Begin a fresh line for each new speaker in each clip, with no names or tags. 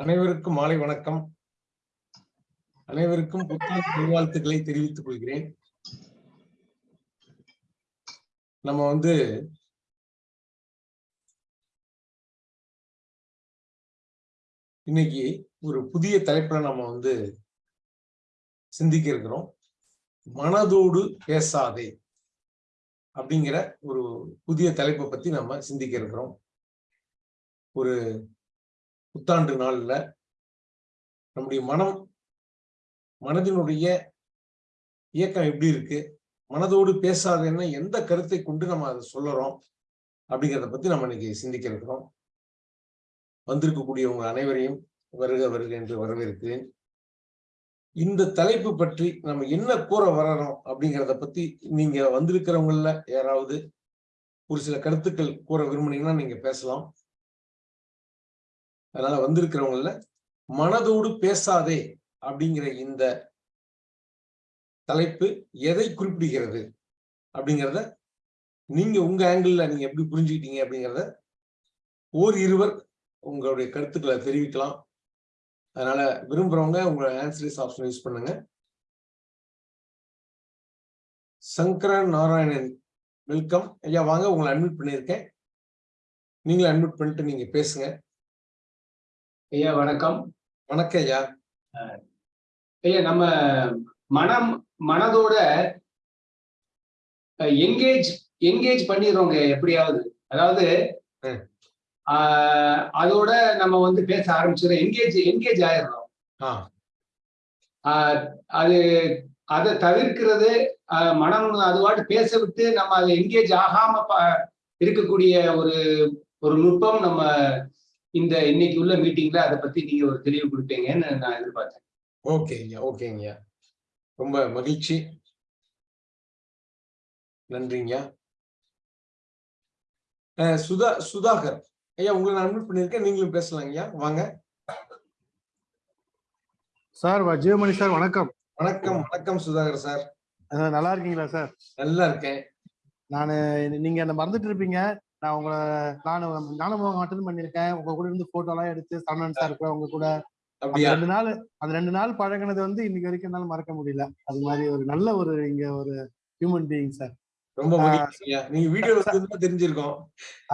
அனைவருக்கும் மாலை வணக்கம். அனைவருக்கும் புத்தாண்டு நல்வாழ்த்துக்களை தெரிவித்துக் கொள்கிறேன். நம்ம வந்து இன்னைக்கு ஒரு புதிய தலைப்புல நம்ம வந்து சிந்திக்க இருக்கிறோம். மனதோடு பேசாதே அப்படிங்கிற ஒரு புதிய தலைப்பை பத்தி நம்ம சிந்திக்க இருக்கிறோம். ஒரு புத்தாண்டு நாளில் நம்முடைய மனம் மனதினுடைய இயக்கம் எப்படி இருக்கு? மனதோடு பேசாதேன்னா எந்த கருத்தை கொண்டு நம்ம அதை சொல்லுறோம்? அப்படிங்கிறத பத்தி நம்ம இன்னைக்கு சிந்திக்க இருக்கிறோம். வந்திருக்கக்கூடிய அனைவரையும் வருக வருக என்று வரவேற்கிறேன். இந்த தலைப்பு பற்றி நம்ம என்ன கூற வரணும் அப்படிங்கிறத பத்தி நீங்க வந்திருக்கிறவங்கள யாராவது ஒரு சில கருத்துக்கள் கூற விரும்புனீங்கன்னா நீங்க பேசலாம். அதனால வந்திருக்கிறவங்கள மனதோடு பேசாதே அப்படிங்கிற இந்த தலைப்பு எதை குறிப்பிடுகிறது அப்படிங்கிறத நீங்க உங்க ஆங்கிள் நீங்க எப்படி புரிஞ்சுக்கிட்டீங்க அப்படிங்கிறத ஓர் இருவர் உங்களுடைய கருத்துக்களை தெரிவிக்கலாம். அதனால விரும்புறவங்க உங்களோட ஆன்சரிஸ் ஆப்ஷன் யூஸ் பண்ணுங்க. சங்கரன் நாராயணன் வெல்கம் ஐயா வாங்க உங்களை அட்மிட் பண்ணியிருக்கேன். நீங்களும் அட்மிட் பண்ணிட்டு நீங்க பேசுங்க.
ஐயா வணக்கம்.
வணக்கம் ஐயா.
ஐயா நம்ம மனம் மனதோட எங்கேஜ் எங்கேஜ் பண்ணிடுறோங்க எப்படியாவது. அதாவது அதோட நம்ம வந்து பேச ஆரம்பிச்சிடும் எங்கேஜ் எங்கேஜ் ஆயிடுறோம். அது அதை தவிர்க்கிறது மனம் அதுவாட்டு பேச விட்டு நம்ம அதை எங்கேஜ் ஆகாம இருக்கக்கூடிய ஒரு ஒரு நுட்பம் நம்ம இந்த இன்னைக்கு உள்ள மீட்டிங்ல அதை பத்தி நீங்க ஒரு தெளிவு கொடுப்பீங்கன்னு நான் எதிர்பார்த்தேன்.
ஓகே ஐயா ஓகேங்க. ஐயா ரொம்ப மகிழ்ச்சி. நன்றிங்க. சுதா சுதாகர். ஐயா உங்களை நான் அட்மிட் பண்ணியிருக்கேன். நீங்களும் பேசலாங்க ஐயா வாங்க.
சார் வ- ஜீவமணி சார் வணக்கம்.
வணக்கம் வணக்கம் சுதாகர் சார்.
நல்லா இருக்கீங்களா சார்?
நல்லா இருக்கேன்.
நான் நீங்க என்ன மறந்துட்டு இருப்பீங்க. நான் உங்களை நான் ஞானமுகம் அட்டன் பண்ணியிருக்கேன். உங்க கூட இருந்து போட்டோ எல்லாம் எடுத்து சரவணன் சார் கூட. உங்க கூட ரெண்டு நாள் அந்த ரெண்டு நாள் பழகினது வந்து இன்னைக்கு வரைக்கும் என்னால மறக்க முடியல. அது மாதிரி ஒரு நல்ல ஒரு இங்க ஒரு ஹியூமன் பீயிங் சார்
ரொம்ப நீங்க வீடியோ தெரிஞ்சிருக்கோம்.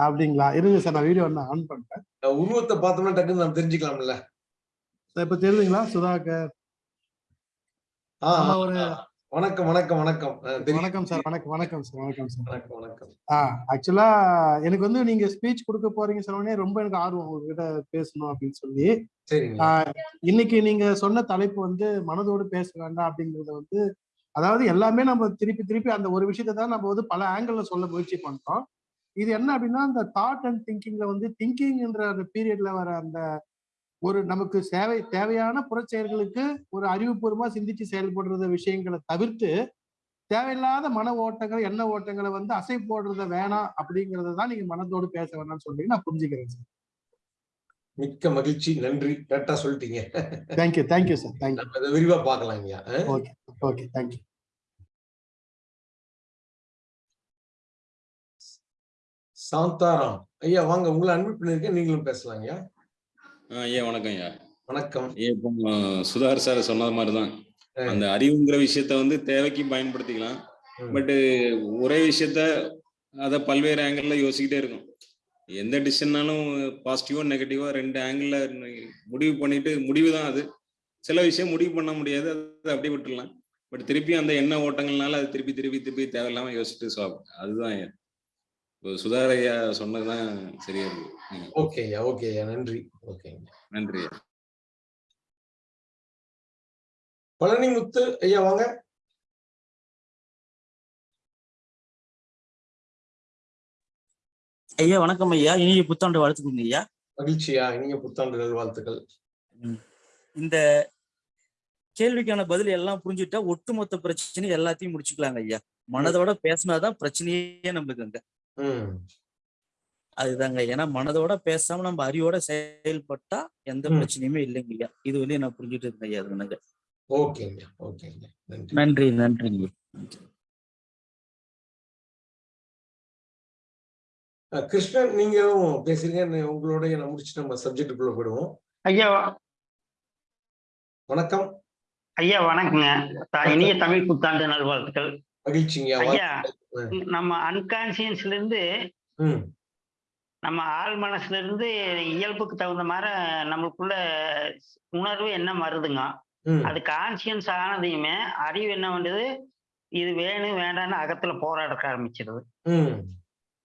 அப்படிங்களா? இருங்க சார் நான் வீடியோ நான் ஆன் பண்றேன்.
உருவத்தை பார்த்தோம்னா டக்குன்னு நம்ம தெரிஞ்சுக்கலாம்ல.
இப்ப தெரியுதுங்களா? சுதாகர். ஒரு-.
வணக்கம் வணக்கம் வணக்கம்.
வணக்கம் சார் வணக்கம் வணக்கம் சார் வணக்கம் சார்.
வணக்கம் வணக்கம்.
ஆ ஆக்சுவலா எனக்கு வந்து நீங்க ஸ்பீச் கொடுக்க போறீங்க சொன்னோடனே ரொம்ப எனக்கு ஆர்வம் உங்ககிட்ட பேசணும் அப்படின்னு சொல்லி. இன்னைக்கு நீங்க சொன்ன தலைப்பு வந்து மனதோடு பேச வேண்டாம் அப்படிங்கறத வந்து அதாவது எல்லாமே நம்ம திருப்பி திருப்பி அந்த ஒரு விஷயத்தை தான் நம்ம வந்து பல ஆங்கிள் சொல்ல முயற்சி பண்றோம். இது என்ன அப்படின்னா அந்த தாட் அண்ட் திங்கிங்ல வந்து திங்கிங்ன்ற அந்த பீரியட்ல வர அந்த ஒரு நமக்கு சேவை தேவையான புறச்செயல்களுக்கு ஒரு அறிவுபூர்வமா சிந்திச்சு செயல்படுறத விஷயங்களை தவிர்த்து தேவையில்லாத மன ஓட்டங்கள் எண்ண ஓட்டங்களை வந்து அசை போடுறத வேணாம் அப்படிங்கறத தான் நீங்க மனதோடு பேச வேணாம்னு சொல்லி நான் புரிஞ்சுக்கிறேன் சார்.
மிக்க மகிழ்ச்சி. நன்றி. கரெக்டா சொல்லிட்டீங்க.
தேங்க்யூ தேங்க்யூ சார் தேங்க்யூ
விரிவா பார்க்கலாம் ஐயா
ஓகே ஓகே தேங்க்யூ
சாந்தாராம். ஐயா வாங்க. உங்களை அட்மிட் பண்ணிருக்கேன் நீங்களும் பேசலாம் ஐயா
ஐயா வணக்கம் ஐயா.
வணக்கம்.
இப்போ சுதாகர் சார் சொன்னது மாதிரி தான். அந்த அறிவுங்கிற விஷயத்த வந்து தேவைக்கு பயன்படுத்திக்கலாம். பட் ஒரே விஷயத்த அதை பல்வேறு ஆங்கிள் யோசிக்கிட்டே இருக்கும் எந்த டிசிஷன்னாலும் பாசிட்டிவோ நெகட்டிவோ ரெண்டு ஆங்கிள் முடிவு பண்ணிட்டு முடிவு தான் அது. சில விஷயம் முடிவு பண்ண முடியாது. அதை அப்படியே விட்டுடலாம் பட் திருப்பி அந்த எண்ண ஓட்டங்கள்னால அது திருப்பி திருப்பி திருப்பி தேவையில்லாம யோசிச்சுட்டு அதுதான் ஐயா சொன்னதுதான் சரியா இருக்கு ம்,
ஓகே ஐயா ஓகே ஐயா நன்றி. ஓகேங்க.
நன்றி. ஐயா
பழனிமுத்து ஐயா வாங்க.
ஐயா வணக்கம் ஐயா. இனிய புத்தாண்டு வாழ்த்துக்கோங்க ஐயா.
மகிழ்ச்சியா இனிய புத்தாண்டு நல்வாழ்த்துக்கள்.
இந்த கேள்விக்கான பதில் எல்லாம் புரிஞ்சுட்டா ஒட்டுமொத்த பிரச்சனை எல்லாத்தையும் முடிச்சுக்கலாங்க ஐயா. மனதோட பேசினாதான் பிரச்சனையே நம்மளுக்கு அங்க. அதுதாங்க. ஏன்னா மனதோட பேசாம நம்ம அறிவோட செயல்பட்டா எந்த. பிரச்சனையுமே இல்லைங்க ஐயா இது வரையும் நான் புரிஞ்சுட்டு இருக்கேன் ஐயா அது எனக்கு
ஓகேங்க ஓகேங்க நன்றி.
நன்றிங்க.
கிருஷ்ணன் நீங்களும் பேசுறீங்க உங்களுடைய நான் முடிச்சுட்டு நம்ம சப்ஜெக்டுக்குள்ள போயிடுவோம்.
ஐயா.
வணக்கம்.
ஐயா வணக்கங்க. த- இனிய தமிழ் புத்தாண்டு நல்வாழ்த்துக்கள்.
மகிழ்ச்சிங்க
ஐயா. நம்ம அன்கான்சியன்ஸ்ல இருந்து நம்ம ஆள் மனசுல இருந்து இயல்புக்கு தகுந்த மாதிரி நம்மளுக்குள்ள உணர்வு என்ன வருதுங்க? அது கான்சியன்ஸ் ஆனதையுமே அறிவு என்ன பண்ணுது? இது வேணும் வேண்டாம்னு அகத்துல போராட ஆரம்பிச்சிருது.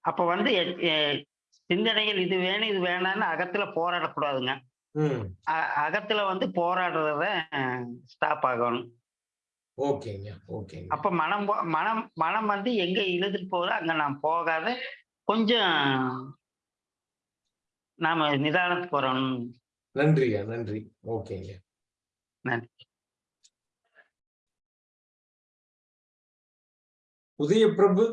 அப்ப வந்து சிந்தனைகள் இது வேணும் இது வேண்டாம்னு அகத்துல போராடக்கூடாதுங்க. அகத்துல வந்து போராடுறத ஸ்டாப் ஆகணும்.
ஓகேங்க ஓகேங்க.
அப்ப மனம் மனம் மனம் வந்து எங்க இழுத்துட்டு போகுதோ அங்க நாம் போகாத கொஞ்சம் நாம நிதானத்துக்கு வரணும்
நன்றியா நன்றி. ஓகேங்க.
நன்றி.
உதயபிரபு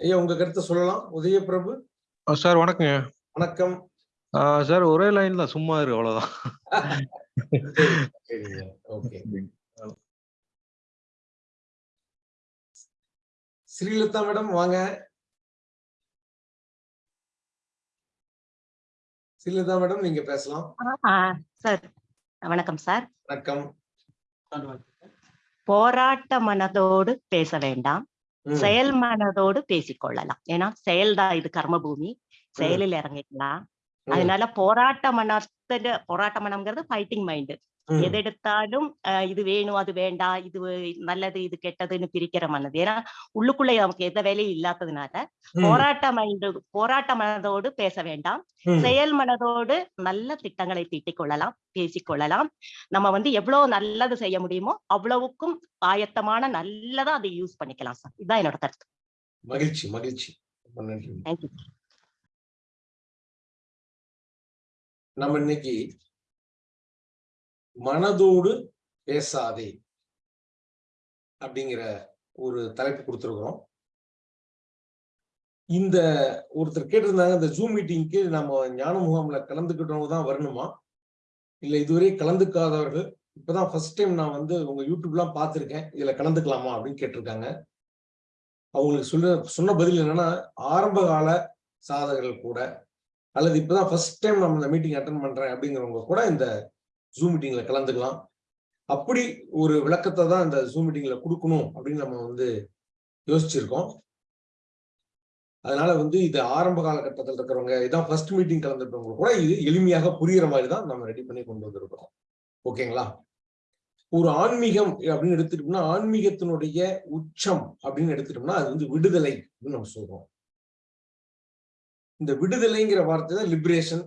ஐயா உங்க கருத்தை சொல்லலாம். உதயபிரபு
ஆ, சார் வணக்கங்க.
வணக்கம்.
ஆ, சார் ஒரே லைன்ல சும்மா இரு அவ்வளவுதான்.
சரிங்க. ஓகே. ஸ்ரீலதா மேடம் வாங்க. ஸ்ரீலதா மேடம் நீங்க பேசலாம்.
ஆ சார். வணக்கம் சார்.
வணக்கம்.
போராட்ட மனதோடு பேச வேண்டாம்.
ம்,
செயல் மனதோடு பேசிக்கொள்ளலாம் ஏன்னா செயல்தான் இது கர்மபூமி. செயலில் இறங்கிக்கலாம். அதனால போராட்ட மனத்துல போராட்ட மனம்ங்கிறது ஃபைட்டிங் மைண்டு
ம்,
எது எடுத்தாலும் அஹ், இது வேணும் அது வேண்டாம் இது நல்லது இது கெட்டதுன்னு பிரிக்கிற மனது. ஏன்னா உள்ளுக்குள்ள நமக்கு எந்த வேலையும் இல்லாததுனால போராட்ட மைண்டு போராட்ட மனதோடு பேச வேண்டாம். செயல் மனதோடு நல்ல திட்டங்களை தீட்டிக் கொள்ளலாம் பேசிக்கொள்ளலாம் நம்ம வந்து எவ்வளவு நல்லது செய்ய முடியுமோ அவ்வளவுக்கும் ஆயத்தமான நல்லதா அதை யூஸ் பண்ணிக்கலாம் சார் இதுதான் என்னோட கருத்து.
மகிழ்ச்சி மகிழ்ச்சி.
தேங்க்யூ
நம்ம இன்னைக்கு மனதோடு பேசாதே அப்படிங்கிற ஒரு தலைப்பு கொடுத்துருக்குறோம். இந்த ஒருத்தர் கேட்டிருந்தாங்க இந்த ஜூம் மீட்டிங்க்கு நம்ம ஞான முகாம்ல கலந்துக்கிட்டவங்க தான் வரணுமா? இல்ல இதுவரை கலந்துக்காதவர்கள் இப்பதான் ஃபர்ஸ்ட் டைம் நான் வந்து உங்க யூடியூப்லாம் பார்த்திருக்கேன் இதுல கலந்துக்கலாமா அப்படின்னு கேட்டிருக்காங்க. அவங்களுக்கு சொல்ல சொன்ன பதில் என்னன்னா ஆரம்ப கால சாதகர்கள் கூட அல்லது இப்பதான் ஃபர்ஸ்ட் டைம் நம்ம இந்த மீட்டிங் அட்டன் பண்றேன் அப்படிங்கிறவங்க கூட இந்த ஜூம் மீட்டிங்ல கலந்துக்கலாம். அப்படி ஒரு விளக்கத்தை தான் இந்த ஜூம் மீட்டிங்ல கொடுக்கணும் அப்படின்னு நம்ம வந்து யோசிச்சிருக்கோம். அதனால வந்து இது ஆரம்ப காலகட்டத்தில் இருக்கிறவங்க இதான் ஃபர்ஸ்ட் மீட்டிங் கலந்துருக்கவங்க கூட இது எளிமையாக புரியுற மாதிரி தான் நம்ம ரெடி பண்ணி கொண்டு வந்திருக்கிறோம். ஓகேங்களா? ஒரு ஆன்மீகம் அப்படின்னு எடுத்துட்டோம்னா ஆன்மீகத்தினுடைய உச்சம் அப்படின்னு எடுத்துட்டோம்னா அது வந்து விடுதலை அப்படின்னு நம்ம சொல்றோம். இந்த விடுதலைங்கிற வார்த்தை தான் லிபரேஷன்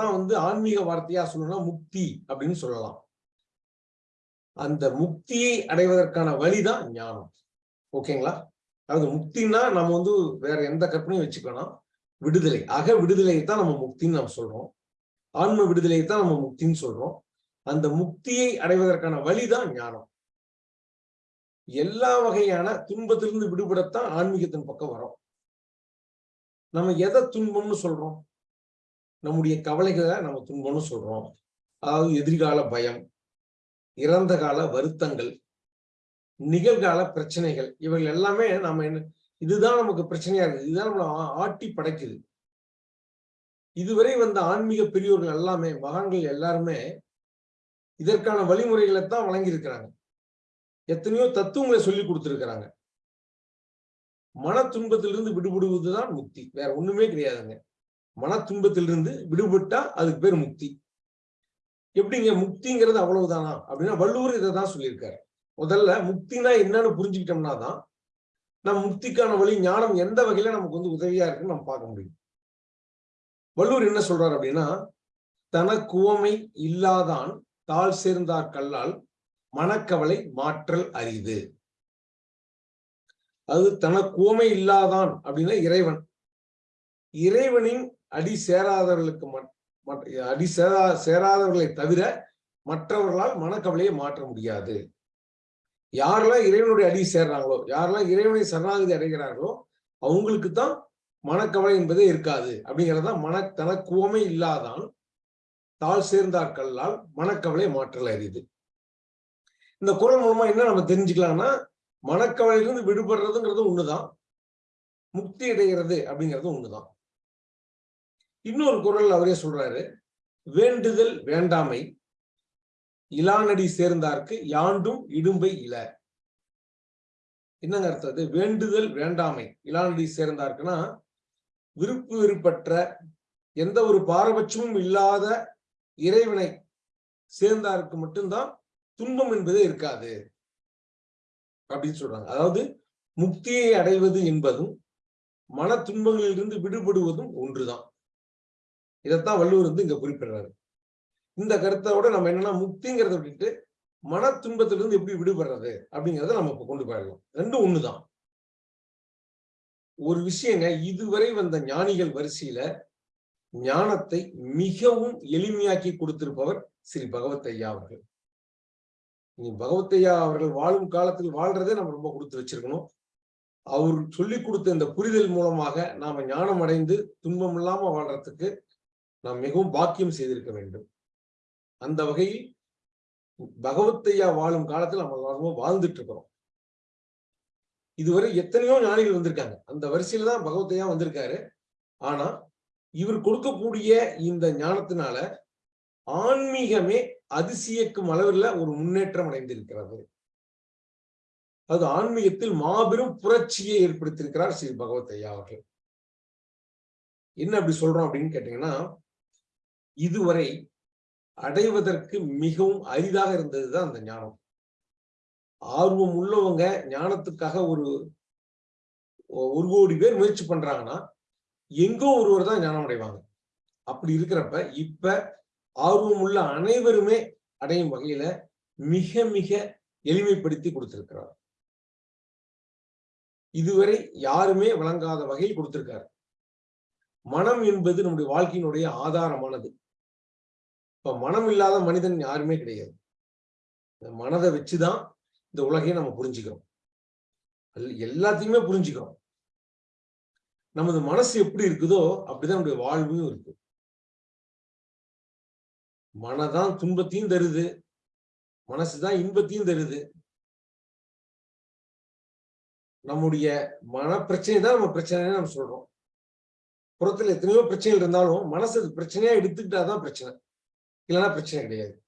தான் வந்து ஆன்மீக வார்த்தையா சொல்லணும்னா முக்தி அப்படின்னு சொல்லலாம். அந்த முக்தியை அடைவதற்கான வழிதான் ஞானம். ஓகேங்களா? அதாவது முக்தின்னா நம்ம வந்து வேற எந்த கற்பனையும் வச்சுக்கணும் விடுதலை. அக விடுதலையை தான் நம்ம முக்தின்னு நம்ம சொல்றோம். ஆன்ம விடுதலையை தான் நம்ம முக்தின்னு சொல்றோம். அந்த முக்தியை அடைவதற்கான வழிதான் ஞானம். எல்லா வகையான துன்பத்திலிருந்து விடுபடத்தான் ஆன்மீகத்தின் பக்கம் வரும். நம்ம எதை துன்பம்னு சொல்றோம்? நம்முடைய கவலைகளை நம்ம துன்பம்னு சொல்றோம். அதாவது எதிர்கால பயம் இறந்த கால வருத்தங்கள் நிகழ்கால பிரச்சனைகள் இவைகள் எல்லாமே நம்ம என்ன இதுதான் நமக்கு பிரச்சனையா இருக்குது. இதுதான் நம்மளை ஆ- ஆட்டி படைக்குது. இதுவரை வந்த ஆன்மீக பெரியோர்கள் எல்லாமே மகான்கள் எல்லாருமே இதற்கான வழிமுறைகளை தான் வழங்கியிருக்கிறாங்க. எத்தனையோ தத்துவங்களை சொல்லி கொடுத்துருக்கிறாங்க. மன துன்பத்திலிருந்து விடுபடுவதுதான் முக்தி. வேற ஒண்ணுமே கிடையாதுங்க. மன துன்பத்திலிருந்து விடுபட்டா அதுக்கு பேர் முக்தி. எப்படிங்க? முக்திங்கிறது அவ்வளவுதானா? அப்படின்னா வள்ளுவர் இதை தான் சொல்லியிருக்காரு. முதல்ல முக்தினா என்னன்னு புரிஞ்சுக்கிட்டோம்னா தான் நம்ம முக்திக்கான வழி ஞானம் எந்த வகையில நமக்கு வந்து உதவியா இருக்குன்னு நம்ம பார்க்க முடியும். வள்ளுவர் என்ன சொல்றாரு அப்படின்னா தனக்குவமை இல்லாதான் தாழ் சேர்ந்தார் கல்லால் மனக்கவலை மாற்றல் அரிது. அது தனக்குவமை இல்லாதான் அப்படின்னா இறைவன். இறைவனின் அடி சேராதவர்களுக்கு மட்- அடி சேரா சேராதவர்களை தவிர மற்றவர்களால் மனக்கவலையை மாற்ற முடியாது. யாரெல்லாம் இறைவனுடைய அடி சேர்றாங்களோ யாரெல்லாம் இறைவனை சரணாகதி அடைகிறார்களோ அவங்களுக்கு தான் மனக்கவலை என்பதே இருக்காது. அப்படிங்கறதுதான் மன தனக்குவமை இல்லாதான் தாழ் சேர்ந்தார்களால் மனக்கவலை மாற்றல் அறியுது இந்த குரல் மூலமா என்ன நம்ம தெரிஞ்சுக்கலாம்னா மனக்கவலையிலிருந்து விடுபடுறதுங்கிறது ஒண்ணுதான். முக்தி அடைகிறது அப்படிங்கிறது ஒண்ணுதான். இன்னொரு குரல் அவரே சொல்றாரு வேண்டுதல் வேண்டாமை இலானடி சேர்ந்தார்க்கு யாண்டும் இடும்பை இல. என்னங்க அர்த்தம் அது? வேண்டுதல் வேண்டாமை இலானடி சேர்ந்தார்க்குன்னா விருப்பு வெறுப்பற்ற எந்த ஒரு பாரபட்சமும் இல்லாத இறைவனை சேர்ந்தாருக்கு மட்டும்தான் துன்பம் என்பதே இருக்காது. அப்படின்னு சொல்றாங்க. அதாவது முக்தியை அடைவது என்பதும் மன துன்பங்களிலிருந்து விடுபடுவதும் ஒன்றுதான். இதைத்தான் வள்ளுவர் வந்து இங்க குறிப்பிடுறாரு. இந்த கருத்தோட நம்ம என்னன்னா முக்திங்கிறத விட்டுட்டு மன துன்பத்திலிருந்து எப்படி விடுபடுறது அப்படிங்கிறத நம்ம இப்ப கொண்டு போயிடலாம். ரெண்டும் ஒண்ணுதான். ஒரு விஷயங்க இதுவரை வந்த ஞானிகள் வரிசையில ஞானத்தை மிகவும் எளிமையாக்கி கொடுத்திருப்பவர் ஸ்ரீ பகவத் ஐயா அவர்கள். நீ பகவத்தையா அவர்கள் வாழும் காலத்தில் வாழ்றதே நம்ம ரொம்ப கொடுத்து வச்சிருக்கணும். அவர் சொல்லி கொடுத்த இந்த புரிதல் மூலமாக நாம ஞானம் அடைந்து துன்பம் இல்லாம வாழ்றதுக்கு நாம் மிகவும் பாக்கியம் செய்திருக்க வேண்டும். அந்த வகையில் பகவத்தையா வாழும் காலத்தில் நம்ம எல்லாருமே வாழ்ந்துட்டு இருக்கிறோம். இதுவரை எத்தனையோ ஞானிகள் வந்திருக்காங்க. அந்த வரிசையில தான் பகவத்தையா வந்திருக்காரு. ஆனா இவர் கொடுக்கக்கூடிய இந்த ஞானத்தினால ஆன்மீகமே அதிசயக்கும் அளவில் ஒரு முன்னேற்றம் அடைந்திருக்கிறது. அது ஆன்மீகத்தில் மாபெரும் புரட்சியை ஏற்படுத்தியிருக்கிறார் ஸ்ரீ பகவத் ஐயா அவர்கள். என்ன அப்படி சொல்றோம் அப்படின்னு கேட்டீங்கன்னா இதுவரை அடைவதற்கு மிகவும் அரிதாக இருந்ததுதான் அந்த ஞானம். ஆர்வம் உள்ளவங்க ஞானத்துக்காக ஒரு ஒரு கோடி பேர் முயற்சி பண்றாங்கன்னா எங்கோ ஒருவர் தான் ஞானம் அடைவாங்க. அப்படி இருக்கிறப்ப இப்ப ஆர்வம் உள்ள அனைவருமே அடையும் வகையில மிக மிக எளிமைப்படுத்தி கொடுத்திருக்கிறார். இதுவரை யாருமே வழங்காத வகையில் கொடுத்திருக்காரு. மனம் என்பது நம்முடைய வாழ்க்கையினுடைய ஆதாரமானது. இப்ப மனம் இல்லாத மனிதன் யாருமே கிடையாது. இந்த மனதை வச்சுதான் இந்த உலகையை நம்ம புரிஞ்சுக்கிறோம். எல்லாத்தையுமே புரிஞ்சுக்கிறோம். நமது மனசு எப்படி இருக்குதோ அப்படிதான் நம்முடைய வாழ்வும் இருக்கு. மனதான் துன்பத்தையும் தருது. மனசுதான் இன்பத்தையும் தருது. நம்முடைய மன பிரச்சனை தான் நம்ம பிரச்சனைன்னு நம்ம சொல்றோம். புறத்துல எத்தனையோ பிரச்சனைகள் இருந்தாலும் மனசு பிரச்சனையா எடுத்துக்கிட்டாதான் பிரச்சனை. இல்லைன்னா பிரச்சனை கிடையாது.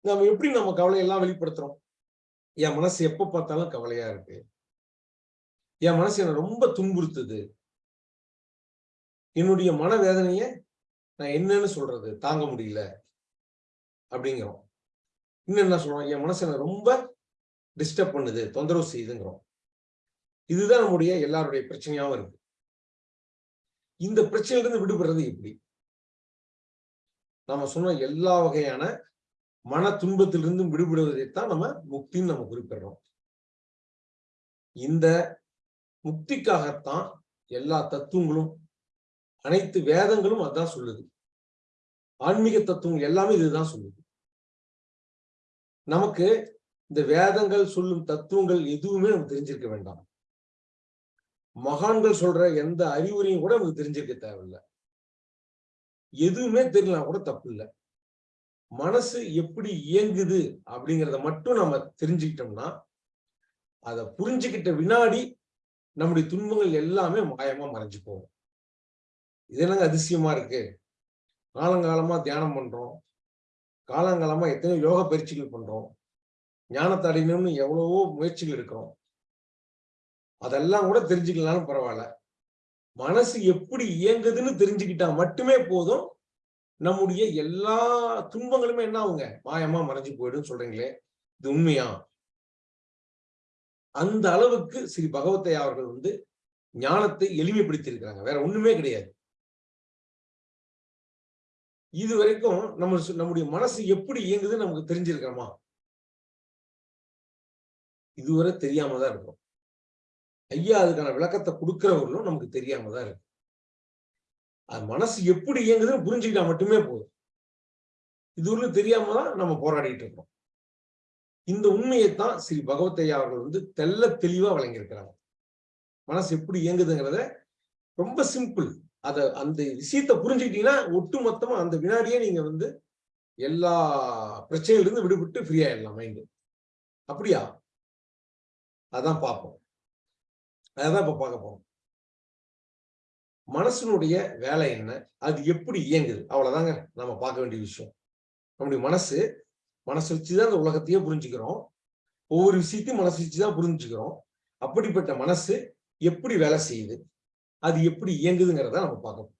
நம்ம எப்படி நம்ம கவலையெல்லாம் வெளிப்படுத்துறோம்? என் மனசு எப்ப பார்த்தாலும் கவலையா இருக்கு. என் மனசு என்ன ரொம்ப துன்புறுத்துது. என்னுடைய மனவேதனைய நான் என்னன்னு சொல்றது தாங்க முடியல அப்படிங்கிறோம். இன்னும் என்ன சொல்றோம்? என் மனசு என்ன ரொம்ப டிஸ்டர்ப் பண்ணுது தொந்தரவு செய்யுதுங்கிறோம். இதுதான் நம்முடைய எல்லாருடைய பிரச்சனையாவும் இருக்கு. இந்த பிரச்சனையில இருந்து விடுபடுறது எப்படி? நாம சொன்ன எல்லா வகையான மன துன்பத்திலிருந்தும் விடுபடுவதைத்தான் நம்ம முக்தின்னு நம்ம குறிப்பிடுறோம். இந்த முக்திக்காகத்தான் எல்லா தத்துவங்களும் அனைத்து வேதங்களும் அதான் சொல்லுது. ஆன்மீக தத்துவங்கள் எல்லாமே இதுதான் சொல்லுது. நமக்கு இந்த வேதங்கள் சொல்லும் தத்துவங்கள் எதுவுமே நமக்கு தெரிஞ்சிருக்க வேண்டாம். மகான்கள் சொல்ற எந்த அறிவுரையும் கூட நமக்கு தெரிஞ்சிருக்க தேவையில்லை. எதுவுமே தெரியலாம் கூட தப்பு இல்லை. மனசு எப்படி இயங்குது அப்படிங்கிறத மட்டும் நம்ம தெரிஞ்சுக்கிட்டோம்னா அதை புரிஞ்சுக்கிட்ட வினாடி நம்முடைய துன்பங்கள் எல்லாமே மாயமா மறைஞ்சு போகும். இது என்னங்க அதிசயமா இருக்கு? காலங்காலமா தியானம் பண்றோம். காலங்காலமா எத்தனையோ யோக பயிற்சிகள் பண்றோம். ஞானத்தை அடையணும்னு எவ்வளவோ முயற்சிகள் இருக்கிறோம். அதெல்லாம் கூட தெரிஞ்சுக்கலாம்னு பரவாயில்ல. மனசு எப்படி இயங்குதுன்னு தெரிஞ்சுக்கிட்டா மட்டுமே போதும். நம்முடைய எல்லா துன்பங்களுமே என்ன ஆகுங்க? மாயமா மறைஞ்சு போயிடும் சொல்றீங்களே. இது உண்மையா? அந்த அளவுக்கு ஸ்ரீ பகவத்தையா அவர்கள் வந்து ஞானத்தை எளிமைப்படுத்தி இருக்கிறாங்க வேற ஒண்ணுமே கிடையாது. இது வரைக்கும் நம்ம நம்முடைய மனசு எப்படி இயங்குதுன்னு நமக்கு தெரிஞ்சிருக்கிறோமா இதுவரை தெரியாம தான் இருக்கும் ஐயா அதுக்கான விளக்கத்தை கொடுக்கிறவர்களும் நமக்கு தெரியாம தான் இருக்கும் அது மனசு எப்படி இயங்குதுன்னு புரிஞ்சுக்கிட்டா மட்டுமே போதும். இதுவரையும் தெரியாம தான் நம்ம போராடிட்டு இருக்கோம் இந்த உண்மையைத்தான் ஸ்ரீ பகவத்தையா அவர்கள் வந்து தெள்ள தெளிவா வழங்கியிருக்கிறாங்க மனசு எப்படி இயங்குதுங்கிறத ரொம்ப சிம்பிள் அத அந்த விஷயத்தை புரிஞ்சுக்கிட்டீங்கன்னா ஒட்டு மொத்தமா அந்த வினாடியே நீங்க வந்து எல்லா பிரச்சனையில இருந்து விடுபட்டு ஃப்ரீ ஆயிடலாம் மைண்டு அப்படியா? அதான் பார்ப்போம். அதான் இப்ப பார்க்க போறோம். மனசனுடைய வேலை என்ன? அது எப்படி இயங்குது? அவ்வளவுதாங்க நம்ம பார்க்க வேண்டிய விஷயம். நம்முடைய மனசு மனசு வச்சுதான் அந்த உலகத்தையே புரிஞ்சுக்கிறோம். ஒவ்வொரு விஷயத்தையும் மனசு வச்சுதான் புரிஞ்சுக்கிறோம். அப்படிப்பட்ட மனசு எப்படி வேலை செய்யுது? அது எப்படி இயங்குதுங்கிறத நம்ம பார்க்கணும்.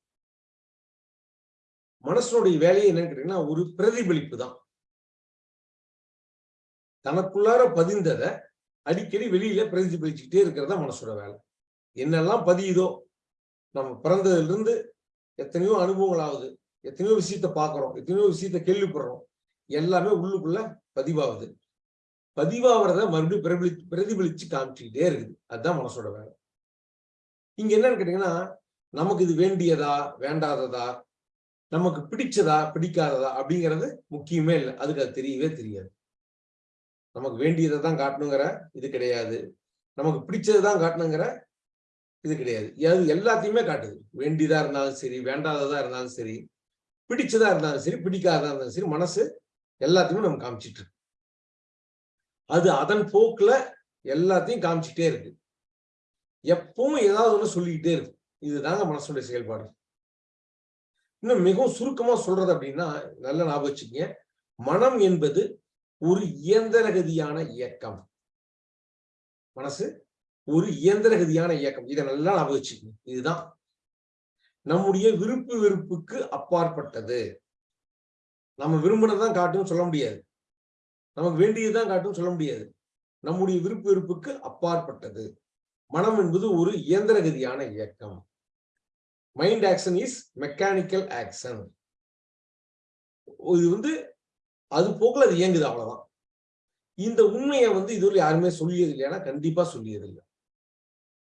மனசனுடைய வேலையை என்னன்னு கேட்டீங்கன்னா ஒரு பிரதிபலிப்பு தான். தனக்குள்ளார பதிந்ததை அடிக்கடி வெளியில பிரதிபலிச்சுக்கிட்டே இருக்கிறதா மனசோட வேலை. என்னெல்லாம் பதியுதோ நம்ம பிறந்ததுல இருந்து எத்தனையோ அனுபவங்கள் ஆகுது எத்தனையோ விஷயத்த பார்க்குறோம் எத்தனையோ விஷயத்த கேள்விப்படுறோம் எல்லாமே உள்ளுக்குள்ள பதிவாகுது. பதிவாகிறத மறுபடியும் பிரபலி பிரதிபலிச்சு காமிச்சுக்கிட்டே இருக்குது. அதுதான் மனசோட வேலை. இங்க என்னன்னு கேட்டீங்கன்னா நமக்கு இது வேண்டியதா வேண்டாததா நமக்கு பிடிச்சதா பிடிக்காததா அப்படிங்கிறது முக்கியமே இல்லை. அதுக்கு அது தெரியவே தெரியாது. நமக்கு வேண்டியதை தான் காட்டணுங்கிற இது கிடையாது. நமக்கு பிடிச்சது தான் காட்டணுங்கிற இது கிடையாது. அது எல்லாத்தையுமே காட்டுது. வேண்டியதா இருந்தாலும் சரி வேண்டாததா இருந்தாலும் சரி பிடிச்சதா இருந்தாலும் சரி பிடிக்காததா இருந்தாலும் சரி மனசு எல்லாத்தையுமே நம்ம காமிச்சிட்டு இருக்கு. அது அதன் போக்குல எல்லாத்தையும் காமிச்சிட்டே இருக்கு. எப்பவும் ஏதாவது ஒண்ணு சொல்லிக்கிட்டே இருக்கு இதுதாங்க மனசுடைய செயல்பாடு. இன்னும் மிகவும் சுருக்கமா சொல்றது அப்படின்னா நல்ல ஞாபகம் வச்சுக்கங்க. மனம் என்பது ஒரு இயந்திரகதியான இயக்கம். மனசு ஒரு இயந்திரகதியான இயக்கம். இதை நல்லா ஞாபகம் வச்சுக்கணும் இதுதான். நம்முடைய விருப்பு வெறுப்புக்கு அப்பாற்பட்டது. நம்ம விரும்பினதான் காட்டும் சொல்ல முடியாது. நமக்கு வேண்டியதுதான் காட்டும் சொல்ல முடியாது. நம்முடைய விருப்பு வெறுப்புக்கு அப்பாற்பட்டது. மனம் என்பது ஒரு இயந்திரகதியான இயக்கம். Mind action is mechanical action இது வந்து அது போக்குல அது இயங்குது அவ்வளவுதான். இந்த உண்மையை வந்து இதுவரை யாருமே சொல்லியது இல்லைன்னா கண்டிப்பா சொல்லியது இல்லை.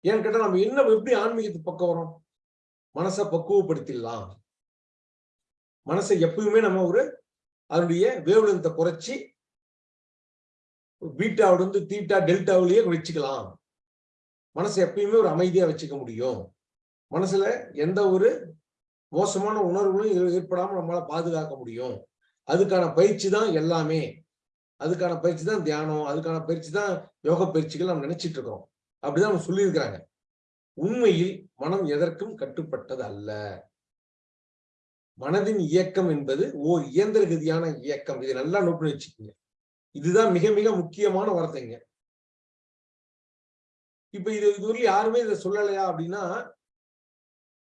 ஏன்னு கேட்டா நம்ம என்ன எப்படி ஆன்மீகத்து பக்கம் வரோம் மனசை பக்குவப்படுத்திடலாம். மனசை எப்பயுமே நம்ம ஒரு அதனுடைய வேவ்லென்த்தை குறைச்சி பீட்டாவிலிருந்து தீட்டா டெல்டாவிலேயே வச்சுக்கலாம். மனசை எப்பயுமே ஒரு அமைதியா வச்சுக்க முடியும். மனசுல எந்த ஒரு மோசமான உணர்வுகளும் ஏற்படாம நம்மளால பாதுகாக்க முடியும். அதுக்கான பயிற்சி தான் எல்லாமே. அதுக்கான பயிற்சி தான் தியானம். அதுக்கான பயிற்சி தான் யோக பயிற்சிகள் நம்ம நினைச்சிட்டு இருக்கோம் அப்படிதான் அவங்க சொல்லியிருக்கிறாங்க. உண்மையில் மனம் எதற்கும் கட்டுப்பட்டது அல்ல. மனதின் இயக்கம் என்பது ஓர் இயந்திர கதியான இயக்கம். இதை நல்லா நோக்கி வச்சுக்கோங்க. இதுதான் மிக மிக முக்கியமான வார்த்தைங்க. இப்ப இது இதுவரை யாருமே இதை சொல்லலையா அப்படின்னா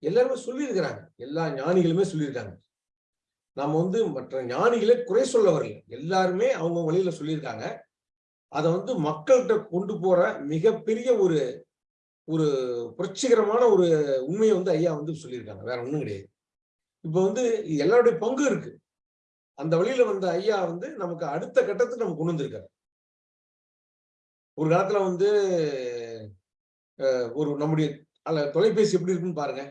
எல்லாருமே சொல்லியிருக்கிறாங்க. எல்லா ஞானிகளுமே சொல்லியிருக்காங்க. நாம வந்து மற்ற ஞானிகளை குறை சொல்ல வரல. எல்லாருமே அவங்க வழியில சொல்லியிருக்காங்க. அதை வந்து மக்கள்கிட்ட கொண்டு போற மிகப்பெரிய ஒரு ஒரு புரட்சிகரமான ஒரு உண்மையை வந்து ஐயா வந்து சொல்லியிருக்காங்க. வேற ஒண்ணும் கிடையாது. இப்ப வந்து எல்லாருடைய பங்கு இருக்கு. அந்த வழியில வந்த ஐயா வந்து நமக்கு அடுத்த கட்டத்துக்கு நம்ம கொண்டு வந்திருக்காரு. ஒரு காலத்துல வந்து ஒரு நம்முடைய அல்ல தொலைபேசி எப்படி இருக்குன்னு பாருங்க.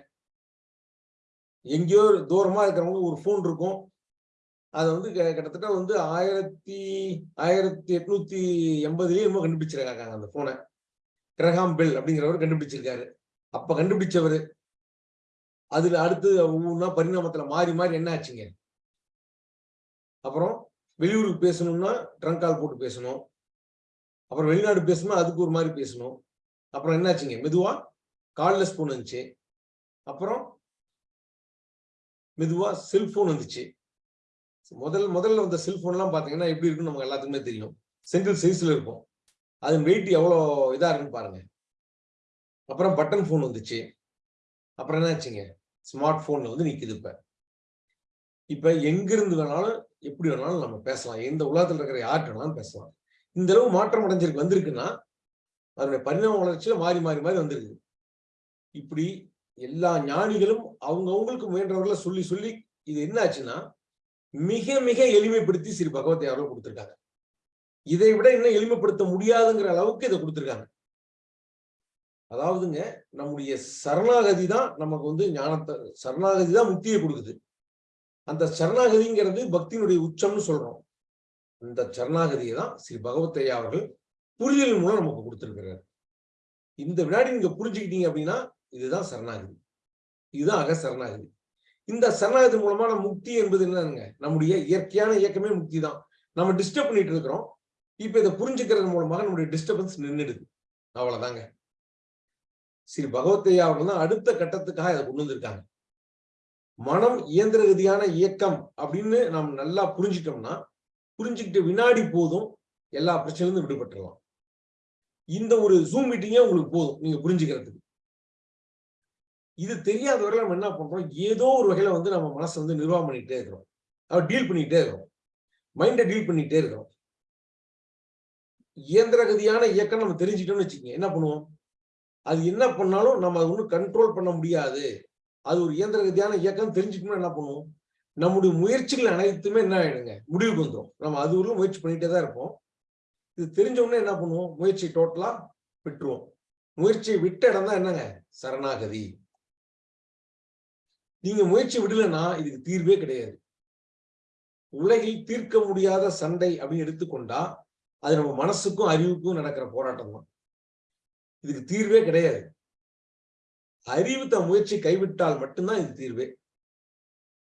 எங்கேயோ தூரமா இருக்கிறவங்க ஒரு ஃபோன் இருக்கும். அதை வந்து கிட்டத்தட்ட வந்து ஆயிரத்தி ஆயிரத்தி எட்நூத்தி எண்பதுலயே என்னமோ கண்டுபிடிச்சிருக்காங்க அந்த போனை கிரகாம் பெல் அப்படிங்கிறவர் கண்டுபிடிச்சிருக்காரு. அப்ப கண்டுபிடிச்சவர் அதுல அடுத்து ஒவ்வொன்றா பரிணாமத்துல மாறி மாறி என்ன ஆச்சுங்க? அப்புறம் வெளியூருக்கு பேசணும்னா ட்ரங்க் கால் போட்டு பேசணும். அப்புறம் வெளிநாடு பேசணும்னா அதுக்கு ஒரு மாதிரி பேசணும். அப்புறம் என்னாச்சுங்க? மெதுவா கால்லெஸ் ஸ்பூன் வந்துச்சு. அப்புறம் மெதுவா செல்போன் வந்துச்சு. முதல் முதல்ல வந்த செல்போன்லாம் பார்த்தீங்கன்னா எப்படி இருக்குன்னு நமக்கு எல்லாத்துக்குமே தெரியும். சிங்கிள் சைஸ்ல இருக்கும். அது வெயிட் எவ்வளோ இதாக இருக்குன்னு பாருங்க. அப்புறம் பட்டன் ஃபோன் வந்துச்சு. அப்புறம் என்னாச்சுங்க? ஸ்மார்ட் ஃபோன்ல வந்து நிற்கிது இப்ப. இப்ப எங்கிருந்து வேணாலும் எப்படி வேணாலும் நம்ம பேசலாம். எந்த உலகத்தில் இருக்கிற யார்கிட்ட வேணாலும் பேசலாம். இந்த அளவு மாற்றம் அடைஞ்சிருக்கு வந்திருக்குன்னா அதனுடைய பரிணாம வளர்ச்சியில மாறி மாறி மாறி வந்திருக்கு இப்படி எல்லா ஞானிகளும் அவங்க அவங்களுக்கு முயன்றவர்களை சொல்லி சொல்லி இது என்ன ஆச்சுன்னா மிக மிக எளிமைப்படுத்தி ஸ்ரீ பகவத் அவர்கள் கொடுத்திருக்காங்க. இதை விட இன்னும் எளிமைப்படுத்த முடியாதுங்கிற அளவுக்கு இதை கொடுத்திருக்காங்க. அதாவதுங்க நம்முடைய சரணாகதி தான் நமக்கு வந்து ஞானத்தை சரணாகதி தான் முக்தியை கொடுக்குது. அந்த சரணாகதிங்கிறது பக்தியினுடைய உச்சம்னு சொல்றோம். இந்த சரணாகதியை தான் ஸ்ரீ பகவத்தையா அவர்கள் புரிதல் மூலம் நமக்கு கொடுத்திருக்கிறார். இந்த வினாடி நீங்க புரிஞ்சுக்கிட்டீங்க அப்படின்னா இதுதான் சரணாகதி. இதுதான் அக சரணாகதி. இந்த சரணாகதி மூலமான முக்தி என்பது என்னங்க நம்முடைய இயற்கையான இயக்கமே முக்தி தான் நம்ம டிஸ்டர்ப் பண்ணிட்டு இருக்கிறோம். இப்ப இதை புரிஞ்சுக்கிறது மூலமாக நம்முடைய டிஸ்டர்பன்ஸ் நின்றுடுது அவ்வளவுதாங்க. ஸ்ரீ பகவத்தையா அவர்கள் தான் அடுத்த கட்டத்துக்காக இதை கொண்டு வந்திருக்காங்க. மனம் இயந்திர ரீதியான இயக்கம் அப்படின்னு நாம் நல்லா புரிஞ்சிட்டோம்னா புரிஞ்சுக்கிட்டு வினாடி போதும் எல்லா பிரச்சனையிலிருந்து விடுபட்டுடலாம். இந்த ஒரு ஜூம் மீட்டிங்கே உங்களுக்கு போதும் நீங்க புரிஞ்சுக்கிறதுக்கு. இது தெரியாத வரையில நம்ம என்ன பண்றோம்? ஏதோ ஒரு வகையில வந்து நம்ம மனசை வந்து நிர்வாகம் பண்ணிட்டே இருக்கிறோம். அதை டீல் பண்ணிட்டே இருக்கிறோம். மைண்டை டீல் பண்ணிட்டே இருக்கிறோம். இயந்திரகதியான இயக்கம் நம்ம தெரிஞ்சுட்டோம்னு வச்சுக்கோங்க. என்ன பண்ணுவோம்? அது என்ன பண்ணாலும் நம்ம அதை ஒன்றும் கண்ட்ரோல் பண்ண முடியாது. அது ஒரு இயந்திரகதியான இயக்கம் தெரிஞ்சுக்கணும்னா என்ன பண்ணுவோம்? நம்முடைய முயற்சிகள் அனைத்துமே என்ன ஆயிடுங்க? முடிவுக்கு வந்துடும் நம்ம அது ஒரு முயற்சி பண்ணிட்டே தான் இருப்போம். இது தெரிஞ்சவுடனே என்ன பண்ணுவோம்? முயற்சி டோட்டலா விட்டுருவோம். முயற்சியை விட்ட இடம் தான் என்னங்க? சரணாகதி. நீங்க முயற்சி விடலைன்னா இதுக்கு தீர்வே கிடையாது. உலகில் தீர்க்க முடியாத சண்டை அப்படின்னு எடுத்துக்கொண்டா அது நம்ம மனசுக்கும் அறிவுக்கும் நடக்கிற போராட்டம் தான். இதுக்கு தீர்வே கிடையாது. அறிவு தன் முயற்சி கைவிட்டால் மட்டும்தான் இது தீர்வே.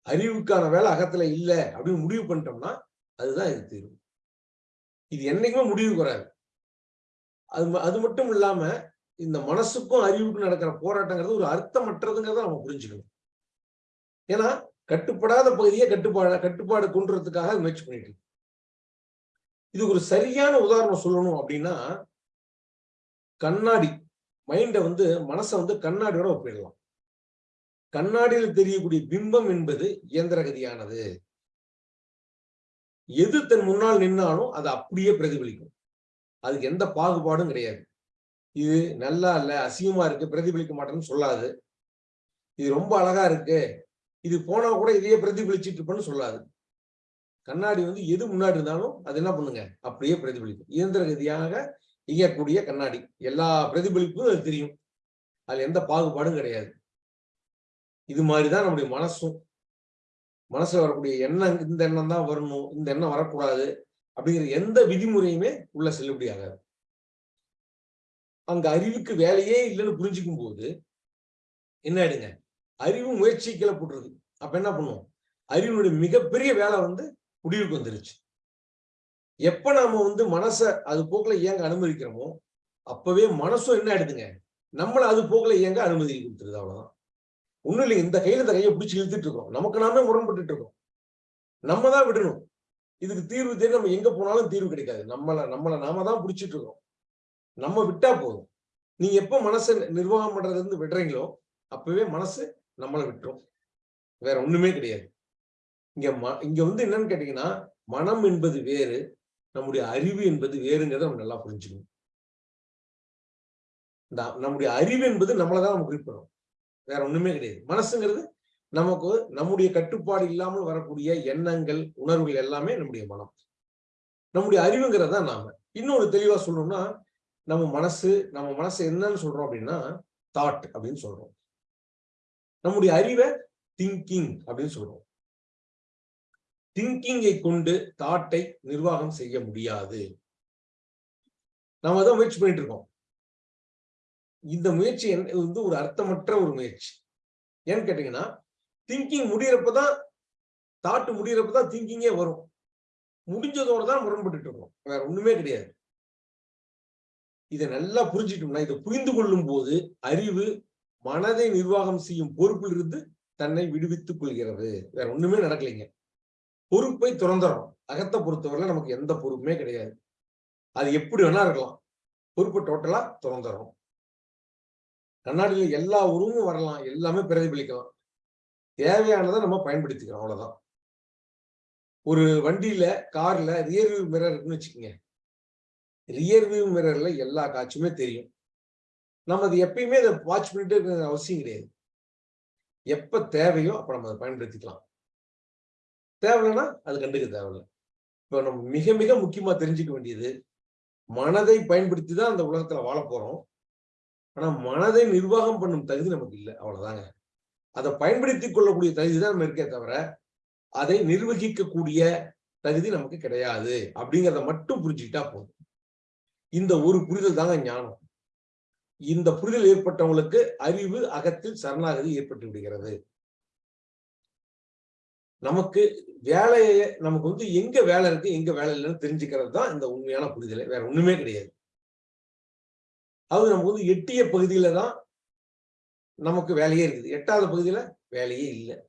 அறிவுக்கான வேலை அகத்துல இல்லை அப்படின்னு முடிவு பண்ணிட்டோம்னா அதுதான் இது தீர்வு. இது என்னைக்குமே முடிவுக்கு வராது அது அது மட்டும் இல்லாம இந்த மனசுக்கும் அறிவுக்கும் நடக்கிற போராட்டங்கிறது ஒரு அர்த்தமற்றதுங்கிறத நம்ம புரிஞ்சுக்கணும். ஏன்னா கட்டுப்படாத பகுதியை கட்டுப்பாடு கட்டுப்பாடு கொண்டுறதுக்காக முயற்சி பண்ணிட்டு இருக்கு. இது ஒரு சரியான உதாரணம் சொல்லணும் அப்படின்னா கண்ணாடி மைண்டை வந்து மனசை வந்து கண்ணாடியோட ஒப்பிடலாம். கண்ணாடியில் தெரியக்கூடிய பிம்பம் என்பது இயந்திரகதியானது எது தன் முன்னால் நின்னாலும் அது அப்படியே பிரதிபலிக்கும். அதுக்கு எந்த பாகுபாடும் கிடையாது. இது நல்லா இல்ல அசிங்கமா இருக்கு பிரதிபலிக்க மாட்டேன்னு சொல்லாது. இது ரொம்ப அழகா இருக்கு. இது போனா கூட இதையே பிரதிபலிச்சிட்டு இருப்பேன்னு சொல்லாது. கண்ணாடி வந்து எது முன்னாடி இருந்தாலும் அது என்ன பண்ணுங்க? அப்படியே பிரதிபலிக்கும். இயந்திர ரீதியாக இயங்கக்கூடிய கண்ணாடி. எல்லா பிரதிபலிப்பும் அது தெரியும். அதுல எந்த பாகுபாடும் கிடையாது. இது மாதிரிதான் நம்முடைய மனசும். மனசுல வரக்கூடிய எண்ணம் இந்த எண்ணம் தான் வரணும் இந்த எண்ணம் வரக்கூடாது அப்படிங்கிற எந்த விதிமுறையுமே உள்ள செல்லுபடி ஆகாது அங்க அறிவுக்கு வேலையே இல்லைன்னு புரிஞ்சுக்கும் போது என்ன ஆயிடுங்க? அறிவு முயற்சி கிளப்புடுறது அப்ப என்ன பண்ணுவோம்? அறிவினுடைய மிகப்பெரிய வேலை வந்து முடிவுக்கு வந்துருச்சு. எப்ப நாம வந்து மனசை அது போக்குல இயங்க அனுமதிக்கிறோமோ அப்பவே மனசும் என்ன ஆயிடுதுங்க? நம்மள அது போக்குல இயங்க அனுமதி கொடுத்துருது அவ்வளவுதான். ஒண்ணும் இல்லை இந்த கையில இந்த கையை பிடிச்சி இழுத்துட்டு இருக்கோம். நமக்கு நாமே முரண்பட்டு இருக்கோம். நம்ம தான் விடணும். இதுக்கு தீர்வு தேடி நம்ம எங்க போனாலும் தீர்வு கிடைக்காது. நம்மள நம்மளை நாம தான் பிடிச்சிட்டு இருக்கோம். நம்ம விட்டா போதும். நீங்க எப்ப மனசை நிர்வாகம் பண்றதுல இருந்து விடுறீங்களோ அப்பவே மனசு நம்மளை விட்டுரும். வேற ஒண்ணுமே கிடையாது. இங்க ம இங்க வந்து என்னன்னு கேட்டீங்கன்னா மனம் என்பது வேறு நம்முடைய அறிவு என்பது வேறுங்கிறத நம்ம நல்லா புரிஞ்சுக்கணும். இந்த நம்முடைய அறிவு என்பது நம்மளை தான் நம்ம குறிப்பிடும் வேற ஒண்ணுமே கிடையாது. மனசுங்கிறது நமக்கு நம்முடைய கட்டுப்பாடு இல்லாமல் வரக்கூடிய எண்ணங்கள் உணர்வுகள் எல்லாமே நம்முடைய மனம். நம்முடைய அறிவுங்கிறது தான் நாம. இன்னொரு தெளிவா சொல்லணும்னா நம்ம மனசு நம்ம மனசு என்னன்னு சொல்றோம் அப்படின்னா தாட் அப்படின்னு சொல்றோம். நம்முடைய அறிவை திங்கிங் அப்படின்னு சொல்றோம். திங்கிங்கை கொண்டு தாட்டை நிர்வாகம் செய்ய முடியாது. நாம தான் முயற்சி பண்ணிட்டு இருக்கோம். இந்த முயற்சி வந்து ஒரு அர்த்தமற்ற ஒரு முயற்சி. ஏன்னு கேட்டீங்கன்னா திங்கிங் முடியறப்பதான் தாட்டு முடியறப்பதான் திங்கிங்கே வரும். முடிஞ்சதோட தான் முரண்பட்டு இருக்கும். வேற ஒண்ணுமே கிடையாது. இதை நல்லா புரிஞ்சிட்டோம்னா இதை புரிந்து கொள்ளும் போது அறிவு மனதை நிர்வாகம் செய்யும் பொறுப்பில் இருந்து தன்னை விடுவித்துக் கொள்கிறது. வேற ஒண்ணுமே நடக்கலைங்க. பொறுப்பை துறந்துறோம். அகத்தை பொறுத்தவரையில நமக்கு எந்த பொறுப்புமே கிடையாது. அது எப்படி வேணா இருக்கலாம். பொறுப்பை டோட்டலா துறந்துறோம். கண்ணாடியில எல்லா உருவமும் வரலாம் எல்லாமே பிரதிபலிக்கலாம். தேவையானதை நம்ம பயன்படுத்திக்கிறோம் அவ்வளவுதான். ஒரு வண்டியில கார்ல ரியர் வியூ மிரர் இருக்குன்னு வச்சுக்கோங்க. ரியர் வியூ மிரர்ல எல்லா காட்சியுமே தெரியும். நம்ம அது எப்பயுமே அதை வாட்ச் பண்ணிட்டு இருக்கிற அவசியம் கிடையாது. எப்ப தேவையோ அப்ப நம்ம அதை பயன்படுத்திக்கலாம். தேவைன்னா அது கண்டுக்க தேவையில்லை. இப்போ நம்ம மிக மிக முக்கியமா தெரிஞ்சுக்க வேண்டியது மனதை பயன்படுத்தி தான் அந்த உலகத்துல வாழ போறோம். ஆனா மனதை நிர்வாகம் பண்ணும் தகுதி நமக்கு இல்லை. அவ்வளவுதாங்க. அதை பயன்படுத்தி கொள்ளக்கூடிய தகுதி தான் நம்ம இருக்கே தவிர அதை நிர்வகிக்கக்கூடிய தகுதி நமக்கு கிடையாது. அப்படிங்கிறத மட்டும் புரிஞ்சுக்கிட்டா போதும். இந்த ஒரு புரிதல் தாங்க ஞானம். இந்த புரிதல் ஏற்பட்டவங்களுக்கு அறிவு அகத்தில் சரணாகதி ஏற்பட்டு விடுகிறது. நமக்கு வேலையை நமக்கு வந்து எங்க வேலை இருக்கு எங்க வேலை இல்லைன்னு தெரிஞ்சுக்கிறது தான் இந்த உண்மையான புரிதலை. வேற ஒண்ணுமே கிடையாது. அது நமக்கு வந்து எட்டிய பகுதியில தான் நமக்கு வேலையே இருக்குது. எட்டாவது பகுதியில வேலையே இல்லை.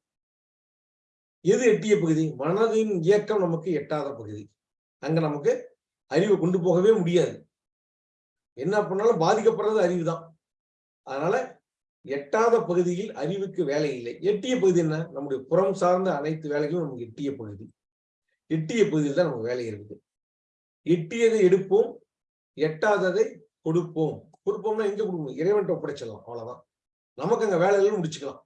எது எட்டிய பகுதி? மனதின் இயக்கம் நமக்கு எட்டாத பகுதி. அங்க நமக்கு அறிவை கொண்டு போகவே முடியாது. என்ன பண்ணாலும் பாதிக்கப்படுறது அறிவு தான். அதனால எட்டாத பகுதியில் அறிவுக்கு வேலை இல்லை. எட்டிய பகுதி என்ன? நம்முடைய புறம் சார்ந்த அனைத்து வேலைகளும் நமக்கு எட்டிய பகுதி. எட்டிய பகுதியில் தான் நமக்கு வேலை இருக்குது. எட்டியதை எடுப்போம் எட்டாததை கொடுப்போம். கொடுப்போம்னா எங்க கொடுக்கணும் இறைவன் ஒப்படைச்சிடலாம். அவ்வளவுதான். நமக்கு அங்க வேலைகள் முடிச்சுக்கலாம்.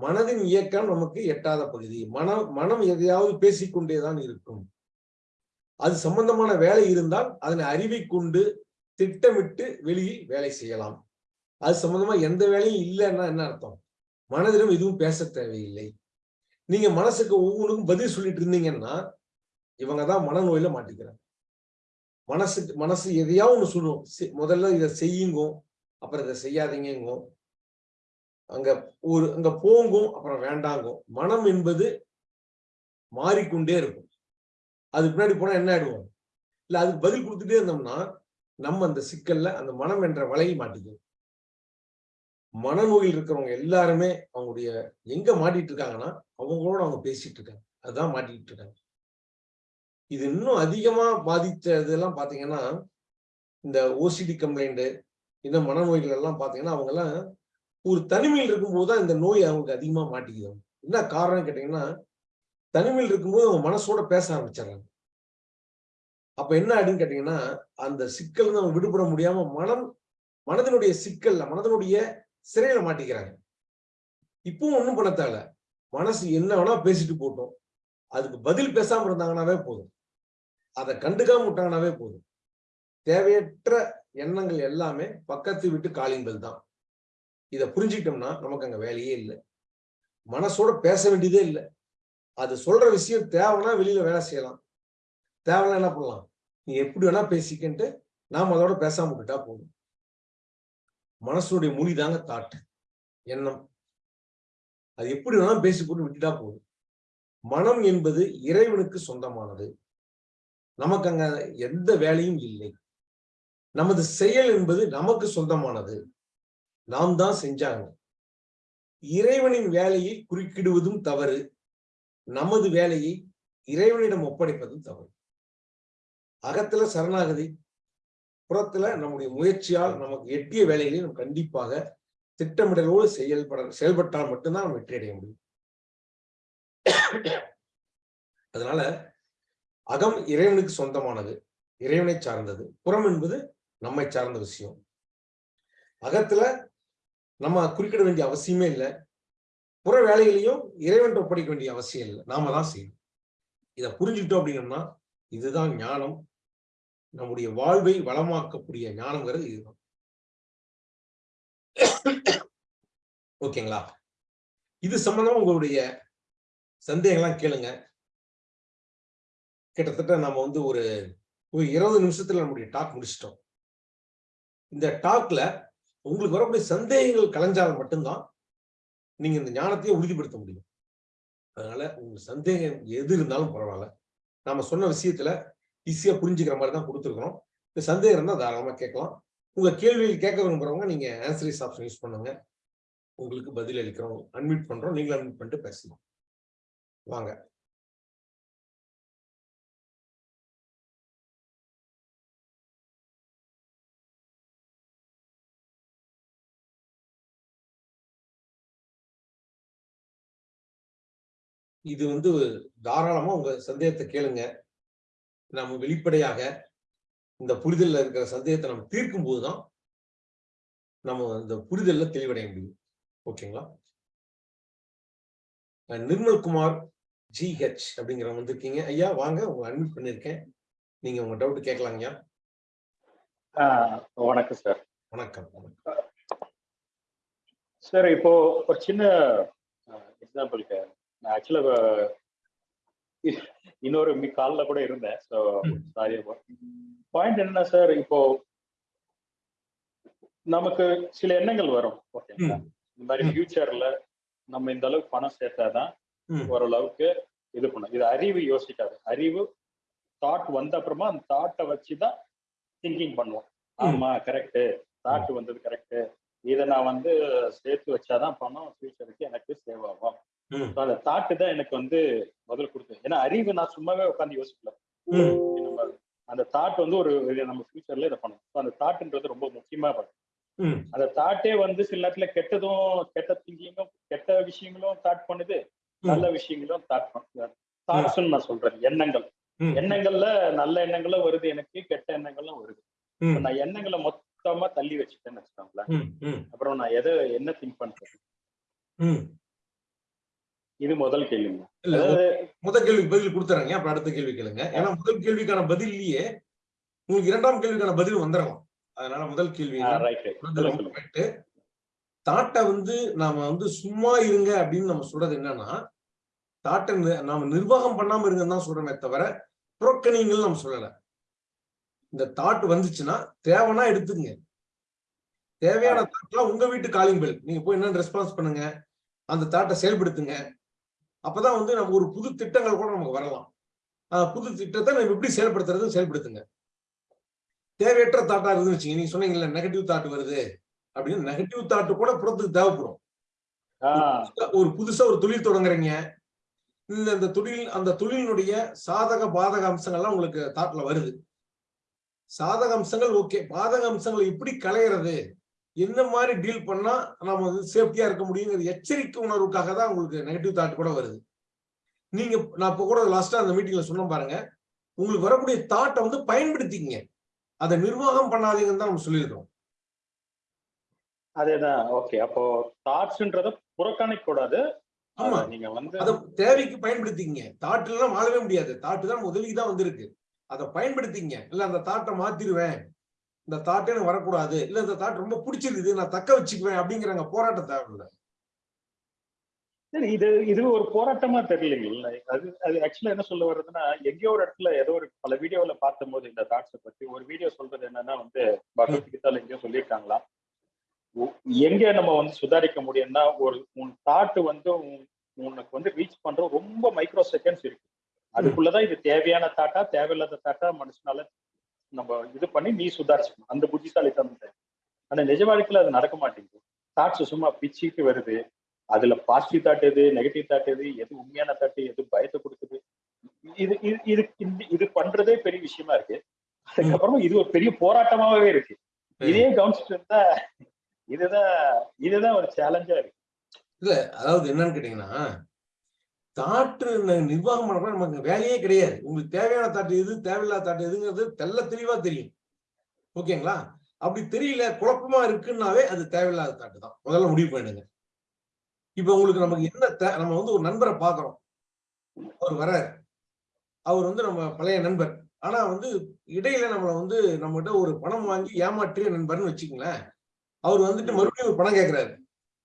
மனதின் இயக்கம் நமக்கு எட்டாத பகுதி. மனம் மனம் எதையாவது பேசிக்கொண்டேதான் இருக்கும். அது சம்பந்தமான வேலை இருந்தால் அதனை அறிவை கொண்டு திட்டமிட்டு வெளியில் வேலை செய்யலாம். அது சம்பந்தமா எந்த வேலையும் இல்லைன்னா என்ன அர்த்தம்? மனதிலும் எதுவும் பேச தேவையில்லை. நீங்க மனசுக்கு ஒவ்வொன்றுக்கும் பதில் சொல்லிட்டு இருந்தீங்கன்னா இவங்கதான் மனநோயில மாட்டிக்கிறாங்க. மனசுக்கு மனசு எதையா ஒண்ணு சொல்லுவோம் செ- முதல்ல இதை செய்யுங்கோ அப்புறம் இதை செய்யாதீங்கங்கோ. அங்க ஒரு அங்க போங்கும் அப்புறம் வேண்டாங்கோ. மனம் என்பது மாறிக்கொண்டே இருக்கும். அதுக்கு பின்னாடி போனா என்ன ஆயிடுவோம்? இல்ல அதுக்கு பதில் கொடுத்துட்டே இருந்தோம்னா நம்ம அந்த சிக்கல்ல அந்த மனம் என்ற வலையை மாட்டிக்கும். மனநோயில் இருக்கிறவங்க எல்லாருமே அவங்களுடைய எங்க மாட்டிட்டு இருக்காங்கன்னா அவங்களோட அவங்க பேசிட்டு இருக்காங்க. அதுதான் மாட்டிட்டு இருக்காங்க. இது இன்னும் அதிகமா பாதித்த இதெல்லாம் பாத்தீங்கன்னா இந்த ஓசிடி கம்ப்ளைண்ட் இந்த மனநோய்கள் எல்லாம் பாத்தீங்கன்னா அவங்க எல்லாம் ஒரு தனிமையில் இருக்கும்போது தான் இந்த நோய் அவங்களுக்கு அதிகமா மாட்டிக்குது. என்ன காரணம் கேட்டீங்கன்னா தனிமையில் இருக்கும்போது அவங்க மனசோட பேச ஆரம்பிச்சிடுறாங்க. அப்ப என்ன ஆயிடுன்னு கேட்டீங்கன்னா அந்த சிக்கல் அவங்க விடுபட முடியாம மனம் மனதினுடைய சிக்கல்ல மனதினுடைய சிறையில மாட்டிக்கிறாங்க. இப்பவும் ஒண்ணும் பண்ண தேவையில்ல. மனசு என்ன வேணா பேசிட்டு போட்டோம். அதுக்கு பதில் பேசாம இருந்தாங்கன்னாவே போதும். அதை கண்டுக்காம விட்டாங்கன்னாவே போதும். தேவையற்ற எண்ணங்கள் எல்லாமே பக்கத்து விட்டு காலிங்கள் தான். இதை புரிஞ்சுக்கிட்டோம்னா நமக்கு அங்க வேலையே இல்லை. மனசோட பேச வேண்டியதே இல்லை. அது சொல்ற விஷயம் தேவைன்னா வெளியில வேலை செய்யலாம். தேவைன்னா என்ன பண்ணலாம்? நீ எப்படி வேணா பேசிக்கின்ட்டு நாம் அதோட பேசாம விட்டுட்டா போதும். மனசுடைய மொழி தாங்க தாட்டு எண்ணம். அது எப்படி வேணாலும் பேசி போட்டு விட்டுட்டா போதும். மனம் என்பது இறைவனுக்கு சொந்தமானது. நமக்கு அங்க எந்த வேலையும் இல்லை. நமது செயல் என்பது நமக்கு சொந்தமானது. நாம் தான் செஞ்சாங்க. இறைவனின் வேலையை குறுக்கிடுவதும் தவறு. நமது வேலையை இறைவனிடம் ஒப்படைப்பதும் தவறு. அகத்துல சரணாகதி புறத்துல நம்முடைய முயற்சியால் நமக்கு எட்டிய வேலைகளை கண்டிப்பாக திட்டமிடலோடு செயல்பட செயல்பட்டால் மட்டும்தான் நம்ம வெற்றி அடைய முடியும். அதனால அகம் இறைவனுக்கு சொந்தமானது இறைவனை சார்ந்தது. புறம் என்பது நம்மை சார்ந்த விஷயம். அகத்துல நம்ம குறிக்கிட வேண்டிய அவசியமே இல்லை. புற வேலைகளையும் இறைவன் ஒப்படைக்க வேண்டிய அவசியம் இல்லை. நாம தான் செய்யணும். இதை புரிஞ்சுக்கிட்டோம் அப்படின்னம்னா இதுதான் ஞானம். நம்முடைய வாழ்வை வளமாக்கக்கூடிய ஞானம்ங்கிறது இதுதான். ஓகேங்களா? இது சம்பந்தமா உங்களுடைய சந்தேகம்லாம் கேளுங்க. கிட்டத்தட்ட நம்ம வந்து ஒரு ஒரு இருபது நிமிஷத்துல நம்முடைய டாக் முடிச்சிட்டோம். இந்த டாக்ல உங்களுக்கு வரக்கூடிய சந்தேகங்கள் கலைஞ்சால் மட்டும்தான் நீங்க இந்த ஞானத்தையே உறுதிப்படுத்த முடியும். அதனால உங்க சந்தேகம் எது இருந்தாலும் பரவாயில்ல. நாம சொன்ன விஷயத்துல ஈஸியா புரிஞ்சுக்கிற மாதிரி தான் கொடுத்துருக்கோம் இந்த சந்தேகம் இருந்தால் தாராளமா கேட்கலாம். உங்க கேள்விகள் கேட்க விரும்புறவங்க நீங்க ஆன்சரிஸ் ஆப்ஷன் யூஸ் பண்ணுங்க. உங்களுக்கு பதில் அளிக்கிறோம். அன்மியூட் பண்றோம். நீங்களும் அன்மியூட் பண்ணிட்டு பேசலாம். வாங்க. இது வந்து தாராளமா உங்க சந்தேகத்தை கேளுங்க. நம்ம வெளிப்படையாக இந்த புரிதல்ல இருக்கிற சந்தேகத்தை நம்ம தீர்க்கும் போதுதான் நம்ம இந்த புரிதல்ல தெளிவடைய முடியும். ஓகேங்களா? நிர்மல்குமார் ஜி ஹெச் அப்படிங்கிறவங்க வந்திருக்கீங்க. ஐயா வாங்க உங்களை அட்மிட் பண்ணிருக்கேன். நீங்க உங்க டவுட் கேட்கலாம் ஐயா.
வணக்கம் சார்
வணக்கம் வணக்கம்.
சார் இப்போ ஒரு சின்ன எக்ஸாம்பிளுக்கு நான் ஆக்சுவலா இன்னொரு காலில் கூட இருந்தேன் ஸோ சாரி பாயிண்ட் என்ன சார் இப்போ நமக்கு சில எண்ணங்கள் வரும் ஓகேங்களா இந்த மாதிரி
ம்.
ஃபியூச்சர்ல நம்ம இந்த அளவுக்கு பணம் சேர்த்தாதான்
ம்.
ஓரளவுக்கு இது பண்ணும் இது அறிவு யோசிக்காது. அறிவு தாட் வந்த அப்புறமா அந்த தாட்டை வச்சுதான் திங்கிங் பண்ணுவோம். ஆமா கரெக்ட் தாட் வந்தது கரெக்ட் இதை நான் வந்து சேர்த்து வச்சாதான் பணம் ஃபியூச்சருக்கு எனக்கு சேவ் ஆகும். அந்த தாட்டு தான் எனக்கு வந்து முதல் கொடுத்தது. ஏன்னா அறிவு நான் சும்மாவே உட்காந்து யோசிக்கல. நம்ம அந்த தாட் வந்து ஒரு நம்ம ஃபியூச்சர்ல இதை பண்ணணும் So அந்த தாட்டுன்றது ரொம்ப முக்கியமா பண்ணும். அந்த தாட்டே வந்து சில நேரத்துல கெட்டதும் கெட்ட திங்கிங்கும் கெட்ட விஷயங்களும் தாட் பண்ணுது. நல்ல விஷயங்களும் தாட்ஸ் நான் சொல்றேன். எண்ணங்கள். எண்ணங்கள்ல நல்ல எண்ணங்களும் வருது எனக்கு கெட்ட எண்ணங்களும் வருது. நான் எண்ணங்களை மொத்தமா தள்ளி வச்சுட்டேன்னு வச்சுக்கோங்களேன். அப்புறம் நான் எதை என்ன திங்க் பண்றது?
ம்.
இது முதல் கேள்விங்க. அதாவது
முதல் கேள்விக்கு பதில் கொடுத்துறேங்க. அப்புறம் அடுத்த கேள்வி கேளுங்க. ஏன்னா முதல் கேள்விக்கான பதில்லையே உங்களுக்கு இரண்டாம் கேள்விக்கான பதில் வந்துடலாம் அதனால முதல் கேள்வி. தாட்டை வந்து நாம வந்து சும்மா இருங்க அப்படின்னு நம்ம சொல்றது என்னன்னா தாட்டை நாம நிர்வாகம் பண்ணாம இருங்கன்னு தான் சொல்றோமே தவிர புறக்கணிங்கள் நம்ம சொல்லல. இந்த தாட் வந்துச்சுன்னா தேவைன்னா எடுத்துங்க தேவையான தாட்லாம் உங்க வீட்டு காலிங் பெல் நீங்க போய் என்னன்னு ரெஸ்பான்ஸ் பண்ணுங்க. அந்த தாட்டை செயல்படுத்துங்க. அப்பதான் வந்து நம்ம ஒரு புது திட்டங்கள் கூட நமக்கு வரலாம். அந்த புது திட்டத்தை நம்ம எப்படி செயல்படுத்துறது செயல்படுத்துங்க. தேவையற்ற தாட்டா இருந்து வச்சுங்க நீங்க சொன்னீங்கல்ல நெகட்டிவ் தாட் வருது. அப்படின்னு நெகட்டிவ் தாட் கூட புறத்துக்கு தேவைப்படும். ஒரு புதுசா ஒரு தொழில் தொடங்குறீங்க. இந்த இந்த தொழில் அந்த தொழிலினுடைய சாதக பாதக அம்சங்கள்லாம் உங்களுக்கு தாட்ல வருது. சாதக அம்சங்கள் ஓகே பாதக அம்சங்களை எப்படி களையிறது? என்ன மாதிரி டீல் பண்ணா நம்ம வந்து சேஃப்டியா இருக்க முடியுங்கிற எச்சரிக்கை உணர்வுக்காக தான் உங்களுக்கு நெகட்டிவ் தாட் கூட வருது. நீங்க நான் இப்ப கூட லாஸ்டா அந்த மீட்டிங்ல சொன்ன பாருங்க. உங்களுக்கு வரக்கூடிய தாட்டை வந்து பயன்படுத்திக்கங்க. அதை நிர்வாகம் பண்ணாதீங்கன்னு தான் நம்ம சொல்லியிருக்கோம்
அதேதான். ஓகே அப்போ தாட்ஸ்ன்றத புறக்கணிக்க கூடாது
ஆமா.
நீங்க வந்து
அதை தேவைக்கு பயன்படுத்திக்கங்க. தாட்டுல எல்லாம் வாழவே முடியாது. தாட்டு தான் உதவிக்கு தான் வந்திருக்கு. அதை பயன்படுத்திங்க இல்ல அந்த தாட்டை மாத்திருவேன். இந்த தாட்டே எனக்கு வரக்கூடாது. இல்ல இந்த தாட் ரொம்ப பிடிச்சிருக்குது. நான் தக்க வச்சுக்குவேன் அப்படிங்கிறாங்க போராட்டம் தேவையில்லை.
சரி இது இது ஒரு போராட்டமா தெரியலைங்களா அது அது ஆக்சுவலா என்ன சொல்ல வர்றதுன்னா எங்கேயோ ஒரு இடத்துல ஏதோ ஒரு பல வீடியோல பார்க்கும்போது இந்த தாட்ஸை பத்தி ஒரு வீடியோ சொல்றது என்னன்னா வந்து பகவத்கீதால எங்கேயோ சொல்லியிருக்காங்களா எங்க நம்ம வந்து சுதாரிக்க முடியும்னா ஒரு உன் தாட் வந்து உன்- உனக்கு வந்து ரீச் பண்ற ரொம்ப மைக்ரோ செகண்ட்ஸ் இருக்கு. அதுக்குள்ளதான் இது தேவையான தாட்டா தேவையில்லாத தாட்டா மனுஷனால நம்ம இது பண்ணி நீ சுதாரிச்சுக்கணும். அந்த புத்திசாலித்தனம். ஆனா நிஜ வாழ்க்கையில அது நடக்க மாட்டேங்குது. தாட்ஸ் சும்மா பிச்சுட்டு வருது. அதுல பாசிட்டிவ் தாட் எது நெகட்டிவ் தாட் எது எது உண்மையான தாட் எது பயத்தை கொடுக்குது. இது இது இது இது பண்றதே பெரிய விஷயமா இருக்கு. அதுக்கப்புறம் இது ஒரு பெரிய போராட்டமாவே இருக்கு. இதே கவனிச்சுட்டு இருந்தா இதுதான் இதுதான் ஒரு சேலஞ்சா இருக்கு.
இல்ல அதாவது என்னன்னு கேட்டீங்கன்னா தாட்டு நிர்வாகம் பண்ண நமக்கு வேலையே கிடையாது. உங்களுக்கு தேவையான தாட்டு எது தேவையில்லாத தாட்டு எதுங்கிறது தெள்ள தெளிவா தெரியும். ஓகேங்களா? அப்படி தெரியல குழப்பமா இருக்குன்னாவே அது தேவையில்லாத தாட்டு தான். முதல்ல முடிவு பண்ணிடுங்க. இப்ப உங்களுக்கு நமக்கு என்ன நம்ம வந்து ஒரு நண்பரை பாக்குறோம் அவர் வர்றாரு. அவர் வந்து நம்ம பழைய நண்பர். ஆனா வந்து இடையில நம்மளை வந்து நம்மகிட்ட ஒரு பணம் வாங்கி ஏமாற்றிய நண்பர்னு வச்சுக்கங்களேன். அவர் வந்துட்டு மறுபடியும் ஒரு பணம் கேட்கிறாரு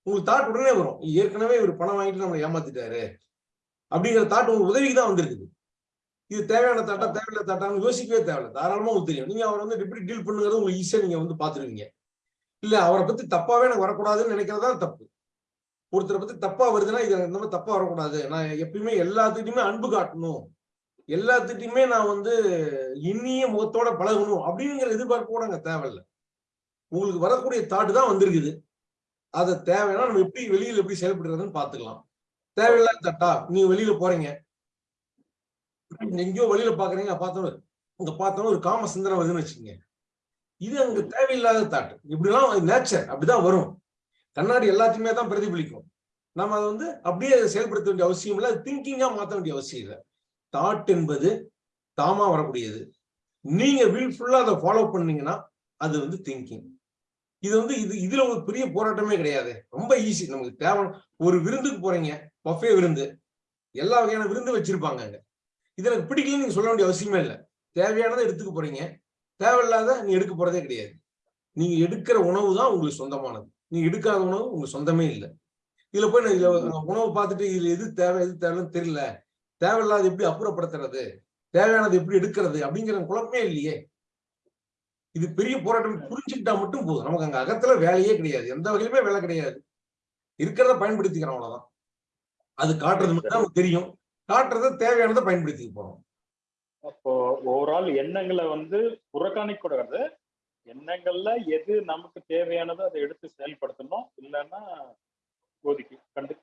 உங்களுக்கு தாட் உடனே வரும். ஏற்கனவே இவர் பணம் வாங்கிட்டு நம்மளை ஏமாத்திட்டாரு. அப்படிங்கிற தாட் உங்களுக்கு உதவிக்கு தான் வந்திருக்குது. இது தேவையான தாட்டா தேவையில்ல தாட்டான்னு யோசிக்கவே தேவையில்ல. தாராளமா உங்களுக்கு தெரியும். நீங்க அவரை வந்து எப்படி டீல் பண்ணுங்கிறது உங்களுக்கு ஈஸியா நீங்க வந்து பாத்துருவீங்க இல்ல அவரை பத்தி தப்பாவே எனக்கு வரக்கூடாதுன்னு நினைக்கிறதா தப்பு. ஒருத்தரை பத்தி தப்பா வருதுன்னா இது இந்த மாதிரி தப்பா வரக்கூடாது. நான் எப்பயுமே எல்லாத்துக்கிட்டையுமே அன்பு காட்டணும். எல்லாத்துக்கிட்டையுமே நான் வந்து இனிய முகத்தோட பழகணும். அப்படிங்கிற எதிர்பார்ப்பு கூட அங்க தேவையில்லை. உங்களுக்கு வரக்கூடிய தாட்டு தான் வந்திருக்குது. அதை தேவைன்னா நம்ம எப்படி வெளியில எப்படி செயல்படுறதுன்னு பாத்துக்கலாம் தேவையில்லாத தட்டா நீங்க வெளியில போறீங்க. எங்கேயோ வெளியில பாக்குறீங்க பார்த்தோம் அங்க பார்த்தோம் ஒரு காம சிந்தனை வருதுன்னு வச்சுக்கோங்க. இது அங்க தேவையில்லாத தாட் இப்படிலாம் நேச்சர் அப்படிதான் வரும். கண்ணாடி எல்லாத்தையுமே தான் பிரதிபலிக்கும். நம்ம அதை வந்து அப்படியே செயல்படுத்த வேண்டிய அவசியம் இல்லை. திங்கிங்கா மாத்த வேண்டிய அவசியம் இல்லை. தாட் என்பது தாமா வரக்கூடியது. நீங்க வீல்ஃபுல்லா அதை ஃபாலோ பண்ணீங்கன்னா அது வந்து திங்கிங் இது வந்து இது இதுல ஒரு பெரிய போராட்டமே கிடையாது. ரொம்ப ஈஸி நமக்கு தேவை ஒரு விருந்துக்கு போறீங்க. பஃபே விருந்து. எல்லா வகையான விருந்து வச்சிருப்பாங்க அங்க. இது எனக்கு பிடிக்கலன்னு நீங்க சொல்ல வேண்டிய அவசியமே இல்லை. தேவையானதை எடுத்துக்க போறீங்க. தேவையில்லாத நீ எடுக்க போறதே கிடையாது. நீங்க எடுக்கிற உணவு தான் உங்களுக்கு சொந்தமானது. நீங்க எடுக்காத உணவு உங்களுக்கு சொந்தமே இல்லை. இதுல போய் நான் இதுல உணவு பார்த்துட்டு இதுல எது தேவை எது தேவைன்னு தெரியல. தேவையில்லாத எப்படி அப்புறப்படுத்துறது? தேவையானது எப்படி எடுக்கிறது? அப்படிங்கிற குழப்பமே இல்லையே. இது பெரிய போராட்டம் புரிஞ்சுக்கிட்டா மட்டும் போதும். நமக்கு அங்க அகத்துல வேலையே கிடையாது. எந்த வகையிலுமே வேலை கிடையாது. இருக்கிறத பயன்படுத்திக்கிறோம் அவ்வளவுதான். அது காட்டுறது மட்டும் தான் தெரியும். காட்டுறத தேவையானதை பயன்படுத்திக்க போறோம்.
அப்போ ஓவரால் எண்ணங்களை வந்து புறக்கணிக்க கூடாது. எண்ணங்கள்ல எது நமக்கு தேவையானதோ அதை எடுத்து செயல்படுத்தணும். இல்லைன்னா ஒதுக்கி கண்டு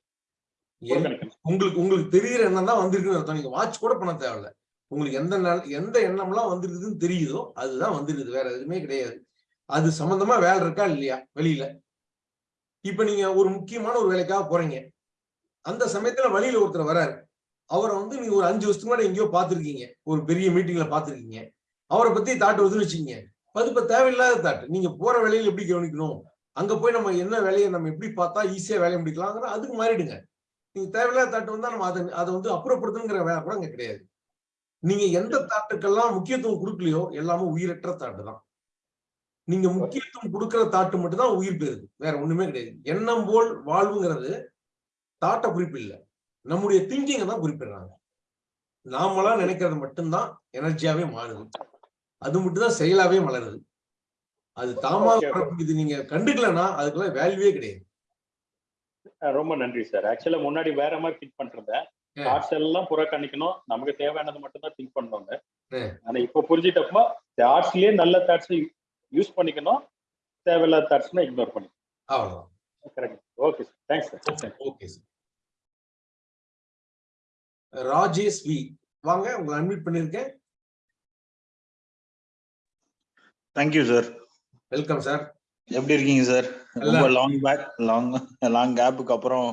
உங்களுக்கு உங்களுக்கு தெரியுற எண்ணம் தான் வந்திருக்குன்னு அர்த்தம். நீங்க வாட்ச் கூட பண்ண தேவையில்ல. உங்களுக்கு எந்த நாள் எந்த எண்ணம்லாம் வந்துருக்குதுன்னு தெரியுதோ அதுதான் வந்துருக்குது. வேற எதுவுமே கிடையாது. அது சம்பந்தமா வேலை இருக்கா இல்லையா? வெளியில. இப்ப நீங்க ஒரு முக்கியமான ஒரு வேலைக்காக போறீங்க. அந்த சமயத்துல வழியில ஒருத்தர் வராரு. அவரை வந்து நீங்க ஒரு அஞ்சு வருஷத்துக்கு முன்னாடி எங்கேயோ பார்த்திருக்கீங்க. ஒரு பெரிய மீட்டிங்ல பார்த்திருக்கீங்க. அவரை பத்தி தாட்டு வருதுன்னு வச்சுக்கீங்க. அது இப்ப தேவையில்லாத தாட்டு. நீங்க போற வேலையில எப்படி கவனிக்கணும்? அங்க போய் நம்ம என்ன வேலையை நம்ம எப்படி பார்த்தா ஈஸியா வேலையை முடிக்கலாங்கிற அதுக்கு மாறிடுங்க. நீங்க தேவையில்லாத தாட்டு வந்தா நம்ம அதை அதை வந்து அப்புறப்படுத்துங்கிற வேலை கூட அங்க கிடையாது. நீங்க எந்த தாட்டுக்கெல்லாம் முக்கியத்துவம் கொடுக்கலையோ எல்லாமே உயிரற்ற தாட்டு தான் நீங்க முக்கியத்துவம் கொடுக்கிற தாட்டு மட்டும் தான் உயிர் பெறுது. வேற ஒண்ணுமே கிடையாது. எண்ணம் போல் வாழ்வுங்கிறது தாட்டை குறிப்பில்ல நம்முடைய திங்கிங்கை தான் குறிப்பிடுறாங்க. நாமளா நினைக்கிறது மட்டும்தான் எனர்ஜியாவே மாறுது. அது மட்டும் தான் செயலாவே மலருது. அது தாமா
Okay, okay.
இது நீங்க கண்டுக்கலன்னா அதுக்கெல்லாம் வேல்யூவே கிடையாது.
ரொம்ப நன்றி சார் ஆக்சுவலா முன்னாடி வேற மாதிரி பண்றேன்
ஆ.
தாட்ஸ் எல்லாம் புறக்கணிக்கணும். நமக்கு தேவையானது மட்டும் தான் திங்க் பண்ணுவாங்க. ஆனா இப்போ புரிஞ்சிட்டப்போ தாட்ஸ்லயே நல்ல தாட்ஸ் யூஸ் பண்ணிக்கணும். தேவையில்லாத தாட்ஸ்னா இக்னோர்
அவ்வளவுதான்.
Correct okay sir thanks sir
okay sir Rajesh V வாங்க உங்களை அட்மிட் பண்ணிருக்கேன்
தேங்க்யூ சார்
வெல்கம் சார்
எப்படி இருக்கீங்க சார் ரொம்ப லாங் பேக் லாங் லாங் கேப்புக்கு அப்புறம்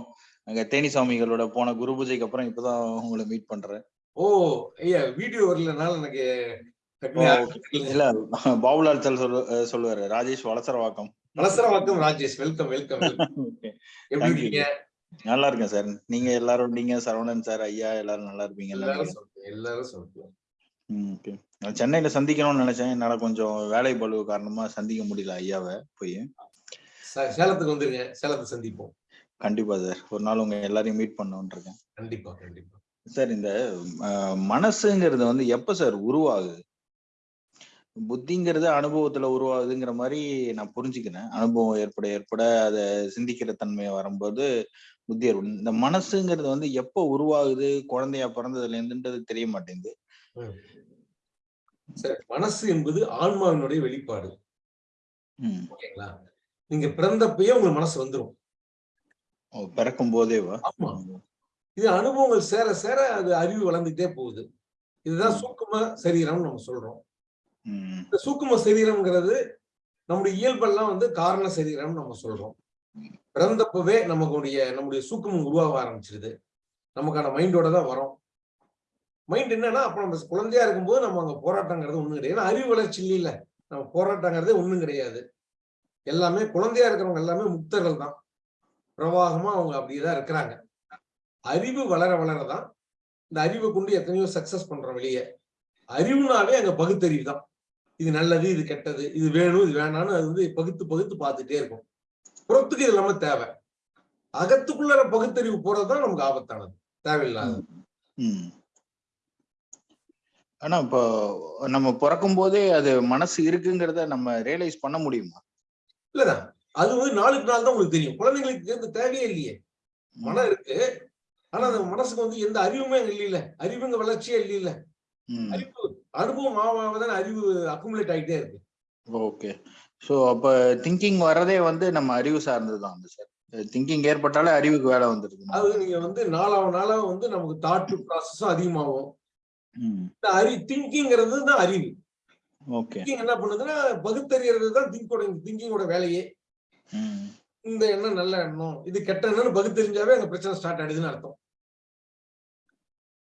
அங்க தேனி சாமிகளோட போன குரு பூஜைக்கு அப்புறம் இப்பதான் உங்களை மீட் பண்றேன்.
ஓ ஐயா வீடியோ வரலனால எனக்கு.
இல்ல பாபுலால் சொல்லு அஹ் சொல்லுவாரு ராஜேஷ் வளசரவாக்கம்
வணக்கம் ராஜேஷ். Welcome welcome. எப்படி. இருக்கீங்க?
நல்லா இருக்கேன் சார் நீங்க எல்லாரும் நீங்க சரவணன் சார் ஐயா எல்லாரும் நல்லா இருப்பீங்க?
எல்லாரும் எல்லாரும்
நான் சென்னையில சந்திக்கணும்னு நினைச்சேன். என்னால கொஞ்சம் வேலை பளு காரணமா சந்திக்க முடியல ஐயாவை போய்.
சேலத்துக்கு வந்துருங்க. சேலத்தை சந்திப்போம்.
கண்டிப்பா சார். ஒரு நாள் உங்க எல்லாரையும் மீட் பண்ணணும்னு இருக்கேன்
கண்டிப்பா கண்டிப்பா.
சார் இந்த மனசுங்கிறது வந்து எப்ப சார் உருவாகுது? புத்திங்கிறது அனுபவத்துல உருவாகுதுங்கிற மாதிரி நான் புரிஞ்சுக்கிறேன் அனுபவம் ஏற்பட ஏற்பட அதை சிந்திக்கிற தன்மை வரும்போது புத்தி ஏற்படும். இந்த மனசுங்கிறது வந்து எப்போ உருவாகுது? குழந்தையா பிறந்ததுல இருந்துன்றது தெரிய மாட்டேங்குது.
சரி மனசு என்பது ஆன்மாவினுடைய வெளிப்பாடு. ஓகேங்களா? நீங்க பிறந்தப்பயே உங்களுக்கு மனசு வந்துரும்.
ஓ, பிறக்கும் போதேவா
ஆமா. இது அனுபவங்கள் சேர சேர அது அறிவு வளர்ந்துட்டே போகுது. இதுதான் சூக்கும சரீரம்னு நம்ம சொல்றோம். இந்த சூக்கும சரீரம்ங்கிறது நம்முடைய இயல்பெல்லாம் வந்து காரண சரீரம்னு நம்ம சொல்றோம். பிறந்தப்பவே நமக்குடைய நம்முடைய சூக்குமம் உருவாக ஆரம்பிச்சிருது. நமக்கான மைண்டோட தான் வரோம். மைண்ட் என்னன்னா அப்ப நம்ம குழந்தையா இருக்கும்போது நம்ம அங்க போராட்டங்கிறது ஒண்ணும் கிடையாது. ஏன்னா அறிவு வளர்ச்சி இல்ல நம்ம போராட்டங்கிறதே ஒண்ணும் கிடையாது. எல்லாமே குழந்தையா இருக்கிறவங்க எல்லாமே முக்தர்கள் தான். பிரவாகமா அவங்க அப்படியேதான் இருக்கிறாங்க. அறிவு வளர வளரதான் இந்த அறிவை கொண்டு எத்தனையோ சக்சஸ் பண்றோம் வெளியே. அறிவுனாவே அங்க பகுத்தறிவு தான். இது நல்லது இது கெட்டது இது வேணும் இது வேணாம்னு அது வந்து பகுத்து பகுத்து பார்த்துட்டே இருக்கும். புறத்துக்கு இது இல்லாம தேவை. அகத்துக்குள்ள பகுத்தறிவு போறதுதான் நமக்கு ஆபத்தானது. தேவையில்லாதது.
ஆனா இப்போ நம்ம பிறக்கும் போதே அது மனசு இருக்குங்கிறத நம்ம ரியலைஸ் பண்ண முடியுமா?
இல்லதான். அது வந்து நாளுக்கு நாள் தான் உங்களுக்கு தெரியும். குழந்தைங்களுக்கு இந்த தேவையே இல்லையே. மனம் இருக்கு. ஆனா அந்த மனசுக்கு வந்து எந்த அறிவுமே அங்க இல்ல அறிவுங்க வளர்ச்சியே இல்ல
ம்.
அறிவு அனுபவம் ஆவாதான் அறிவு அக்குமுலேட் ஆயிட்டே இருக்கு.
ஓகே. ஸோ அப்ப திங்கிங் வர்றதே வந்து நம்ம அறிவு சார்ந்தது தான் சார் திங்கிங் ஏற்பட்டாலே அறிவுக்கு வேலை வந்துருது
அது நீங்க வந்து நாளாவ நாளாவ வந்து நமக்கு தாட் ப்ராசஸும் அதிகமாகும்.
ம்.
இந்த அறி திங்கிங்கிறது தான் அறிவு.
ஓகே.
திங்கிங் என்ன பண்ணுதுன்னா பகுத்தறியறது தான் திங்கோட திங்கிங்கோட வேலையே. இந்த எண்ணம் நல்ல எண்ணம். இது கெட்ட எண்ணம்னு பகுத்தறிஞ்சாவே அங்க பிரச்சனை ஸ்டார்ட் ஆயிடுதுன்னு அர்த்தம்.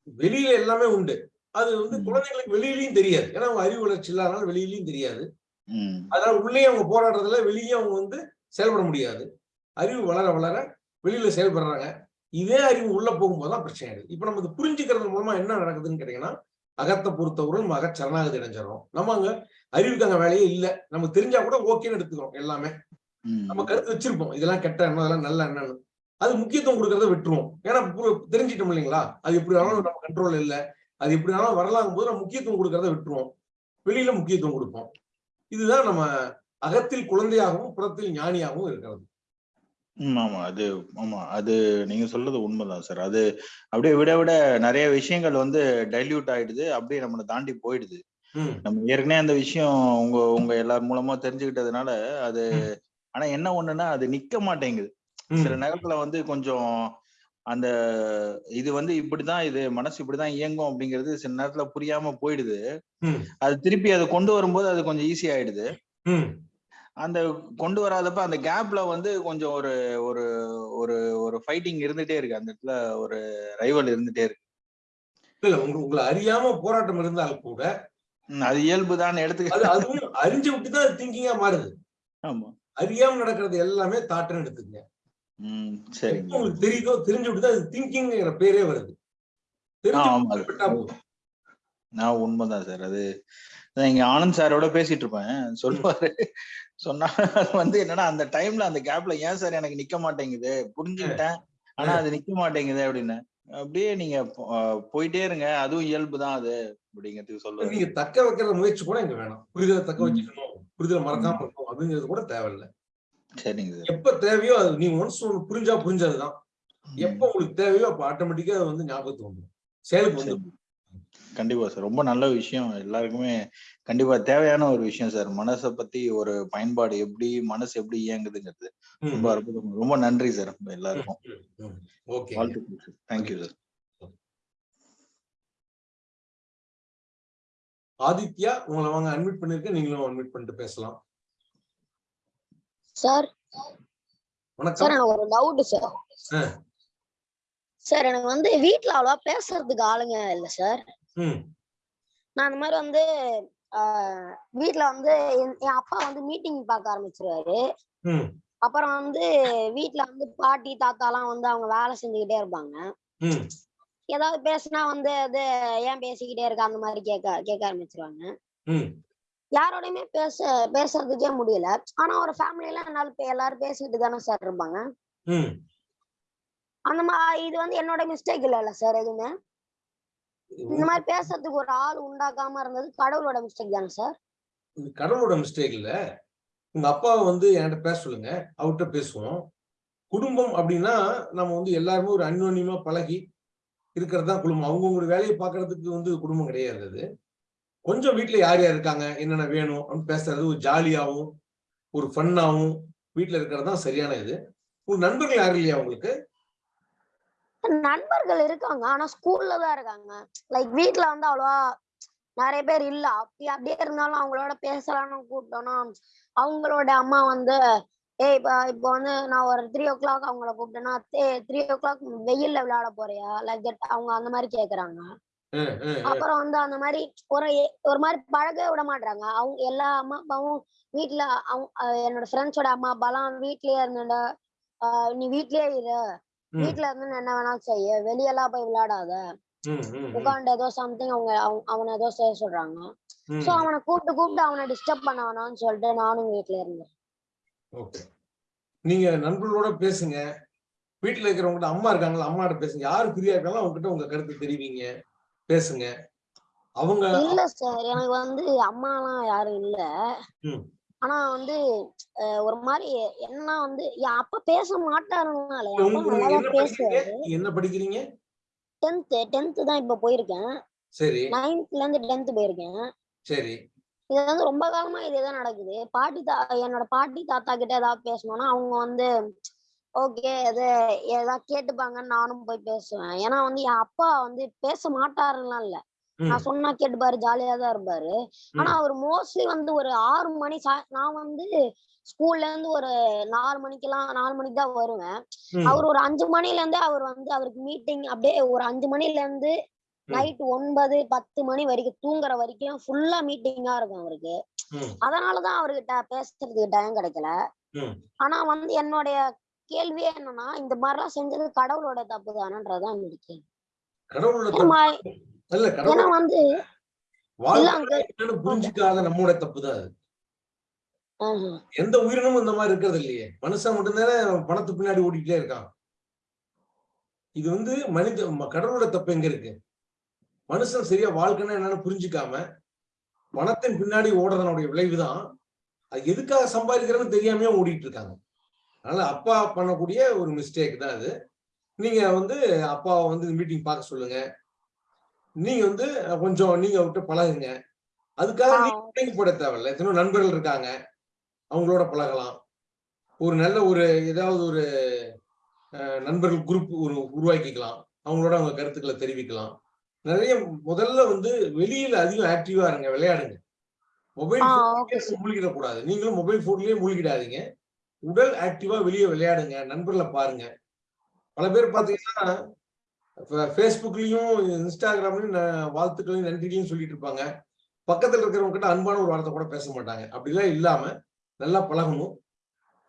வெளியில எல்லாமே உண்டு. அது வந்து. குழந்தைங்களுக்கு வெளியிலயும் தெரியாது. ஏன்னா அவங்க அறிவு வளர்ச்சி இல்லாதனால வெளியிலயும் தெரியாது. அதனால உள்ளே அவங்க போராடுறதுல வெளியே அவங்க வந்து செயல்பட முடியாது. அறிவு வளர வளர வெளியில செயல்படுறாங்க. இதே அறிவு உள்ள போகும்போது தான் பிரச்சனை ஆயிடுது. இப்ப இது புரிஞ்சுக்கிறது மூலமா என்ன நடக்குதுன்னு கேட்டீங்கன்னா அகத்தை பொறுத்தவரை நம்ம அக சரணாகதி அடைஞ்சிடறோம். நம்ம அங்க அறிவுக்கு அங்க வேலையே இல்ல. நமக்கு தெரிஞ்சா கூட ஓகேன்னு எடுத்துக்கிறோம் எல்லாமே. நம்ம கருத்து வச்சிருப்போம். இதெல்லாம் கெட்ட எண்ணம் இதெல்லாம் நல்ல எண்ணம்னு அது முக்கியத்துவம் கொடுக்கறத விட்டுருவோம். ஏன்னா தெரிஞ்சிட்டோம் இல்லைங்களா? அது எப்படி வேணாலும் நம்ம கண்ட்ரோல் இல்ல. அது எப்படி வேணாலும் வரலாங்கும் போது நம்ம முக்கியத்துவம் கொடுக்கறத விட்டுருவோம். வெளியில முக்கியத்துவம் கொடுப்போம். இதுதான் நம்ம அகத்தில் குழந்தையாகவும் புறத்தில் ஞானியாகவும் இருக்கிறது.
ஆமா. அது ஆமா. அது நீங்க சொல்றது உண்மைதான் சார். அது அப்படியே விட விட நிறைய விஷயங்கள் வந்து டைல்யூட் ஆயிடுது. அப்படியே நம்மளை தாண்டி போயிடுது. நம்ம ஏற்கனவே அந்த விஷயம் உங்க உங்க எல்லார் மூலமா தெரிஞ்சுக்கிட்டதுனால அது. ஆனா என்ன ஒண்ணுன்னா அது நிக்க மாட்டேங்குது. சில நேரத்துல வந்து கொஞ்சம் அந்த இது வந்து இப்படிதான் இது மனசு இப்படிதான் இயங்கும் அப்படிங்கிறது சில நேரத்துல புரியாம போயிடுது. அது திருப்பி அதை கொண்டு வரும்போது அது கொஞ்சம் ஈஸி ஆயிடுது. அந்த கொண்டு வராதப்ப அந்த கேப்ல வந்து கொஞ்சம் ஒரு ஒரு ஒரு ஒரு ஃபைட்டிங் இருந்துட்டே இருக்கு. அந்த இடத்துல ஒரு ரைவல் இருந்துட்டே இருக்கு.
இல்ல உங்க உங்களை அறியாம போராட்டம் இருந்தால் கூட
அது இயல்புதான் எடுத்துக்க
அதுவும் அறிஞ்சு விட்டு தான் திங்கிங்கா மாறுது.
ஆமா.
அறியாம நடக்கிறது எல்லாமே தாட்டுன்னு எடுத்துக்கங்க. உங்களுக்கு தெரியுதோ தெரிஞ்சு விட்டு தான் அது திங்கிங்கிற பேரே வருது.
நான் உண்மைதான் சார். அது இங்க ஆனந்த் சாரோட பேசிட்டு இருப்பேன். சொல்லுவாரு. சொன்னா அது வந்து என்னன்னா அந்த டைம்ல அந்த கேப்ல ஏன் சார் எனக்கு நிக்க மாட்டேங்குது? புரிஞ்சுக்கிட்டேன். ஆனா அது நிக்க மாட்டேங்குது அப்படின்னு. அப்படியே நீங்க போயிட்டே இருங்க. அதுவும் இயல்பு தான் அது அப்படிங்கிறதுக்கு சொல்லுவாரு
நீங்க தக்க வைக்கிற முயற்சி கூட இங்க வேணாம். புரிதலை தக்க. வச்சுக்கணும். புரிதலை மறக்காம இருக்கணும். அப்படிங்கிறது கூட தேவையில்லை.
சரிங்க சார்.
எப்ப தேவையோ அது நீங்க ஒன்ஸ் ஒன்று புரிஞ்சா புரிஞ்சதுதான். எப்ப உங்களுக்கு தேவையோ அப்ப ஆட்டோமேட்டிக்கா அது வந்து ஞாபகத்துக்கு வந்துடும் செயலுக்கு
சரி. கண்டிப்பா சார். ரொம்ப நல்ல விஷயம். எல்லாருக்குமே கண்டிப்பா தேவையான ஒரு விஷயம் சார். மனசை பத்தி ஒரு பயன்பாடு எப்படி மனசு எப்படி இயங்குதுங்கிறது. ரொம்ப அற்புதம். ரொம்ப நன்றி சார் எல்லாருக்கும்.
ஓகே
வாழ்த்துக்கள் சார். Thank you sir.
ஆதித்யா உங்களை வாங்க அட்மிட் பண்ணிருக்கேன். நீங்களும் அட்மிட் பண்ணிட்டு பேசலாம்.
சார்.
வணக்கம்.
சார் எனக்கு ஒரு டவுட் சார். சார் எனக்கு வந்து வீட்ல அவ்வளவா பேசுறதுக்கு ஆளுங்க இல்ல சார். நான் அந்த மாதிரி வந்து வீட்ல வந்து என் அப்பா வந்து மீட்டிங் பார்க்க ஆரம்பிச்சிருவாரு. அப்புறம் வந்து வீட்ல வந்து பாட்டி தாத்தாலாம் வந்து அவங்க வேலை செஞ்சுக்கிட்டே இருப்பாங்க. ஏதாவது பேசுனா வந்து அது ஏன் பேசிக்கிட்டே இருக்க? அந்த மாதிரி கேட்க கேட்க ஆரம்பிச்சிருவாங்க. யாரோடையுமே பேச பேசுறதுக்கே முடியல. ஆனா ஒரு ஃபேமிலியில என்னால எல்லாரும் பேசிக்கிட்டு தானே சார் இருப்பாங்க. அந்த மாதிரி இது வந்து என்னோட மிஸ்டேக் இல்லைல்ல சார் எதுவுமே. இந்த மாதிரி பேசுறதுக்கு ஒரு ஆள் உண்டாக்காம இருந்தது கடவுளோட மிஸ்டேக் தானே சார்
இது கடவுளோட மிஸ்டேக் இல்ல. உங்க அப்பாவை வந்து என்கிட்ட பேச சொல்லுங்க. அவர்கிட்ட பேசுவோம். குடும்பம் அப்படின்னா நம்ம வந்து எல்லாருமே ஒரு அந்யோன்யமா பழகி இருக்கிறது தான் குடும்பம். அவங்கவுங்க வேலையை பார்க்கறதுக்கு வந்து குடும்பம் கிடையாது அது. கொஞ்சம் வீட்ல யார் யார் இருக்காங்க? என்னென்ன வேணும்? அப்படின்னு பேசுறது ஒரு ஜாலியாவும் ஒரு ஃபன்னாவும் வீட்ல இருக்கிறது தான் சரியான இது. உங்க நண்பர்கள் யாரும் இல்லையா உங்களுக்கு?
நண்பர்கள் இருக்காங்க. ஆனா ஸ்கூல்ல தான் இருக்காங்க. லைக் வீட்ல வந்து அவ்வளவா நிறைய பேர் இல்ல. அப்படி அப்படியே இருந்தாலும் அவங்களோட பேசலாம்னு கூப்பிட்டோம்னா அவங்களோட அம்மா வந்து ஏய் இப்ப இப்போ வந்து நான் ஒரு த்ரீ ஓ கிளாக் அவங்கள கூப்பிட்டேன்னா த்ரீ ஓ கிளாக் வெயில்ல விளையாட போறியா? லைக் தட் அவங்க அந்த மாதிரி கேக்குறாங்க. அப்புறம் வந்து அந்த மாதிரி ஒரு ஒரு மாதிரி பழக விட மாட்டாங்க அவங்க எல்லா அம்மா அப்பாவும் வீட்ல அவங்க என்னோட ஃப்ரெண்ட்ஸோட அம்மா அப்பாலாம் வீட்லயே இருந்துட நீ வீட்லயே இரு.
ம்,
வீட்ல இருந்து என்ன வேணாலும் செய்ய. வெளியெல்லாம் போய் விளையாடாத. உட்காந்து ஏதோ சம்திங் அவங்க அவனை ஏதோ செய்ய சொல்றாங்க. சோ அவனை கூப்பிட்டு கூப்பிட்டு அவனை டிஸ்டர்ப் பண்ண வேணாம்னு சொல்லிட்டு நானும் வீட்ல இருந்தேன்.
ஓகே. நீங்க நண்பர்களோட பேசுங்க. வீட்டுல இருக்கிறவங்ககிட்ட அம்மா இருக்காங்களா அம்மாட்ட பேசுங்க. யாரு ஃப்ரீயா இருக்காங்களோ அவங்க கிட்ட உங்க கருத்து தெரிவிங்க. பேசுங்க. அவங்க
இல்ல சார் எனக்கு வந்து அம்மாலாம் யாரும் இல்ல. ஆனா வந்து ஒரு மாதிரி என்ன வந்து என் அப்பா பேச மாட்டாருனால அப்பா பேசுவாரு.
என்ன படிக்கிறீங்க?
டென்த் டென்த் தான் இப்ப போயிருக்கேன்.
சரி.
நைன்த்ல இருந்து டென்த் போயிருக்கேன்.
சரி.
இது வந்து ரொம்ப காலமா இதுதான் நடக்குது. பாட்டி தா என்னோட பாட்டி தாத்தா கிட்ட ஏதாவது பேசணும்னா அவங்க வந்து ஓகே இது ஏதாவது கேட்டுப்பாங்கன்னு நானும் போய் பேசுவேன். ஏன்னா வந்து என் அப்பா வந்து பேச மாட்டாருலாம் இல்ல. நான் சொன்னா கேட்டுப்பாரு ஜாலியா தான் இருப்பாரு. ஆனா அவர் மோஸ்ட்லி வந்து ஒரு ஆறு மணி நான் வந்து ஸ்கூல்ல இருந்து ஒரு நாலு மணிக்கெல்லாம் நாலு மணிக்கு தான் வருவேன். அவர் ஒரு அஞ்சு மணில இருந்து அவர் வந்து அவருக்கு மீட்டிங் அப்படியே ஒரு அஞ்சு மணில இருந்து நைட் ஒன்பது பத்து மணி வரைக்கும் தூங்குற வரைக்கும் ஃபுல்லா மீட்டிங்கா இருக்கும் அவருக்கு. அதனாலதான் அவர்கிட்ட பேசுறதுக்கு டைம் கிடைக்கல. ஆனா வந்து என்னுடைய கேள்வியே என்னன்னா இந்த மாதிரிலாம் செஞ்சது கடவுளோட தப்பு தானன்றதுதான் என்னோட
இல்ல கடவுள்.
வந்து
புரிஞ்சுக்காத நம்மோட தப்பு தான் அது.
ஆஹ்
எந்த உயிரினமும் இந்த மாதிரி இருக்கிறது இல்லையே. மனுஷன் மட்டும்தானே பணத்து பின்னாடி ஓடிக்கிட்டே இருக்கான். இது வந்து மனித கடவுளோட தப்பு எங்க இருக்கு? மனுஷன் சரியா வாழ்க்கைன்னா என்னன்னு புரிஞ்சுக்காம பணத்தின் பின்னாடி ஓடுறதனுடைய விளைவுதான் அது எதுக்காக சம்பாதிக்கிறேன்னு தெரியாமயே ஓடிட்டு இருக்காங்க. அதனால அப்பா பண்ணக்கூடிய ஒரு மிஸ்டேக் தான் அது. நீங்க வந்து அப்பாவை வந்து மீட்டிங் பார்க்க சொல்லுங்க. நீங்க வந்து கொஞ்சம் நீங்க அவர்கிட்ட பழகுங்க. அதுக்காக. நீங்க போட தேவையில்ல. எத்தனையோ நண்பர்கள் இருக்காங்க. அவங்களோட பழகலாம். ஒரு நல்ல ஒரு ஏதாவது ஒரு நண்பர்கள் குரூப் ஒரு உருவாக்கிக்கலாம். அவங்களோட அவங்க கருத்துக்களை தெரிவிக்கலாம். நிறைய முதல்ல வந்து வெளியில அதிகம் ஆக்டிவா இருங்க விளையாடுங்க. மொபைல். மூழ்கிடக்கூடாது. நீங்களும் மொபைல் போன்லயே மூழ்கிடாதீங்க. உடல் ஆக்டிவா வெளியே விளையாடுங்க. நண்பர்களை பாருங்க. பல பேர் பாத்தீங்கன்னா ஃபேஸ்புக்லையும் இன்ஸ்டாகிராம்லையும் வாழ்த்துக்களையும் நன்றிகளையும் சொல்லிட்டு இருப்பாங்க. பக்கத்தில் இருக்கிறவங்க கிட்ட அன்பான ஒரு வார்த்தை கூட பேச மாட்டாங்க. அப்படிலாம் இல்லாம நல்லா பழகணும்.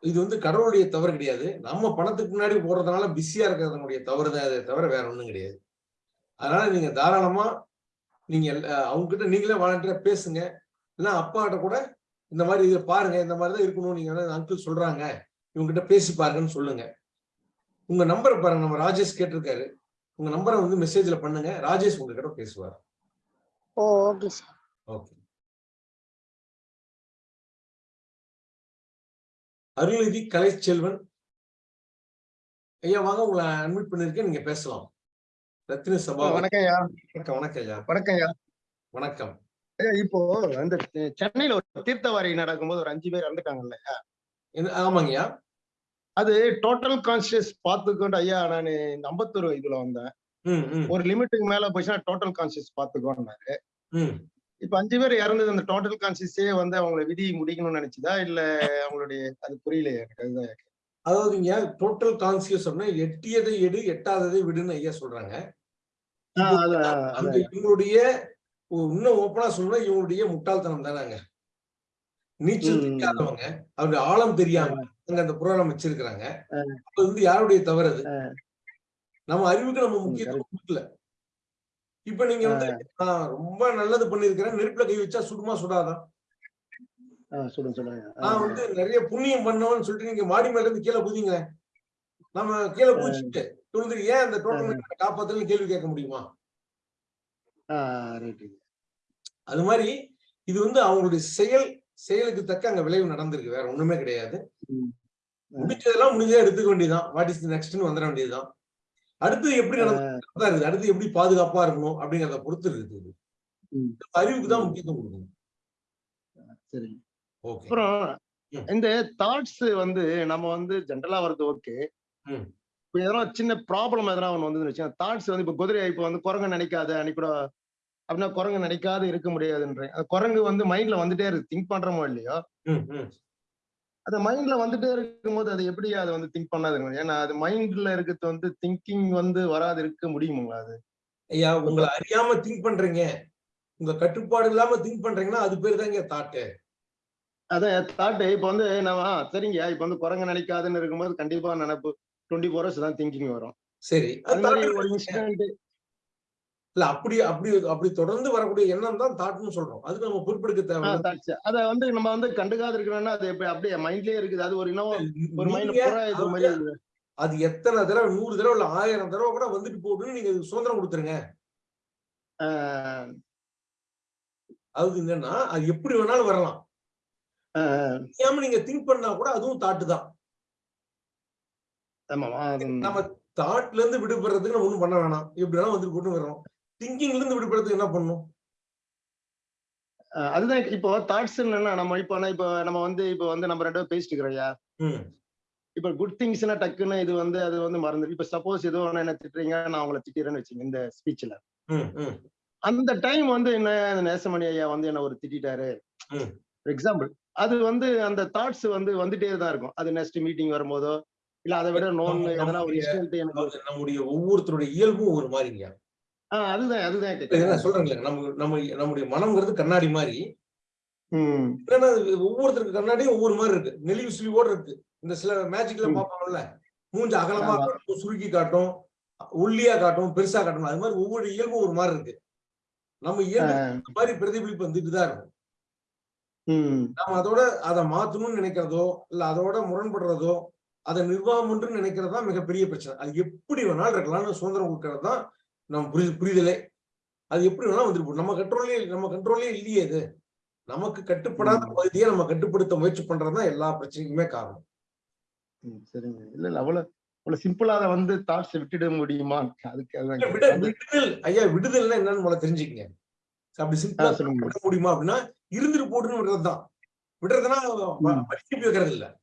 இது வந்து கடவுளுடைய தவறு கிடையாது. நம்ம பணத்துக்கு முன்னாடி போடுறதுனால பிஸியா இருக்கிறதுனுடைய தவறு தான் அதை தவிர வேற ஒன்றும் கிடையாது. அதனால நீங்க தாராளமா நீங்க அவங்க கிட்ட நீங்களே வாலண்டியரா பேசுங்க. இல்லைன்னா அப்பாட்ட கூட இந்த மாதிரி இதை பாருங்க இந்த மாதிரி தான் இருக்கணும் நீங்க அங்கிள் சொல்றாங்க. இவங்க கிட்ட பேசி பாருங்கன்னு சொல்லுங்க. உங்க நம்பரை பாருங்க. நம்ம ராஜேஷ் கேட்டிருக்காரு. உங்க நம்பரை வந்து மெசேஜ்ல பண்ணுங்க. ராஜேஷ் உங்ககிட்ட பேசுவார்.
ஓ okay sir
okay Arulnithi Kalaiselvan. ஐயா வாங்க உங்களை அட்மிட் பண்ணிருக்கேன். நீங்க பேசலாம். ரத்தின சபா
வணக்கம் ஐயா.
வணக்கம் வணக்கம் ஐயா.
வணக்கம் ஐயா.
வணக்கம்.
ஐயா, இப்போ அந்த சென்னையில ஒரு தீர்த்தவாரி நடக்கும்போது ஒரு அஞ்சு பேர் இறந்துட்டாங்கல்ல
ஆமாங்கய்யா
அது டோட்டல் கான்சியஸ் பார்த்துக்கொண்டு ஐயா நான் இந்த அம்பத்தூர் இதுல வந்தேன். ஒரு லிமிட்டுக்கு மேல போச்சுன்னா டோட்டல் கான்சியஸ் பார்த்துக்கோன்னாரு.
ம்.
இப்ப அஞ்சு பேர் இறந்தது அந்த டோட்டல் கான்சியஸே வந்து அவங்கள விதி முடிக்கணும்னு நினைச்சுதா? இல்ல அவங்களுடைய அது புரியல எனக்கு அதுதான்
அதாவதுங்க டோட்டல் கான்சியஸ் அப்படின்னா எட்டியதை எடு எட்டாததை விடுன்னு ஐயா சொல்றாங்க. இவங்களுடைய இன்னும் ஓப்பனா சொல்லணும்னா இவங்களுடைய முட்டாள்தனம் தானேங்க. நீச்சல். தெரியாதவங்க அவருடைய ஆழம் தெரியாம. அங்க அந்த புராணம் வச்சிருக்கிறாங்க. அது வந்து யாருடைய தவறு அது? நம்ம அறிவுக்கு நம்ம முக்கியத்துவம் கொடுக்கல. இப்ப நீங்க வந்து நான் ரொம்ப நல்லது பண்ணிருக்கிறேன் நெருப்புல கை வச்சா சுடுமா சுடாதான் நான் வந்து நிறைய புண்ணியம் பண்ணவன்னு சொல்லிட்டு நீங்க மாடி மேல இருந்து கீழே குதிங்களேன் நம்ம கீழே குதிச்சுட்டு துணிந்து ஏன் அந்த டோட்டல் காப்பாத்தலன்னு கேள்வி கேட்க முடியுமா. அது மாதிரி இது வந்து அவங்களுடைய செயல் செயலுக்கு தக்க அங்க விளைவு நடந்திருக்கு. வேற ஒண்ணுமே கிடையாது. முடிச்சதெல்லாம் முடிஞ்சதா எடுத்துக்க வேண்டியதுதான். வாட் இஸ் நெக்ஸ்ட்னு வந்துட வேண்டியதுதான். அடுத்து எப்படி நடந்தா இருக்குது? அடுத்து எப்படி பாதுகாப்பா இருக்கணும் அப்படிங்கறத பொறுத்து இருக்குது. அறிவுக்கு தான் முக்கியத்துவம் கொடுக்கணும்.
சரி. அப்புறம் இந்த தாட்ஸ் வந்து நம்ம வந்து ஜென்ரலா வருது ஓகே. இப்ப எதனா சின்ன ப்ராப்ளம் எதனா ஒன்று வந்து தாட்ஸ் வந்து இப்ப குதிரை இப்ப வந்து குரங்கு நினைக்காத அன்னைக்கு கூட அப்படின்னா குரங்கு நினைக்காத இருக்க முடியாதுன்றேன். குரங்கு வந்து மைண்ட்ல வந்துட்டே இருக்கு. திங்க் பண்றோமோ இல்லையோ. அது மைண்ட்ல வந்துட்டே இருக்கும்போது அது எப்படி அதை வந்து திங்க் பண்ணாதுங்க? ஏன்னா அது மைண்ட்ல இருக்கிறது வந்து திங்கிங் வந்து வராது இருக்க முடியுங்களா அது?
ஐயா உங்களை அறியாம திங்க் பண்றீங்க. உங்க கட்டுப்பாடு இல்லாம திங்க் பண்றீங்கன்னா அது பேர் தாங்க தாட்டு
அதான் தாட்டு இப்ப வந்து நம்ம சரிங்க இப்ப வந்து குரங்கு நினைக்காதுன்னு இருக்கும்போது கண்டிப்பா நினைப்பு டுவெண்ட்டி ஃபோர் ஹவர்ஸ் தான் திங்கிங் வரும்.
சரி.
அது மாதிரி ஒரு. இன்சிடென்ட்
இல்ல அப்படி அப்படி அப்படி தொடர்ந்து வரக்கூடிய எண்ணம் தான் தாட்னு சொல்றோம். அதுக்கு நம்ம பொறுப்பெடுக்க தேவை
அத வந்து நம்ம வந்து கண்டுக்காது இருக்கிறோம்னா அது அப்படியே மைண்ட்லயே இருக்குது. அது ஒரு இன்னும் ஒரு மைண்ட்
அது- எத்தனை தடவை நூறு தடவை இல்ல ஆயிரம் தடவை கூட வந்துட்டு போகுதுன்னு நீங்க அதுக்கு சுதந்திரம் கொடுத்துருங்க.
ஆஹ்,
அது என்னன்னா அது எப்படி வேணாலும் வரலாம். தெரியாம நீங்க திங்க் பண்ணா கூட அதுவும் தாட்டு தான். நம்ம தாட்ல இருந்து விடுபடுறதுக்கு நம்ம ஒண்ணும் பண்ண வேணாம். எப்படி வேணாலும் வந்துட்டு போட்டு வர்றோம். திங்கிங்ல இருந்து விடுபடுறதுக்கு என்ன பண்ணும்?
அதுதான் இப்போ தாட்ஸ் என்னன்னா நம்ம இப்போ இப்போ நம்ம வந்து இப்போ வந்து நம்ம ரெண்டு பேரும் பேசிட்டு இருக்கிறோம்யா இப்போ குட் திங்ஸ்னா டக்குன்னு இது வந்து அது வந்து மறந்து இப்போ சப்போஸ் ஏதோ என்ன திட்டுறீங்க நான் உங்களை திட்டிறேன்னு வச்சுங்க இந்த ஸ்பீச்ல அந்த டைம் வந்து என்ன அந்த நேசமணி ஐயா வந்து என்ன ஒரு திட்டாரு. ஃபார் எக்ஸாம்பிள் அது வந்து அந்த தாட்ஸ் வந்து வந்துட்டே தான் இருக்கும். அது நெக்ஸ்ட் மீட்டிங் வரும்போதோ இல்ல அதை விட நோன் எதனா ஒரு
நம்முடைய- ஒவ்வொருத்தருடைய இயல்பும் ஒரு மாதிரிங்க
அதுதான் அதுதான்
சொல்றேன்ல நம்ம நம்ம நம்முடைய மனம்ங்கிறது கண்ணாடி மாதிரி. ஒவ்வொருத்தருக்கு கண்ணாடியும் ஒவ்வொரு மாதிரி இருக்கு. நெளிவு சுழிவோட இருக்கு. இந்த சில மேஜிக்ல
ம்.
பார்ப்பாங்கல்ல மூஞ்ச அகலமா. காட்டும் சுருக்கி காட்டும் ஒல்லியா காட்டும் பெருசா காட்டும் அது மாதிரி ஒவ்வொரு இயல்பும் ஒரு மாதிரி இருக்கு. நம்ம இயல்பு மாதிரி பிரதிபலிப்பு வந்துட்டு தான் இருக்கும்.
ம்.
நம்ம அதோட அதை மாத்தணும்னு நினைக்கிறதோ இல்ல அதோட முரண்படுறதோ அதை நிர்வாகம் நினைக்கிறது மிகப்பெரிய பிரச்சனை. அது எப்படி வேணாலும் இருக்கலாம்னு சுதந்திரம் கொடுக்கறது தான் நம்ம புரி புரிதலே. அது எப்படி வேணாலும் வந்துட்டு போகும். நம்ம கண்ட்ரோலே நம்ம கண்ட்ரோலே இல்லையே இது. நமக்கு கட்டுப்படாத பகுதியை நம்ம கட்டுப்படுத்த முயற்சி பண்றதுதான் எல்லா பிரச்சனைக்குமே காரணம்.
சரிங்க. இல்ல இல்ல அவ்வளவு அவ்வளவு சிம்பிளா அதை வந்து தாட்ஸ் விட்டுட முடியுமா? அதுக்கு. அது-
விடுதல் ஐயா விடுதல்னா என்னன்னு முதல்ல தெரிஞ்சுக்கங்க. அப்படி சிம்பிளா விட முடியுமா அப்படின்னா இருந்துட்டு போட்டுன்னு விடுறதுதான் விடுறதுன்னா
ம்.
படிச்சு வைக்கிறது இல்ல.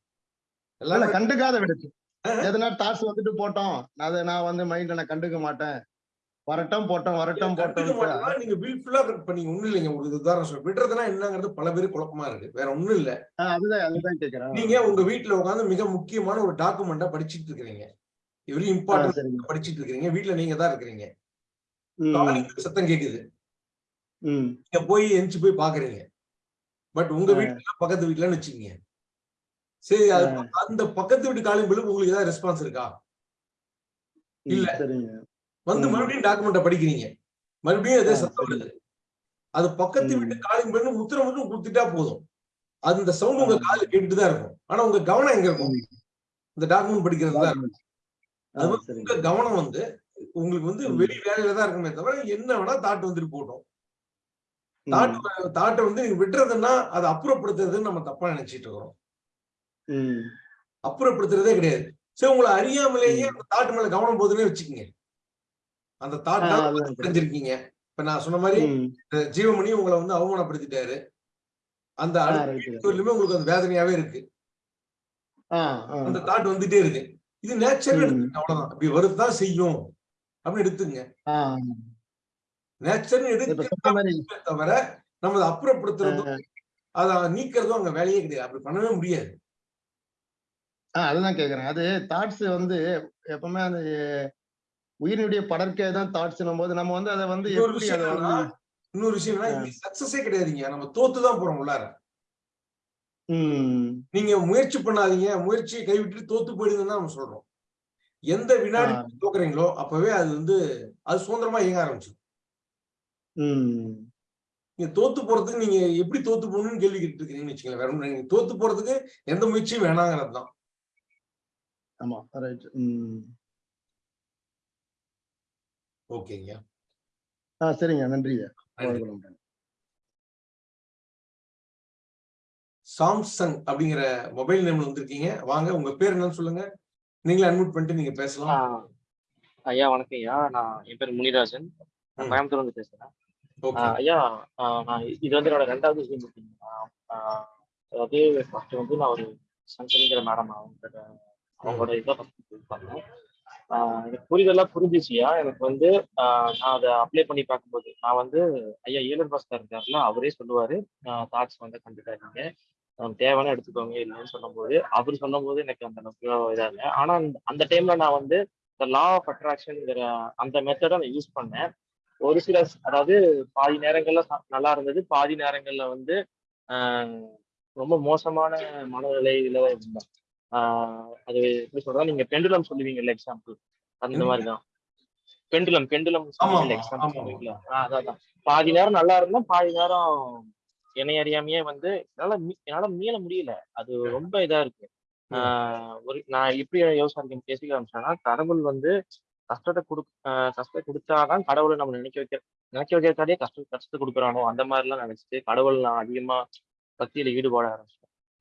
எல்லாமே
கண்டுக்காத விடுச்சு. எதனா தாட்ஸ் வந்துட்டு போட்டோம். அதை நான் வந்து மைண்ட்ல நான் கண்டுக்க மாட்டேன். வரட்டும் போட்டோம் வரட்டும் போட்டோம்
நீங்க வில்ஃபுல்லா இப்ப நீங்க ஒண்ணும் இல்லைங்க. ஒரு உதாரணம் சொல்ல விடுறதுன்னா என்னங்கிறது பல பேருக்கு குழப்பமா இருக்கு. வேற ஒண்ணும் இல்ல.
அதுதான் அதுதான் கேக்குறேன்.
நீங்க உங்க வீட்டுல உட்கார்ந்து மிக முக்கியமான ஒரு டாக்குமெண்டா படிச்சிட்டு இருக்கிறீங்க. வெரி
ஆ,
இம்பார்ட்டன்ட் படிச்சிட்டு இருக்கிறீங்க. வீட்டுல நீங்க தான் இருக்கிறீங்க. சத்தம் கேக்குது. நீங்க போய் எந்திச்சு போய் பாக்குறீங்க. பட் உங்க. வீட்டுல பக்கத்து வீட்டுலன்னு வச்சுக்கீங்க. சரி அந்த பக்கத்து வீட்டு காலிங் உங்களுக்கு ஏதாவது ரெஸ்பான்ஸ் இருக்கா? இல்ல. வந்து. மறுபடியும் டாக்குமெண்ட்டை படிக்கிறீங்க மறுபடியும் அதே சத்தம். வருது அது பக்கத்து. வீட்டு காலிங் பில்லு முத்திர மட்டும் கொடுத்துட்டா போதும் அந்த சவுண்ட் உங்க. காது கேட்டுட்டு தான் இருக்கும் ஆனா உங்க கவனம் எங்க இருக்கும். இந்த டாக்குமெண்ட் படிக்கிறது தான் இருக்கும். அது வந்து உங்க கவனம் வந்து உங்களுக்கு வந்து. வெளி வேலையில தான் இருக்குமே தவிர என்ன வேணா தாட் வந்துட்டு போட்டோம்
ம்.
தாட் தாட்டை வந்து நீங்க விட்டுறதுன்னா அதை அப்புறப்படுத்துறதுன்னு நம்ம தப்பா நினைச்சிட்டு இருக்கிறோம். அப்புறப்படுத்துறதே கிடையாது சரி உங்களை அறியாமலேயே. அந்த தாட் மேல கவனம் போதுன்னே வச்சுக்கோங்க அந்த தாட். அடைஞ்சிருக்கீங்க இப்ப நான் சொன்ன மாதிரி ஜீவமணி உங்களை வந்து அவமானப்படுத்திட்டாரு. அந்த
ஆ,
அடுத்த
ரைட்டு
நிமிஷத்துலயுமே உங்களுக்கு அந்த வேதனையாவே இருக்கு. அந்த தாட் வந்துட்டே இருக்கு. இது நேச்சர்
ம்.
எடுத்துங்க அவ்வளவுதான். இப்படி வருதுதான் செய்யும். அப்படின்னு எடுத்துங்க
ஆ.
நேச்சர்
இப்ப
எடுத்து தவிர நம்ம அதை அப்புறப்படுத்துறதும் அதை நீக்கிறதும் அங்க வேலையே கிடையாது. அப்படி பண்ணவே முடியாது.
அதுதான் கேக்குறேன். அது தாட்ஸ் வந்து எப்பவுமே அந்த உயிரினுடைய படர்க்கை தான் தாட்ஸ் போது நம்ம வந்து அதை வந்து
இன்னொரு விஷயம் சக்சஸே கிடையாதுங்க. நம்ம தோத்து தான் போறோம் உள்ளார. நீங்க முயற்சி பண்ணாதீங்க. முயற்சியை கைவிட்டு தோத்து போயிடுங்கன்னு நம்ம சொல்றோம். எந்த வினாடி. தோக்குறீங்களோ அப்பவே அது வந்து அது சுதந்திரமா இயங்க ஆரம்பிச்சு
ம்.
நீங்க தோத்து போறதுக்கு நீங்க எப்படி தோத்து போகணும்னு கேள்வி கேட்டு இருக்கீங்கன்னு வச்சுக்கோங்களேன் வேற தோத்து போறதுக்கு எந்த முயற்சியும் வேணாங்கிறது தான்.
ஆமா ரைட் ம்.
ஓகேங்க.
ஆ சரிங்க. நன்றிங்க
நன்றி. சாம்சங் அப்படிங்கிற மொபைல் நேம்ல வந்திருக்கீங்க. வாங்க உங்க பேர் என்னன்னு சொல்லுங்க. நீங்களே அன்மியூட் பண்ணிட்டு நீங்க பேசலாம்.
ஐயா வணக்கம் ஐயா. நான் என் பேர் முனிராஜன். கோயம்புத்தூர்ல இருந்து பேசுறேன். ஐயா ஆஹ் நான் இது வந்து என்னோட ரெண்டாவது ஜூம் மீட்டிங் அதாவது ஃபர்ஸ்ட் வந்து நான் ஒரு சங்கரிங்கிற மேடம் அவங்க அவங்களோட இதை ஃபர்ஸ்ட் பண்ணேன் எனக்கு புரிதெல்லாம் புரிஞ்சிச்சுயா? எனக்கு வந்து நான் அதை அப்ளை பண்ணி பார்க்கும்போது நான் வந்து ஐயா ஏழர் பாஸ்கர் இருக்காருல அவரே சொல்லுவாரு தாட்ஸ் வந்து கண்டுக்காதீங்க. தேவைன்னு எடுத்துக்கோங்க இல்லைன்னு சொல்லும்போது. அவர் சொல்லும்போது எனக்கு அந்த இதாக இல்லை. ஆனால் அந்த- அந்த டைம்ல நான் வந்து இந்த லா ஆஃப் அட்ராக்ஷன்ங்கிற அந்த மெத்தடை நான் யூஸ் பண்ணேன். ஒரு சில அதாவது பாதி நேரங்கள்ல நல்லா இருந்தது. பாதி நேரங்கள்ல வந்து ரொம்ப மோசமான மனநிலையில இருந்தேன். அது எப்படி சொல்றா நீங்க பெண்டுலம் சொல்லுவீங்கல்ல எக்ஸாம்பிள் அந்த மாதிரி தான் பெண்டுலம் பெண்டுலம் எக்ஸாம்பிள். சொல்லுவீங்களா? அதான். பாதி நேரம் நல்லா இருந்தேன் பாதி நேரம் என்னை அறியாமையே வந்து என்னால என்னால மீள முடியல. அது ரொம்ப இதா இருக்கு. ஆஹ் ஒரு நான் எப்படி யோசனை பேசிக்க ஆரம்பிச்சேன்னா கடவுள் வந்து கஷ்டத்தை கொடு கஷ்டத்தை கொடுத்தாதான் கடவுளை நம்ம நினைக்க வைக்க நினைக்க வைக்கிறதாலே கஷ்ட கஷ்டத்தை கொடுக்குறானோ அந்த மாதிரி எல்லாம் நினைச்சிட்டு கடவுள் நான் அதிகமா பக்தியில ஈடுபாட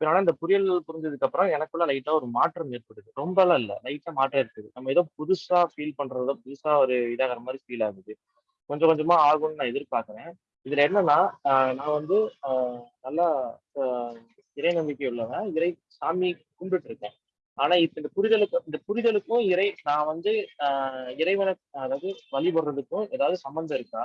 ஆரம்பிச்சிட்டேன் அந்த இந்த புரியல் புரிஞ்சதுக்கு அப்புறம் எனக்குள்ள லைட்டா ஒரு மாற்றம் ஏற்படுது. ரொம்பலாம் இல்ல. லைட்டா மாற்றம் இருக்குது நம்ம ஏதோ புதுசா ஃபீல் பண்றதோ புதுசா ஒரு இதாகிற மாதிரி ஃபீல் ஆகுது. கொஞ்சம் கொஞ்சமா ஆகும்னு நான் எதிர்பார்க்குறேன். இதுல என்னன்னா நான் வந்து நல்லா இறை நம்பிக்கை உள்ளவன். இறை சாமி கும்பிட்டு இருக்கேன். ஆனா இப்ப இந்த புரிதலுக்கு இந்த புரிதலுக்கும் இறை நான் வந்து ஆஹ் இறைவனை அதாவது வழிபடுறதுக்கும் ஏதாவது சம்மந்தம் இருக்கா?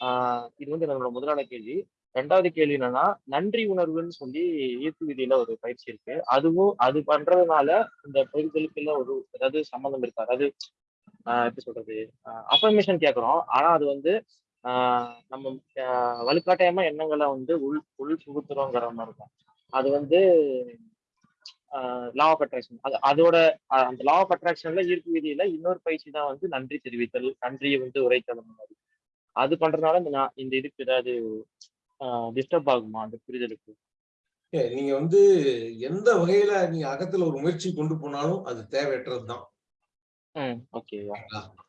ஆஹ் இது வந்து என்னோட முதலான கேள்வி. ரெண்டாவது கேள்வி என்னன்னா நன்றி உணர்வுன்னு சொல்லி ஈர்ப்பு விதியில ஒரு பயிற்சி இருக்கு. அதுவும் அது பண்றதுனால இந்த புரிதலுக்குள்ள ஒரு ஏதாவது சம்மந்தம் இருக்கா? அதாவது ஆஹ் எப்படி சொல்றது? அஃபர்மேஷன் கேட்குறோம் ஆனா அது வந்து ஆஹ் நம்ம ஆஹ் வலுக்காட்டாயமா எண்ணங்களை வந்து உள் உள் புகுத்துறோங்கிற மாதிரி இருக்கும். அது வந்து லா ஆஃப் அட்ராக்ஷன் அது அதோட அந்த லா ஆஃப் அட்ராக்ஷன்ல ஈர்ப்பு விதியில இன்னொரு பயிற்சி தான் வந்து நன்றி தெரிவித்தல் நன்றியை வந்து உரைத்தல் மாதிரி. அது பண்றதுனால இந்த இந்த இதுக்கு ஏதாவது டிஸ்டர்ப் ஆகுமா அந்த புரிதலுக்கு?
நீங்க வந்து எந்த வகையில நீங்க அகத்துல ஒரு முயற்சி கொண்டு போனாலும் அது தேவையற்றதுதான்
ம் ஓகே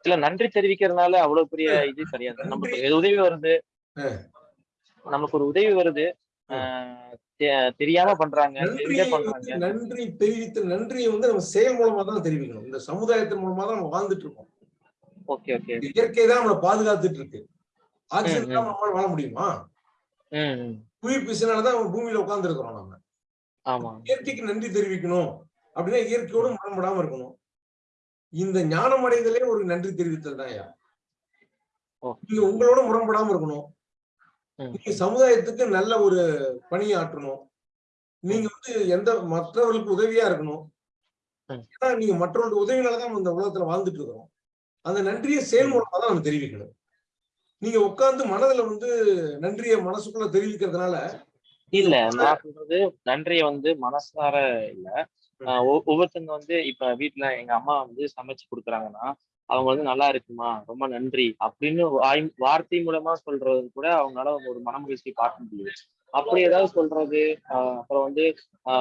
இல்ல நன்றி தெரிவிக்கிறதுனால அவ்வளவு பெரிய இது கிடையாது. நமக்கு உதவி வருது. நமக்கு ஒரு உதவி வருது. தெரியாம பண்றாங்க
நன்றி தெரிவித்த நன்றியை வந்து நம்ம செயல் மூலமா தான் தெரிவிக்கணும். இந்த சமுதாயத்தின் மூலமா தான் நம்ம வாழ்ந்துட்டு இருக்கோம்.
Okay okay.
இயற்கை தான் நம்மளை பாதுகாத்துட்டு இருக்கு. ஆக்சிஜன். நம்மளால வாழ முடியுமா?
ம், ம்.
உயிர் பிசுனாலதான் பூமியில உட்கார்ந்து இருக்கிறோம் நம்ம.
ஆமா.
இயற்கைக்கு நன்றி தெரிவிக்கணும் அப்படின்னா இயற்கையோடு முரண்படாம இருக்கணும். இந்த ஞானம் அடைதலே ஒரு நன்றி தெரிவித்தல் தான் ஐயா. நீங்க உங்களோட முரண்படாம இருக்கணும். நீங்க சமுதாயத்துக்கு நல்ல ஒரு பணியாற்றணும் நீங்க வந்து எந்த மற்றவர்களுக்கு உதவியா இருக்கணும். ஏன்னா நீங்க மற்றவர்களுக்கு உதவினாலதான் இந்த உலகத்துல வாழ்ந்துட்டு இருக்கிறோம். அந்த நன்றியை செயல் மூலமா தான் நம்ம தெரிவிக்கணும். நீங்க உட்கார்ந்து மனதுல வந்து நன்றியை மனசுக்குள்ள தெரிவிக்கிறதுனால
இல்ல நான் சொல்றது நன்றிய வந்து மனசார இல்ல. ஒவ்வொருத்தங்க வந்து இப்ப வீட்ல எங்க அம்மா வந்து சமைச்சு கொடுக்குறாங்கன்னா அவங்க வந்து நல்லா இருக்குமா? ரொம்ப நன்றி. அப்படின்னு வாய் வார்த்தை மூலமா சொல்றது கூட அவங்களால ஒரு மனமகிழ்ச்சி பார்க்க முடியுது. அப்படி ஏதாவது சொல்றது ஆஹ் அப்புறம் வந்து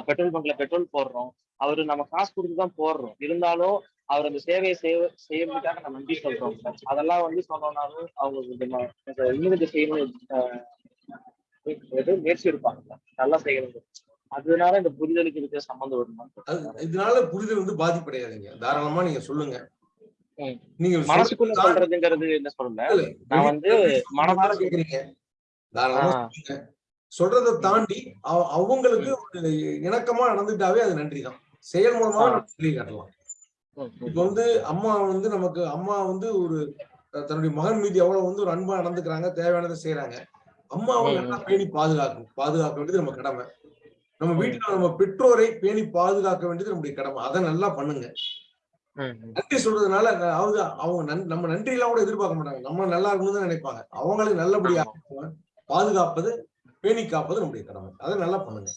பெட்ரோல் பங்க்ல பெட்ரோல் போடுறோம். அவரு நம்ம காசு கொடுத்து தான் போடுறோம். இருந்தாலும் அவர் அந்த சேவையை செய்ய செய்யறதுக்காக நம்ம நன்றி சொல்றோம் அதெல்லாம் வந்து சொன்னோம்னாலும் அவங்க கொஞ்சம் இன்னும் செய்யணும் ஆஹ் முயற்சி இருப்பாங்க நல்லா செய்யணும் அதனால இந்த புரிதலுக்கு இருக்கிற சம்மந்தம் வருமா
இதனால புரிதல் வந்து பாதிப்படையாதுங்க. தாராளமா நீங்க சொல்லுங்க. நீங்க
மனசுக்குள்ள
சொல்றது
சொல்றதுங்கிறது என்ன சொல்லல நான் வந்து மனதார
கேக்குறீங்க. சொல்றதை தாண்டி அவ- அவங்களுக்கு இணக்கமா நடந்துட்டாவே அது நன்றி தான். செயல் மூலமா நன்றி காட்டலாம். இப்ப வந்து அம்மா வந்து நமக்கு அம்மா வந்து ஒரு தன்னுடைய மகன் மீது எவ்வளவு வந்து ஒரு அன்பா நடந்துக்கிறாங்க தேவையானதை செய்யறாங்க அம்மாவை
ம்,
நல்லா. பேணி பாதுகாக்கணும். பாதுகாக்க வேண்டியது நம்ம கடமை. நம்ம. வீட்டுல நம்ம பெற்றோரை பேணி பாதுகாக்க வேண்டியது நம்முடைய கடமை. அதை நல்லா பண்ணுங்க. நன்றி சொல்றதுனால அவங்க அவங்க நம்ம நன்றி எல்லாம் கூட எதிர்பார்க்க மாட்டாங்க. நம்ம நல்லா இருக்கணும்னு தான் நினைப்பாங்க. அவங்களை நல்லபடியா பாதுகாப்பது பேணி காப்பது நம்முடைய கடமை. அதை நல்லா பண்ணுங்க.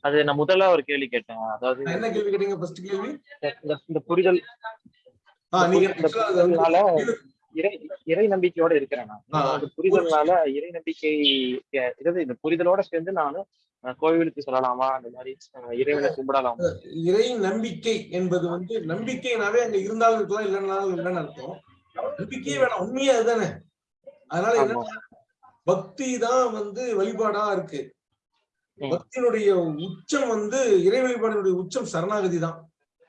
அது நான் முதல்ல ஒரு கேள்வி கேட்டேன். அதாவது
என்ன கேள்வி கேட்டீங்க? ஃபர்ஸ்ட் கேள்வி?
இந்த- புரிதல்
நீங்க
இறை நம்பிக்கையோட இருக்கிறேன் நான். புரிதல்னால இறை நம்பிக்கை இந்த புரிதலோட சேர்ந்து நானும் கோவிலுக்கு சொல்லலாமா? அந்த மாதிரி இறைவனை கும்பிடலாமா?
இறை நம்பிக்கை என்பது வந்து நம்பிக்கைனாவே அங்க இருந்தாலும் இருக்கலாம் இல்லைன்னாலும் இல்லைன்னு அர்த்தம். நம்பிக்கையே வேணாம். உண்மையே அதுதானே. அதனால என்ன பக்தி தான் வந்து வழிபாடா இருக்கு. பக்தியினுடைய உச்சம் வந்து இறை வழிபாடினுடைய உச்சம் சரணாகதி தான்.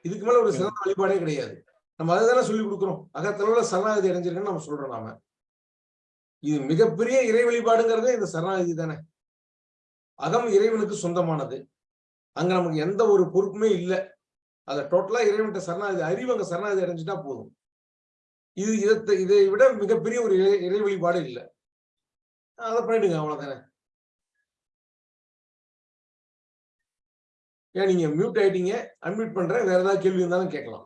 இதுக்கு மேல ஒரு சிறந்த வழிபாடே கிடையாது. நம்ம அதுதானே சொல்லி கொடுக்குறோம். அகத்தளவுல சரணாகதி அடைஞ்சிருக்குன்னு நம்ம சொல்றோம் நாம. இது மிகப்பெரிய இறை வழிபாடுங்கிறதே இந்த சரணாகதி தானே. அகம் இறைவனுக்கு சொந்தமானது. அங்க நமக்கு எந்த ஒரு பொறுப்புமே இல்லை. அதை டோட்டலா இறைவன்கிட்ட சரணாகதி அறிவு அங்க சரணாகதி அடைஞ்சிட்டா போதும். இது இதை இதை விட மிகப்பெரிய ஒரு இறை இறை வழிபாடு இல்லை. அதை பண்ணிடுங்க அவ்வளவுதானே. ஏன் நீங்க மியூட் ஆயிட்டீங்க. அன்மியூட் பண்றேன். வேற ஏதாவது கேள்வி இருந்தாலும் கேட்கலாம்.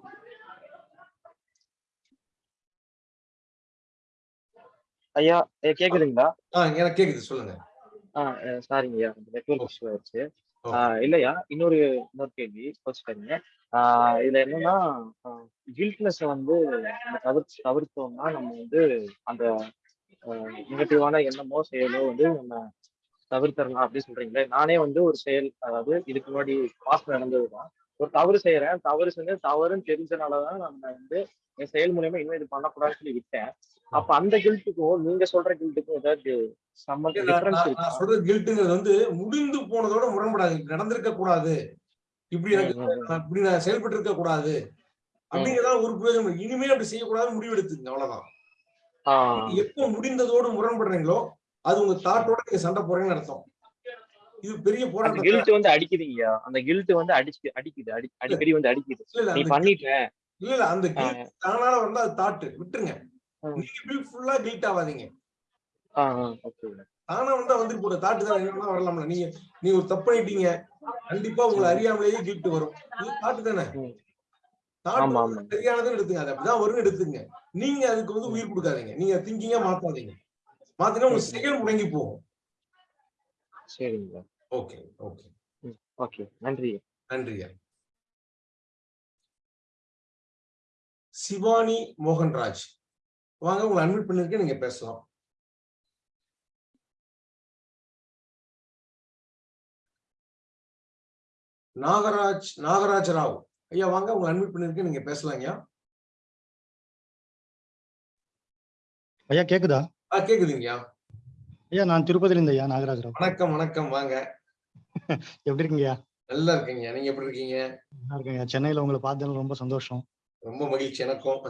ஐயா கேக்குதுங்களா?
எனக்கு கேக்குது சொல்லுங்க.
சாரிங்க ஐயா நெட்ஒர்க் இஷ்யூ ஆயிடுச்சு. இல்லையா இன்னொரு இன்னொரு கேள்வி கோச்சுக்காதீங்க ஆஹ் இதுல என்னன்னா கில்ட்னஸ் வந்து நம்ம தவிர்த்து தவிர்த்தோம்னா நம்ம வந்து அந்த நெகட்டிவான எண்ணமோ செயலோ வந்து நம்ம தவிர்த்தரலாம் அப்படின்னு சொல்றீங்களே. நானே வந்து ஒரு செயல் அதாவது இதுக்கு முன்னாடி பாஸ்ட் நடந்ததுதான். ஒரு தவறு செய்யறேன் தவறு செஞ்சு தவறுன்னு தெரிஞ்சனாலதான் நம்ம வந்து என் செயல் மூலியமா இன்னும் இது பண்ணக்கூடாதுன்னு சொல்லி விட்டேன். அப்ப அந்த கில்ட்டுக்கும் நீங்க சொல்ற கில்ட்டுக்கும் ஏதாவது
நான் சொல்றது கில்ட்டுங்கிறது வந்து முடிந்து போனதோட முரண்படாது நடந்திருக்க கூடாது. இப்படி இப்படி நான் செயல்பட்டு இருக்க கூடாது அப்படிங்கிறதா ஒரு பிரயோஜனம். இனிமே அப்படி செய்யக்கூடாதுன்னு முடிவு எடுத்துங்க அவ்வளவுதான் எப்போ முடிந்ததோடு முரண்படுறீங்களோ அது உங்க தாட்டோட நீங்க சண்டை போறீங்கன்னு அர்த்தம். இது பெரிய போராட்டம்
கில்ட் வந்து அடிக்குதுங்கய்யா அந்த கில்ட் வந்து அடிச்சு அடிக்குது. அடி அடிக்கடி வந்து அடிக்குது. நீ பண்ணிட்ட.
இல்ல இல்ல அந்த கில்ட் தானால வந்தா அது தாட்டு விட்டுருங்க. நீங்க ஃபுல்லா கில்ட் ஆகாதீங்க தானா வந்தா வந்துட்டு போற. தாட்டு தான் என்ன வரலாம்ல. நீங்க ஒரு தப்பு பண்ணிட்டீங்க. கண்டிப்பா உங்களை அறியாமலேயே கில்ட் வரும். இது தாட்டு தானே? சரியானதுன்னு எடுத்துங்க அது அப்படிதான் வரும்னு எடுத்துங்க. நீங்க அதுக்கு வந்து உயிர் கொடுக்காதீங்க. நீங்க திங்கிங்கா மாத்தாதீங்க. மாத்தினா உங்க செயல் முடங்கி போகும்.
சரிங்க
ஓகே ஓகே
ஓகே நன்றி.
நன்றியா சிவானி மோகன்ராஜ். வாங்க உங்களை அட்மிட் பண்ணிருக்கேன் நீங்க பேசலாம். நாகராஜ் நாகராஜ் ராவ் ஐயா வாங்க உங்களை அட்மிட் பண்ணிருக்கேன் நீங்க பேசலாம் ஐயா.
ஐயா கேக்குதா?
ஆ கேக்குதுங்கய்யா
ஐயா. நான் திருப்பதில இருந்து ஐயா நாகராஜராவ்.
வணக்கம் வணக்கம் வாங்க.
எப்படி இருக்கீங்கய்யா
நல்லா இருக்கீங்க நீங்க எப்படி இருக்கீங்க?
நல்லா இருக்கேன் சென்னையில உங்களை பார்த்ததுல ரொம்ப சந்தோஷம்.
ரொம்ப மகிழ்ச்சி எனக்கும்.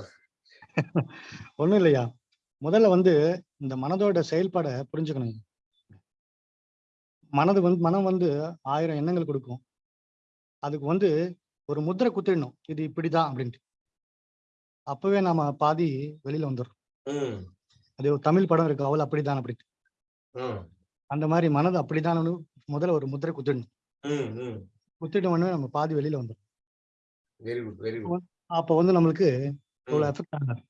ஒண்ணும் இல்லையா? முதல்ல வந்து இந்த மனதோட செயல்பாடை புரிஞ்சுக்கணும் மனது வந்து மனம் வந்து ஆயிரம் எண்ணங்கள் கொடுக்கும். அதுக்கு வந்து ஒரு முத்திரை குத்திடணும். இது இப்படிதான் அப்படின்ட்டு. அப்பவே நாம பாதி வெளியில வந்துடுறோம்.
ம்.
அது ஒரு தமிழ் படம் இருக்கு. அவள் அப்படிதான் அப்படின்ட்டு. அந்த மாதிரி மனது அப்படிதான் முதல்ல ஒரு முத்திரை குத்திடணும். குத்திட்ட உடனே நம்ம பாதி வெளியில வந்துடும் அப்போ வந்து நம்மளுக்கு இவ்வளவு எஃபெக்ட் ஆகாது.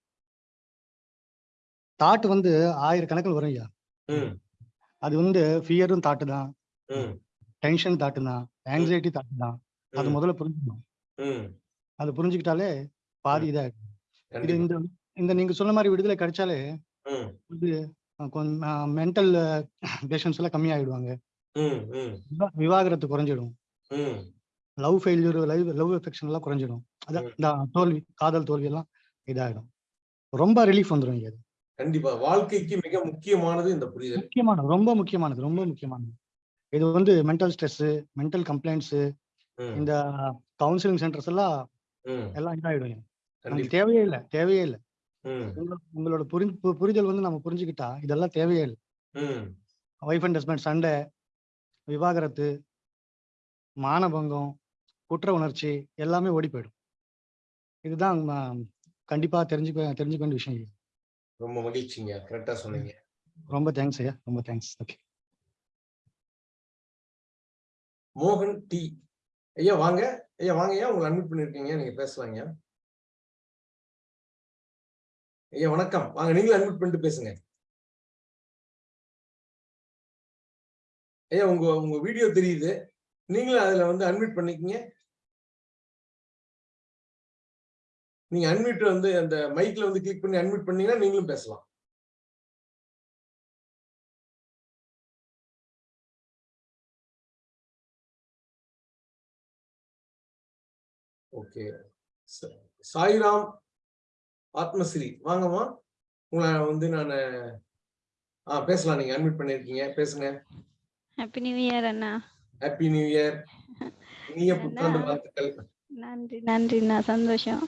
தாட் வந்து ஆயிரக்கணக்கில் வரும் ஐயா. அது வந்து ஃபியரும் தாட்டு தான் டென்ஷன் தாட்டு தான் ஆங்ஸைட்டி தாட்டு தான் அது. முதல்ல புரிஞ்சுக்கணும். அது புரிஞ்சுக்கிட்டாலே பாதி இதாகும் இது இந்த இந்த நீங்க சொன்ன மாதிரி விடுதலை கிடைச்சாலே இது கொஞ்சம் மென்டல் பேஷன்ஸ் எல்லாம் கம்மியாயிடுவாங்க.
ம் ம்.
விவா- விவாகரத்து குறைஞ்சிடும். Love failure love love affection எல்லாம் குறைஞ்சிடும். அதான் இந்த தோல்வி காதல் தோல்வி எல்லாம். இதாயிடும். ரொம்ப ரிலீஃப் வந்துடும் அது.
கண்டிப்பா. வாழ்க்கைக்கு மிக முக்கியமானது இந்த புரிதல்.
முக்கியமானது. ரொம்ப முக்கியமானது. ரொம்ப முக்கியமானது. இது வந்து மென்டல் ஸ்ட்ரெஸ் மென்டல் கம்ப்ளைண்ட்ஸ் இந்த கவுன்சிலிங் சென்டர்ஸ் எல்லாம் எல்லாம் இதாயிடும். நமக்கு தேவையே இல்லை. தேவையே இல்லை. உங்களோட புரி புரிதல் வந்து நம்ம புரிஞ்சுக்கிட்டா இதெல்லாம் தேவையே இல்லை. ஒய்ஃப் அண்ட் ஹஸ்பண்ட் சண்டை விவாகரத்து மானபங்கம் குற்ற உணர்ச்சி எல்லாமே ஓடி போயிடும். இதுதான் கண்டிப்பா தெரிஞ்சுக்க தெரிஞ்சுக்க வேண்டிய விஷயம்.
ரொம்ப மகிழ்ச்சிங்க. கரெக்டா சொன்னீங்க.
ரொம்ப தேங்க்ஸ் ஐயா. ரொம்ப தேங்க்ஸ் ஓகே
மோகன் டி. ஐயா வாங்க. ஐயா வாங்க ஐயா. உங்களை அட்மிட் பண்ணிருக்கீங்க நீங்க பேசலாங்க. ஐயா வணக்கம். வாங்க நீங்களும் அட்மிட் பண்ணிட்டு பேசுங்க. ஐயா உங்க உங்க வீடியோ தெரியுது. நீங்களும் அதுல வந்து அட்மிட் பண்ணிக்கங்க. நீங்க அன்மியூட் வந்து அந்த மைக்ல வந்து கிளிக் பண்ணி அன்மியூட் பண்ணீங்கன்னா நீங்களும் பேசலாம். ஓகே சாய்ராம் ஆத்மஸ்ரீ. வாங்கம்மா. உங்களை வந்து நான் ஆ பேசலாம். நீங்க அட்மிட் பண்ணிருக்கீங்க. பேசுங்க.
ஹாப்பி நியூ இயர் அண்ணா.
ஹாப்பி நியூ இயர் இனிய புத்தாண்டு வாழ்த்துக்கள்.
நன்றி நன்றிண்ணா சந்தோஷம்.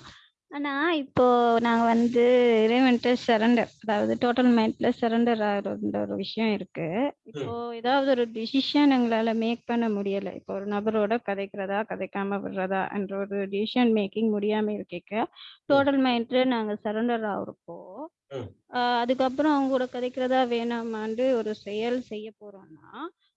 அண்ணா இப்போ நாங்க வந்து இறைவன்ட்டு சரண்டர் அதாவது டோட்டல் மைண்ட்ல சரண்டர் ஆகுற ஒரு விஷயம் இருக்கு. இப்போ ஏதாவது ஒரு டிசிஷன் எங்களால மேக் பண்ண முடியல. இப்போ ஒரு நபரோட கதைக்கிறதா கதைக்காம விடுறதா என்ற ஒரு டிசிஷன் மேக்கிங் முடியாம இருக்க டோட்டல் மைண்ட்ல நாங்க சரண்டர் ஆகுறப்போ அதுக்கப்புறம் அவங்க கூட கதைக்கிறதா வேணாமான்னு ஒரு செயல் செய்ய போறோம்னா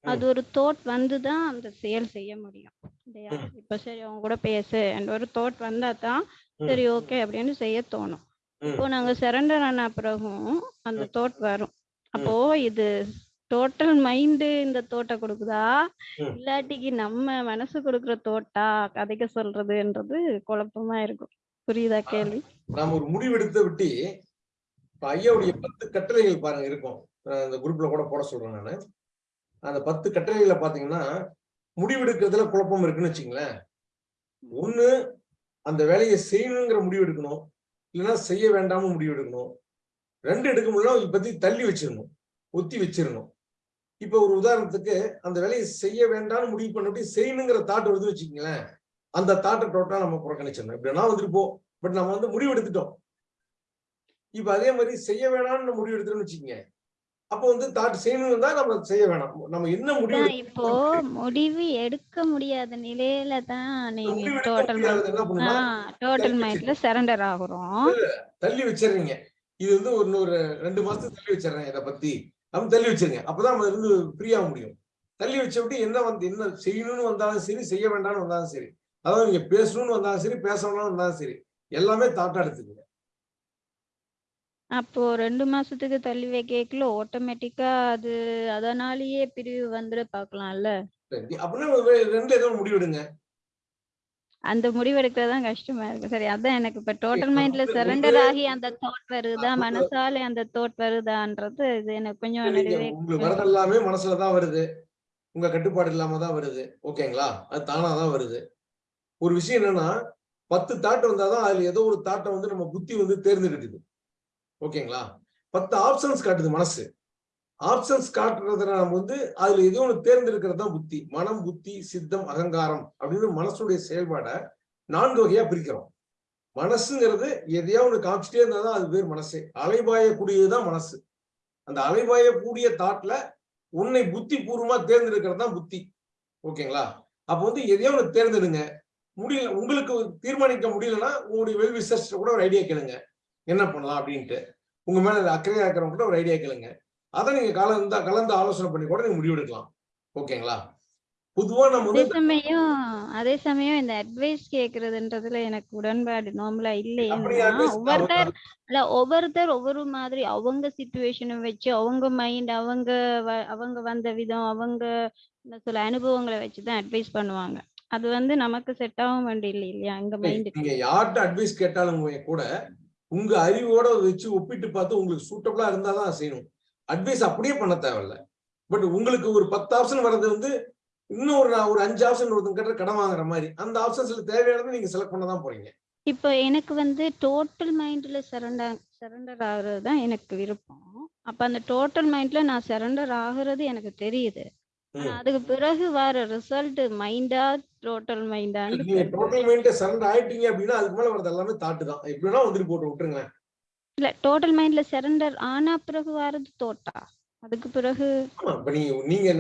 அது ஒரு தோட் வந்து தான் அந்த செயல் செய்ய முடியும். இல்லையா. இப்ப சரி அவங்க கூட பேசு and ஒரு தோட் வந்தா தான். சரி ஓகே அப்படின்னு செய்ய தோணும். இப்போ நாங்க சரண்டர் ஆன பிறகும் அந்த தோட் வரும். அப்போ இது டோட்டல் மைண்டு இந்த தோட்டை கொடுக்குதா. இல்லாட்டிக்கு நம்ம மனசு கொடுக்குற தோட்டா கதைக்க சொல்றதுன்றது குழப்பமா இருக்கும். புரியுதா கேள்வி?
நாம ஒரு முடிவெடுத்த விட்டு இப்ப ஐயாவுடைய பத்து கட்டளைகள் பாருங்க இருக்கும். அந்த குரூப்ல கூட போட சொல்றேன் நானு. அந்த பத்து கட்டளைகளை பாத்தீங்கன்னா முடிவெடுக்கிறதுல குழப்பம் இருக்குன்னு வச்சுங்களேன். ஒண்ணு அந்த வேலையை செய்யணுங்கிற முடிவு எடுக்கணும். இல்லைன்னா செய்ய வேண்டாம்னு முடிவு எடுக்கணும். ரெண்டு எடுக்க முடியல இப்பத்தி தள்ளி வச்சிடணும். ஒத்தி வச்சிடணும். இப்ப ஒரு உதாரணத்துக்கு அந்த வேலையை செய்ய வேண்டாம்னு முடிவு பண்ணிட்டு செய்யணுங்கிற தாட் வருது வச்சுக்கீங்களேன். அந்த தாட்டை டோட்டலா நம்ம புறக்கணிச்சிடணும். இப்படின்னா வந்துட்டு போ. பட் நம்ம வந்து முடிவு எடுத்துட்டோம். இப்ப அதே மாதிரி செய்ய வேணாம்னு நம்ம முடிவு எடுத்துட்டோம்னு வச்சுக்கோங்க. அப்போ வந்து தாட் செய்யணும் தான் நம்ம செய்ய வேணாம். நம்ம என்ன முடிவு
இப்போ முடிவு எடுக்க முடியாத நிலையில தான் நீங்க டோட்டல் மைண்ட்ல சரண்டர் ஆகுறோம்.
தள்ளி வச்சிடுறீங்க இது வந்து ஒரு ஒரு ரெண்டு மாசத்துக்கு தள்ளி வச்சிடுறேன் இதை பத்தி. அப்படி தள்ளி வச்சிருங்க. அப்பதான் நம்ம இருந்து ஃப்ரீயாக முடியும். தள்ளி வச்ச விட்டு என்ன வந்து என்ன செய்யணும்னு வந்தாலும் சரி செய்ய வேண்டாம்னு வந்தாலும் சரி. அதாவது நீங்க பேசணும்னு வந்தாலும் சரி பேசணும்னு வந்தாலும் சரி. எல்லாமே தாட்டா எடுத்துக்கங்க.
அப்போ ரெண்டு மாசத்துக்கு தள்ளி வைக்கல ஆட்டோமேட்டிக்கா அது அதனாலேயே பிரிவு வந்துட பார்க்கலாம்ல
சரி, ஒரு ஏதோ முடிவெடுங்க.
அந்த முடிவு எடுக்கிறதான் கஷ்டமா இருக்கு. சரி அதான் எனக்கு இப்ப டோட்டல் மைண்ட்ல சரண்டர் ஆகி அந்த தாட் வருதா? மனசால அந்த தாட் வருதான்றது இது எனக்கு கொஞ்சம் நிறைவே
உங்களுக்கு வரது எல்லாமே மனசுல தான் வருது. உங்க கட்டுப்பாடு இல்லாம தான் வருது. ஓகேங்களா? அது தானா தான் வருது. ஒரு விஷயம் என்னன்னா பத்து தாட் வந்தாதான் அதுல ஏதோ ஒரு தாட்டை வந்து நம்ம புத்தி வந்து தேர்ந்தெடுக்குது. ஓகேங்களா? பத்து ஆப்ஷன்ஸ் காட்டுது மனசு. ஆப்ஷன்ஸ் காட்டுறதுனால நம்ம வந்து அதுல எது ஒன்று தேர்ந்தெடுக்கிறது தான் புத்தி. மனம் புத்தி சித்தம் அகங்காரம் அப்படின்னு மனசுடைய செயல்பாடை நான்கு வகையா பிரிக்கிறோம். மனசுங்கிறது எதையோ ஒண்ணு காமிச்சிட்டே இருந்தாதான் அது பேர் மனசே. அலைபாயக்கூடியதுதான் மனசு. அந்த அலைபாயக்கூடிய தாட்ல உன்னை புத்தி பூர்வமா தேர்ந்தெடுக்கிறது தான் புத்தி. ஓகேங்களா? அப்போ வந்து எதையோ ஒன்று தேர்ந்தெடுங்க. முடியல உங்களுக்கு தீர்மானிக்க முடியலன்னா உங்களுடைய வெல் விசர்ஸ் கூட ஒரு ஐடியா கேளுங்க. என்ன பண்ணலாம் அப்படின்ட்டு உங்க மேல அக்கறையா இருக்கிறவங்க கூட ஒரு ஐடியா கேளுங்க. அதை நீங்க கலந்து கலந்து ஆலோசனை பண்ணி கூட நீங்க முடிவெடுக்கலாம். ஓகேங்களா? பொதுவா நம்ம
அதே சமயம் அதே சமயம் இந்த அட்வைஸ் கேக்குறதுன்றதுல எனக்கு உடன்பாடு நார்மலா இல்லை ஒவ்வொருத்தர் இல்ல ஒவ்வொருத்தர் ஒவ்வொரு மாதிரி அவங்க சுச்சுவேஷனை வச்சு அவங்க மைண்ட் அவங்க அவங்க வந்த விதம் அவங்க என்ன சொல்ல அனுபவங்களை வச்சுதான் அட்வைஸ் பண்ணுவாங்க. அது வந்து நமக்கு செட் ஆகும் வேண்டிய இல்லை இல்லையா மைண்டுக்கு
நீங்க யார்கிட்ட அட்வைஸ் கேட்டாலும் கூட உங்க அறிவோட வச்சு ஒப்பிட்டு பார்த்து உங்களுக்கு சூட்டபிளா இருந்தாதான் செய்யணும். அட்வைஸ் அப்படியே பண்ண தேவையில்ல. பட் உங்களுக்கு ஒரு பத்து ஆப்ஷன் வர்றது வந்து இன்னும் ஒரு நான் ஒரு அஞ்சு ஆப்ஷன் ஒருத்தங்க கிட்ட கடன் வாங்குற மாதிரி. அந்த ஆப்ஷன்ஸ்ல தேவையானதை நீங்க செலக்ட் பண்ண தான் போறீங்க.
இப்போ எனக்கு வந்து டோட்டல் மைண்ட்ல சரண்டர் சரண்டர் ஆகுறது தான் எனக்கு விருப்பம். அப்ப அந்த டோட்டல் மைண்ட்ல நான் சரண்டர் ஆகுறது எனக்கு தெரியுது. ஆனா. அதுக்கு பிறகு வர ரிசல்ட் மைண்டா டோட்டல் மைண்டான்னு
நீங்க டோட்டல் மைண்ட் சரண்டர் ஆயிட்டீங்க அப்படின்னா அதுக்கு மேல வரது எல்லாமே தாட்டு தான். எப்படின்னா வந்துட்டு போட்டு விட்டுருங்களேன்.
இல்ல டோட்டல் மைண்ட்ல சரண்டர் ஆனா பிறகு வர்றது தோட்டா அதுக்கு பிறகு
இப்ப நீங்க நீங்க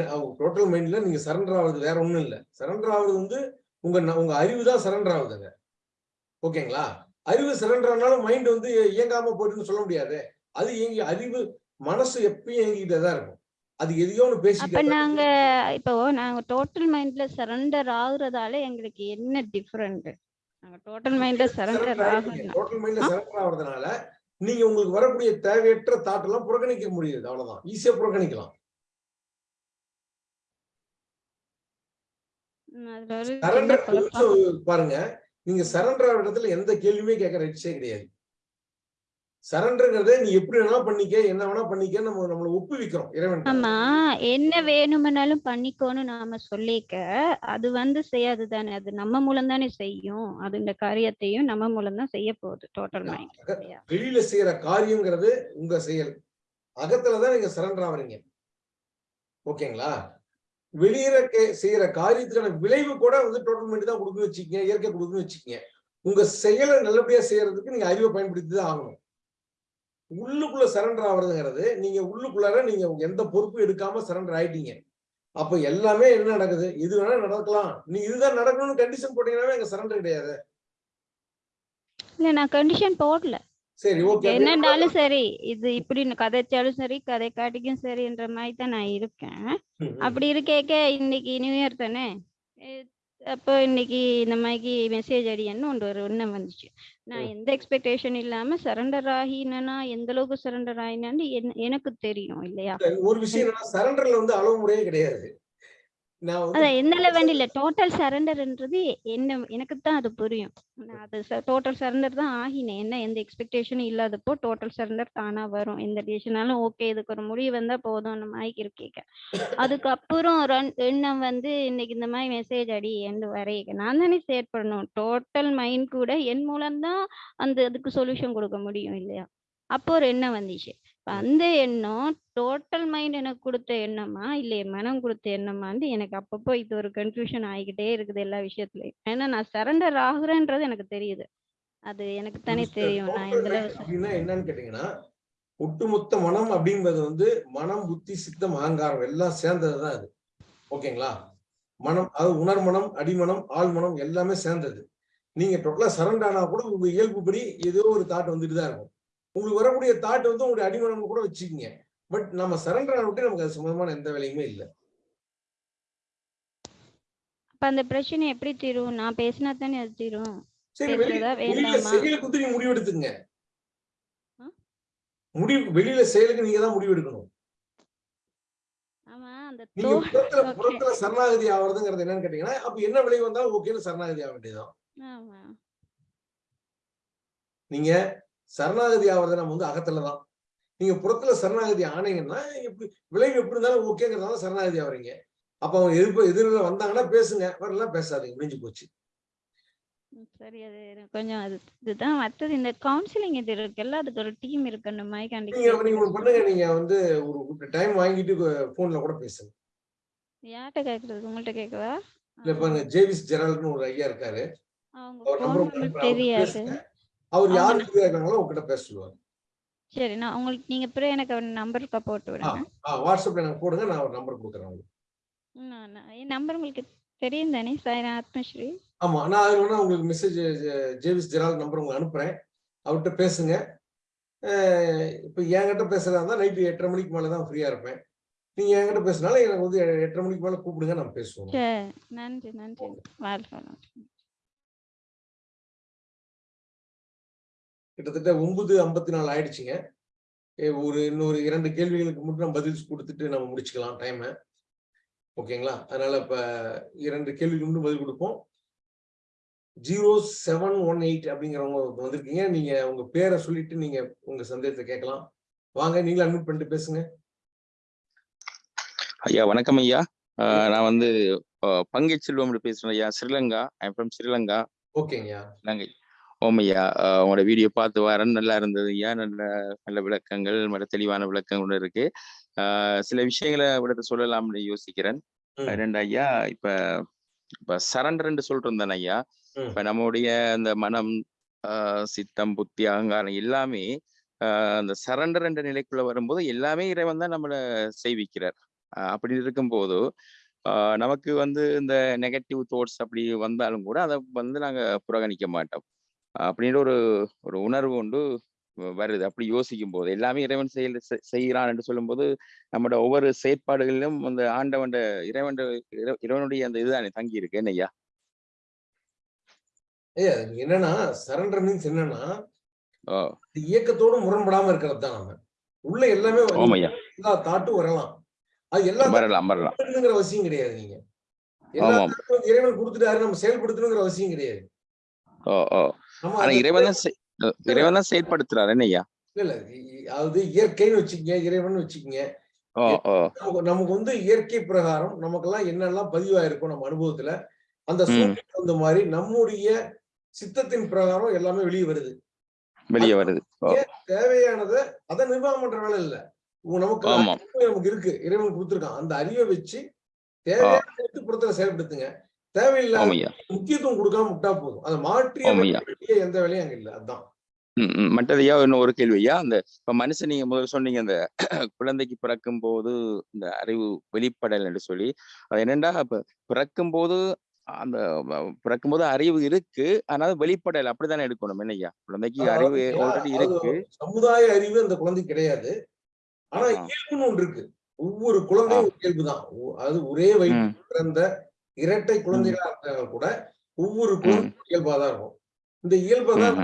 டோட்டல் மைண்ட்ல நீங்க சரண்டர் ஆகுறது வேற ஒண்ணும் இல்ல. சரண்டர் ஆகுறது வந்து உங்க உங்க அறிவு தான் சரண்டர் ஆகுதுங்க ஓகேங்களா? அறிவு சரண்டர் ஆனாலும் மைண்ட் வந்து இயங்காம போயிட்டுன்னு சொல்ல முடியாது. அது இயங்கி அறிவு மனசு எப்பயும் இயங்கிட்டே தான் இருக்கும். அது எதையோ ஒன்று
அப்ப நாங்க இப்போ நாங்க டோட்டல் மைண்ட்ல சரண்டர் ஆகுறதால எங்களுக்கு என்ன டிஃபரெண்ட் நாங்க டோட்டல் மைண்ட்ல சரண்டர் ஆகணும்.
டோட்டல் மைண்ட்ல சரண்டர் ஆகுறதுனால நீங்க உங்களுக்கு வரக்கூடிய தேவையற்ற தாட் எல்லாம் புறக்கணிக்க முடியுது. அவ்வளவுதான். ஈஸியா புறக்கணிக்கலாம். பாருங்க. நீங்க சரண்டர் ஆகிற இடத்துல எந்த கேள்வியுமே கேட்கற ரைட்ஸே கிடையாது. சரண்டர்ங்கிறத நீ எப்படி வேணா பண்ணிக்க என்ன வேணா பண்ணிக்க நம்ம நம்மள ஒப்புவிக்கிறோம் இறைவன்
ஆமா என்ன வேணும்னாலும் பண்ணிக்கோன்னு நாம சொல்லிக்க அது வந்து செய்யாது தானே அது நம்ம மூலம் தானே செய்யும். அது இந்த காரியத்தையும் நம்ம மூலம் தான் செய்ய போகுது டோட்டல் மைண்ட்
வெளியில செய்யற காரியங்கிறது உங்க செயல். அகத்துலதான் நீங்க சரண்டர் ஆவறீங்க. ஓகேங்களா? வெளியில செய்யற காரியத்துக்கான விளைவு கூட வந்து டோட்டல் மைண்ட் தான் கொடுக்குன்னு வச்சுக்கங்க இயற்கை கொடுக்குன்னு வச்சுக்கங்க. உங்க செயலை நல்லபடியா செய்யறதுக்கு நீங்க அறிவை பயன்படுத்தி தான் ஆகணும். உள்ளுக்குள்ள சரண்டர் ஆகுறதுங்கிறது நீங்க உள்ளுக்குள்ளார நீங்க எந்த பொறுப்பும் எடுக்காம சரண்டர் ஆயிட்டீங்க. அப்ப எல்லாமே என்ன நடக்குது? இது வேணா நடக்கலாம். நீ இதுதான் நடக்கணும்னு கண்டிஷன் போட்டீங்கன்னா எங்க சரண்டர் கிடையாது.
இல்ல நான் கண்டிஷன் போடல.
சரி ஓகே
என்னன்னாலும் சரி இது இப்படி கதைச்சாலும் சரி கதை காட்டிக்கும் சரின்ற மாதிரி தான் நான் இருக்கேன். அப்படி இருக்கேக்க இன்னைக்கு நியூ இயர் தானே? அப்போ இன்னைக்கு இந்த மாதிரி மெசேஜ் அடியன்னு ஒன்று ஒரு எண்ணம் வந்துச்சு. நான் எந்த எக்ஸ்பெக்டேஷன் இல்லாம சரண்டர் ஆகினா எந்த அளவுக்கு சரண்டர் ஆகினான்னு என்- எனக்கு தெரியும் இல்லையா?
ஒரு விஷயம் சரண்டர்ல வந்து அளவு முறையே கிடையாது.
அதான் எந்த லெவல் இல்ல டோட்டல் சரண்டர்ன்றது என்ன எனக்கு தான் அது புரியும். நான் அது டோட்டல் சரண்டர் தான் ஆகினேன். என்ன எந்த எக்ஸ்பெக்டேஷனும் இல்லாதப்போ டோட்டல் சரண்டர் தானா வரும். எந்த டிசிஷனாலும் ஓகே இதுக்கு ஒரு முடிவு வந்தா போதும் நம்ம ஆகி இருக்கேக்க அதுக்கப்புறம் ரன் எண்ணம் வந்து இன்னைக்கு இந்த மாதிரி மெசேஜ் அடி என்று வரைய நான் தானே ஷேர் பண்ணணும். டோட்டல் மைண்ட் கூட என் மூலம்தான் அந்த அதுக்கு சொல்யூஷன் கொடுக்க முடியும் இல்லையா? அப்போ ஒரு எண்ணம் வந்துச்சு. அந்த எண்ணம் டோட்டல் மைண்ட் எனக்கு கொடுத்த எண்ணமா இல்ல என் மனம் கொடுத்த எண்ணமான்னு எனக்கு அப்பப்போ இது ஒரு கன்ஃபியூஷன் ஆகிக்கிட்டே இருக்குது எல்லா விஷயத்துலயும். ஏன்னா நான் சரண்டர் ஆகுறேன்றது எனக்கு தெரியுது. அது எனக்கு தானே தெரியும். நான் எந்த அளவு
அப்படின்னா என்னன்னு கேட்டீங்கன்னா ஒட்டுமொத்த மனம் அப்படிங்கிறது வந்து மனம் புத்தி சித்தம் அகங்காரம் எல்லாம் சேர்ந்ததுதான் அது. ஓகேங்களா? மனம் அது உணர்மனம் அடிமனம் ஆழ்மனம் எல்லாமே சேர்ந்தது. நீங்க டோட்டலா சரண்டர் ஆனா கூட உங்க இயல்புப்படி ஏதோ ஒரு தாட் வந்துட்டு தான் இருக்கும். உங்களுக்கு வரக்கூடிய தாட் வந்து உங்களுடைய அடிமனம் கூட வச்சுக்கீங்க. பட் நம்ம சரண்டர் ஆன விட்டு நமக்கு அது சம்பந்தமான எந்த வேலையுமே இல்லை.
அப்ப அந்த பிரச்சனை எப்படி தீரும்? நான் பேசினா தானே அது தீரும்?
சரி வெளியில வந்து நீங்க முடிவெடுத்துங்க முடிவு வெளியில செயலுக்கு நீங்க தான் முடிவு எடுக்கணும்
ஆமா அந்த
நீங்க
தோ
புறத்துல சரணாகதி ஆவறதுங்கிறது என்னன்னு கேட்டீங்கன்னா அப்ப என்ன விளைவு வந்தாலும் ஓகேன்னு சரணாகதி ஆக வேண்டியதுதான்.
ஆமா.
நீங்க சரணாகதி ஆவறது நம்ம வந்து அகத்துலதான். நீங்க புறத்துல சரணாகதி ஆனீங்கன்னா எப்படி விளைவு எப்படி இருந்தாலும் ஓகேங்கிறதால சரணாகதி ஆவறீங்க. அப்ப அவங்க எதிர்ப்பு எதிரில் வந்தாங்கன்னா பேசுங்க. வரலாம் பேசாதீங்க. முடிஞ்சு போச்சு.
சரி. அது கொஞ்சம் இதுதான் இந்த கவுன்சிலிங் இது இருக்குல்ல அதுக்கு ஒரு டீம் இருக்கணும். மாதிரி
நீங்க
கண்டிப்பா
நீங்க ஒண்ணு பண்ணுங்க. நீங்க வந்து ஒரு டைம் வாங்கிட்டு போன்ல கூட பேசுங்க.
யார்கிட்ட கேக்குறது? உங்கள்ட்ட
இல்ல பாருங்க. ஜேவிஸ் ஜெரால்ட்னு ஒரு ஐயா இருக்காரு.
தெரியாது.
அவர் யார் ஃப்ரீயா இருக்காங்களோ உங்ககிட்ட பேச சொல்லுவார்
சரி நான் உங்களுக்கு நீங்க அப்புறம் எனக்கு அவர் நம்பருக்கு போட்டு விடுங்க.
வாட்ஸ்அப்ல எனக்கு போடுங்க நான் ஒரு நம்பர் கொடுக்குறேன் உங்களுக்கு.
நான் நான் என் நம்பர் உங்களுக்கு தெரியும் தானே சார் ஆத்மஸ்ரீ?
ஆமா நான் வேணா உங்களுக்கு மெசேஜ் ஜேவிஸ் ஜெரால் நம்பர் உங்களுக்கு அனுப்புறேன். அவர்கிட்ட பேசுங்க. இப்போ என்கிட்ட பேசுறதா இருந்தால் நைட்டு எட்டரை மணிக்கு மேலே தான் ஃப்ரீயா இருப்பேன். நீங்க என்கிட்ட பேசினாலும் எனக்கு வந்து எட்டரை மணிக்கு மேலே கூப்பிடுங்க நம்ம பேசுவோம்.
நன்றி நன்றி. வாழ்க
கிட்டத்தட்ட ஒன்பது ஐம்பத்தி நாலு ஆயிடுச்சுங்க ஒரு இன்னொரு இரண்டு கேள்விகளுக்கு மட்டும் நம்ம பதில் கொடுத்துட்டு நம்ம முடிச்சுக்கலாம் டைமை ஓகேங்களா? அதனால இப்ப இரண்டு கேள்விக்கு மட்டும் பதில் கொடுப்போம். ஜீரோ செவன் ஒன் எயிட் அப்படிங்கிறவங்க வந்திருக்கீங்க. நீங்க உங்க பேரை சொல்லிட்டு நீங்க உங்க சந்தேகத்தை கேட்கலாம். வாங்க நீங்களும் அட்மிட் பண்ணிட்டு பேசுங்க.
ஐயா வணக்கம் ஐயா. நான் வந்து பங்கை செல்வம் பேசுறேன் ஐயா. Sri Lanka I from Sri Lanka.
ஓகேங்கய்யா
Ilangai ஓம் ஐயா ஆஹ் உங்களோட வீடியோ பார்த்து வரேன் நல்லா இருந்தது. ஐயா நல்ல நல்ல விளக்கங்கள் நல்ல தெளிவான விளக்கங்கள் இருக்கு. ஆஹ் சில விஷயங்களை விடத்தை சொல்லலாம்னு யோசிக்கிறேன். ரெண்டு ஐயா இப்ப இப்ப சரண்டர்ன்னு இருந்தேன் ஐயா. இப்ப நம்முடைய அந்த மனம் ஆஹ் சித்தம் புத்தி அகங்காரம் எல்லாமே அந்த சரண்டர் என்ற நிலைக்குள்ள வரும்போது எல்லாமே இறைவன் தான் நம்மளை செய்விக்கிறார் அப்படி இருக்கும்போது நமக்கு வந்து இந்த நெகட்டிவ் தாட்ஸ் அப்படி வந்தாலும் கூட அதை வந்து நாங்க புறக்கணிக்க மாட்டோம். அப்படின்ற ஒரு ஒரு உணர்வு கொண்டு வ- வருது. அப்படி யோசிக்கும் போது எல்லாமே இறைவன் செயல் செய்கிறான் என்று சொல்லும்போது நம்மளோட ஒவ்வொரு செயற்பாடுகளிலும் அந்த ஆண்டவன் இறைவன் இறைவனுடைய அந்த இதுதானே தங்கி இருக்கு
ஐயா? இது என்னன்னா சரண்டர் மீன்ஸ் என்னன்னா இயக்கத்தோடு முரண்படாம இருக்கிறது தான் நம்ம. உள்ள எல்லாமே எல்லா தாட்டும் வரலாம். அது எல்லா
வரலாம் வரலாம்.
தாட்டுங்கிற அவசியம் கிடையாது நீங்க. இறைவன் கொடுத்துட்டாரு நம்ம செயல்படுத்தணுங்கிற அவசியம் கிடையாது.
ஆனா
அந்த
இறைவன் தான் இறைவன் தான் செயல்படுத்துறாரு
இல்ல அதாவது இயற்கைன்னு வச்சுக்கங்க இறைவன் வச்சுக்கங்க. நமக்கு நமக்கு வந்து இயற்கை பிரகாரம் நமக்கெல்லாம் என்னெல்லாம் பதிவாயிருக்கும் நம்ம அனுபவத்துல அந்த சூழ்நிலை தகுந்த மாதிரி நம்முடைய சித்தத்தின் பிரகாரம் எல்லாமே வெளியே வருது.
வெளியே வருது.
தேவையானதை அதை நிர்வாகம் பண்ற வேலை இல்ல. நமக்கு நமக்கு இருக்கு. இறைவன் கொடுத்துருக்கான். அந்த அறிவை வச்சு தேவையான புறத்துல செயல்படுத்துங்க. தேவையில்லாத முக்கியத்துவம் கொடுக்காம விட்டா போதும். அதை மாற்றி எந்த வேலையும் அங்க இல்ல. அதான்.
ம், ம். மற்றது ஐயா இன்னும் ஒரு கேள்வி ஐயா? அந்த இப்ப மனுஷன் நீங்க முதல்ல சொன்னீங்க அந்த குழந்தைக்கு பிறக்கும் போது இந்த அறிவு வெளிப்படல் என்று சொல்லி. அது என்னன்னா இப்ப பிறக்கும் போது அந்த பிறக்கும் போது அறிவு இருக்கு ஆனால் வெளிப்படல். அப்படித்தானே எடுக்கணும் என்னய்யா? குழந்தைக்கு அறிவு ஆல்ரெடி இருக்கு.
சமுதாய அறிவு அந்த குழந்தைக்கு கிடையாது. ஆனா. இயல்புன்னு ஒன்று இருக்கு. ஒவ்வொரு குழந்தையும் ஒரு இயல்பு தான். அது ஒரே
ம்.
வயிற்றில் பிறந்த இரட்டை குழந்தைகளா இருந்தாலும் கூட ஒவ்வொரு குழந்தையும் இயல்பா தான் இருக்கும். இந்த இயல்பை தான்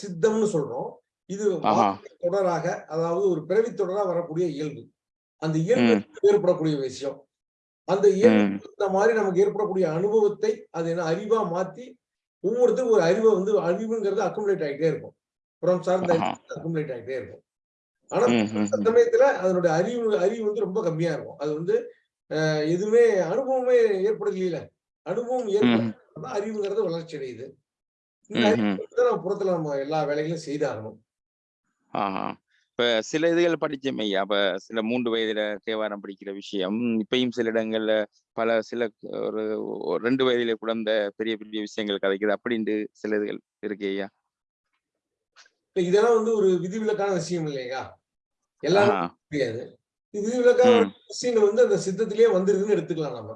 சித்தம்னு சொல்றோம். இது தொடராக அதாவது ஒரு பிறவி தொடரா வரக்கூடிய இயல்பு. அந்த இயல்பு ஏற்படக்கூடிய விஷயம். அந்த இயல்பு இந்த மாதிரி நமக்கு ஏற்படக்கூடிய அனுபவத்தை அது என்ன அறிவா மாத்தி ஒவ்வொருத்தரும் ஒரு அறிவை வந்து அறிவுங்கிறது அக்குமுலேட் ஆகிட்டே இருக்கும். புறம் சார்ந்த அக்குமுலேட் ஆகிட்டே இருக்கும். ஆனா சமயத்துல அதனுடைய அறிவு அறிவு வந்து ரொம்ப கம்மியா இருக்கும். அது வந்து எதுவுமே அனுபவமே ஏற்படல அனுபவம்
ம்
ஏற்பட அறிவுங்கிறது வளர்ச்சி அடையுது. நம்ம புறத்துல நம்ம எல்லா வேலைகளையும் செய்தாகணும்
இப்ப சில இதுகள் படிச்சோம் ஐயா. அப்ப சில மூன்று வயதுல தேவாரம் படிக்கிற விஷயம். இப்பயும் சில இடங்கள்ல பல சில ஒரு ரெண்டு வயதுல கூட இந்த பெரிய பெரிய விஷயங்கள் கதைக்குது. அப்படின்ட்டு சில இதுகள் இருக்கு ஐயா.
இதெல்லாம் வந்து ஒரு விதிவிலக்கான விஷயம் இல்லையா? எல்லாரும் இது விஷயங்கள் வந்து அந்த சித்தத்திலேயே வந்துருதுன்னு எடுத்துக்கலாம் நம்ம.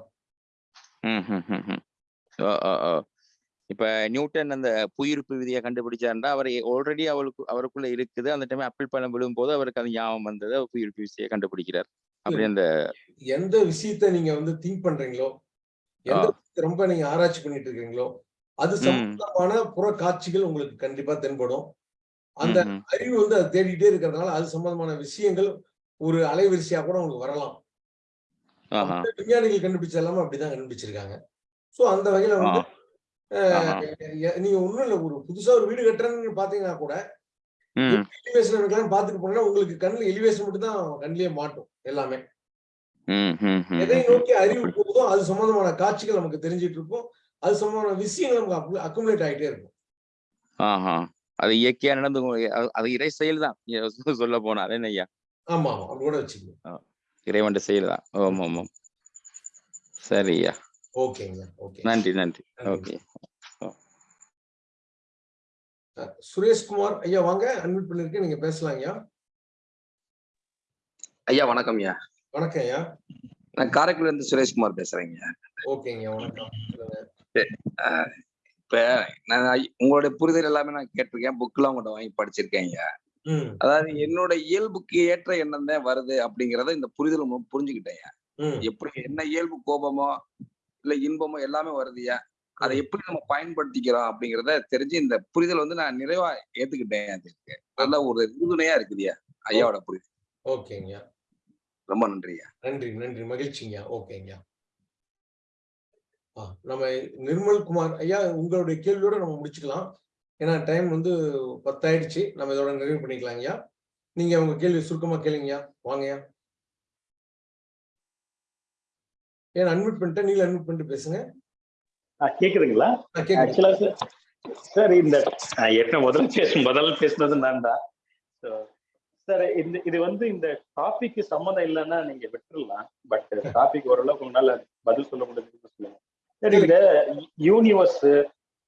இப்ப நியூட்டன் அந்த புவியீர்ப்பு விதியை கண்டுபிடிச்சாருண்டா அவர் ஆல்ரெடி அவருக்கு அவருக்குள்ள இருக்குது. அந்த டைம் அப்பிள் பழம் விழும்போது அவருக்கு அது ஞாபகம் வந்தது. அவர் புவியீர்ப்பு விதியை கண்டுபிடிக்கிறார். அப்படி அந்த
எந்த விஷயத்த நீங்க வந்து திங்க் பண்றீங்களோ எந்த ரொம்ப நீங்க ஆராய்ச்சி பண்ணிட்டு இருக்கீங்களோ அது சம்பந்தமான புற காட்சிகள் உங்களுக்கு கண்டிப்பா தென்படும். அந்த அறிவு வந்து அதை தேடிட்டே இருக்கிறதுனால அது சம்பந்தமான விஷயங்கள் ஒரு அலைவரிசையா கூட உங்களுக்கு வரலாம். விஞ்ஞானிகள் கண்டுபிடிச்ச எல்லாமே அப்படிதான் கண்டுபிடிச்சிருக்காங்க. சோ அந்த வகையில வந்து நீங்க ஒண்ணும் இல்ல ஒரு புதுசா ஒரு வீடு கட்டுறேன்னு பாத்தீங்கன்னா கூட எலிவேஷன் பாத்துட்டு போனா உங்களுக்கு கண்ணுல எலிவேஷன் மட்டும் தான் கண்ணிலேயே மாட்டும் எல்லாமே. எதை நோக்கி அறிவு போகுதோ அது சம்பந்தமான காட்சிகள் நமக்கு தெரிஞ்சிட்டு இருக்கும். அது சம்பந்தமான விஷயங்கள் நமக்கு அக்குமுலேட் ஆகிட்டே இருக்கும்.
ஆஹா. அது இயற்கையா நடந்து அது இறை செயல் தான் சொல்ல போனா அது ஐயா
ஆமா ஆமா. அப்படி கூட வச்சுக்கணும்.
ஆ, இறைவன் செயல் தான். ஆமாம் ஆமாம் சரி ஐயா
ஓகேங்க ஓகே.
நன்றி நன்றி. ஓகே.
சுரேஷ்குமார் ஐயா வாங்க. அன்மிட் பண்ணிருக்கேன் நீங்க பேசலாம் ஐயா.
ஐயா வணக்கம் ஐயா.
வணக்கம் ஐயா.
நான் காரைக்குடில இருந்து சுரேஷ்குமார் பேசுறேங்க
ஓகேங்க வணக்கம்.
இப்ப நான் உங்களுடைய புரிதல் எல்லாமே நான் கேட்டிருக்கேன். புக்கெல்லாம் உங்கள்கிட்ட வாங்கி படிச்சிருக்கேன் ஐயா. அதாவது என்னோட இயல்புக்கு ஏற்ற எண்ணம் தான் வருது அப்படிங்கறத இந்த புரிதல் புரிஞ்சுக்கிட்டேன் எப்படி என்ன இயல்பு கோபமோ இல்ல இன்பமோ எல்லாமே வருதுயா அதை எப்படி நம்ம பயன்படுத்திக்கிறோம் அப்படிங்கறத தெரிஞ்சு இந்த புரிதல் வந்து நான் நிறைவா ஏத்துக்கிட்டேன் அதுக்கு நல்ல ஒரு உறுதுணையா இருக்குதுயா ஐயாவோட புரிதல்.
ஓகேங்க.
ரொம்ப நன்றியா
நன்றி நன்றி. மகிழ்ச்சிங்க. ஓகேங்க. ஆ, நம்ம நிர்மல் குமார் ஐயா உங்களுடைய கேள்வியோட நம்ம முடிச்சுக்கலாம். ஏன்னா டைம் வந்து பத்தாயிடுச்சு. நம்ம இதோட நிறைவு பண்ணிக்கலாம் ஐயா. நீங்க உங்க கேள்வி சுருக்கமா கேளுங்கய்யா வாங்கய்யா ஏன் அன்மிட் பண்ணிட்டேன் நீங்க அன்மிட் பண்ணிட்டு பேசுங்க.
கேக்குதுங்களா. ஆக்சுவலா சார் சார் இந்த ஏற்கனவே முதல்ல பேச முதல்ல பேசுனது நான் தான். சார் இந்த இது வந்து இந்த டாபிக்கு சம்மந்தம் இல்லைன்னா நீங்க விட்டுறலாம். பட் டாபிக் ஓரளவுக்கு உங்களால பதில் சொல்ல முடியுதுன்னு சொல்லுங்க. சார் இந்த யூனிவர்ஸ்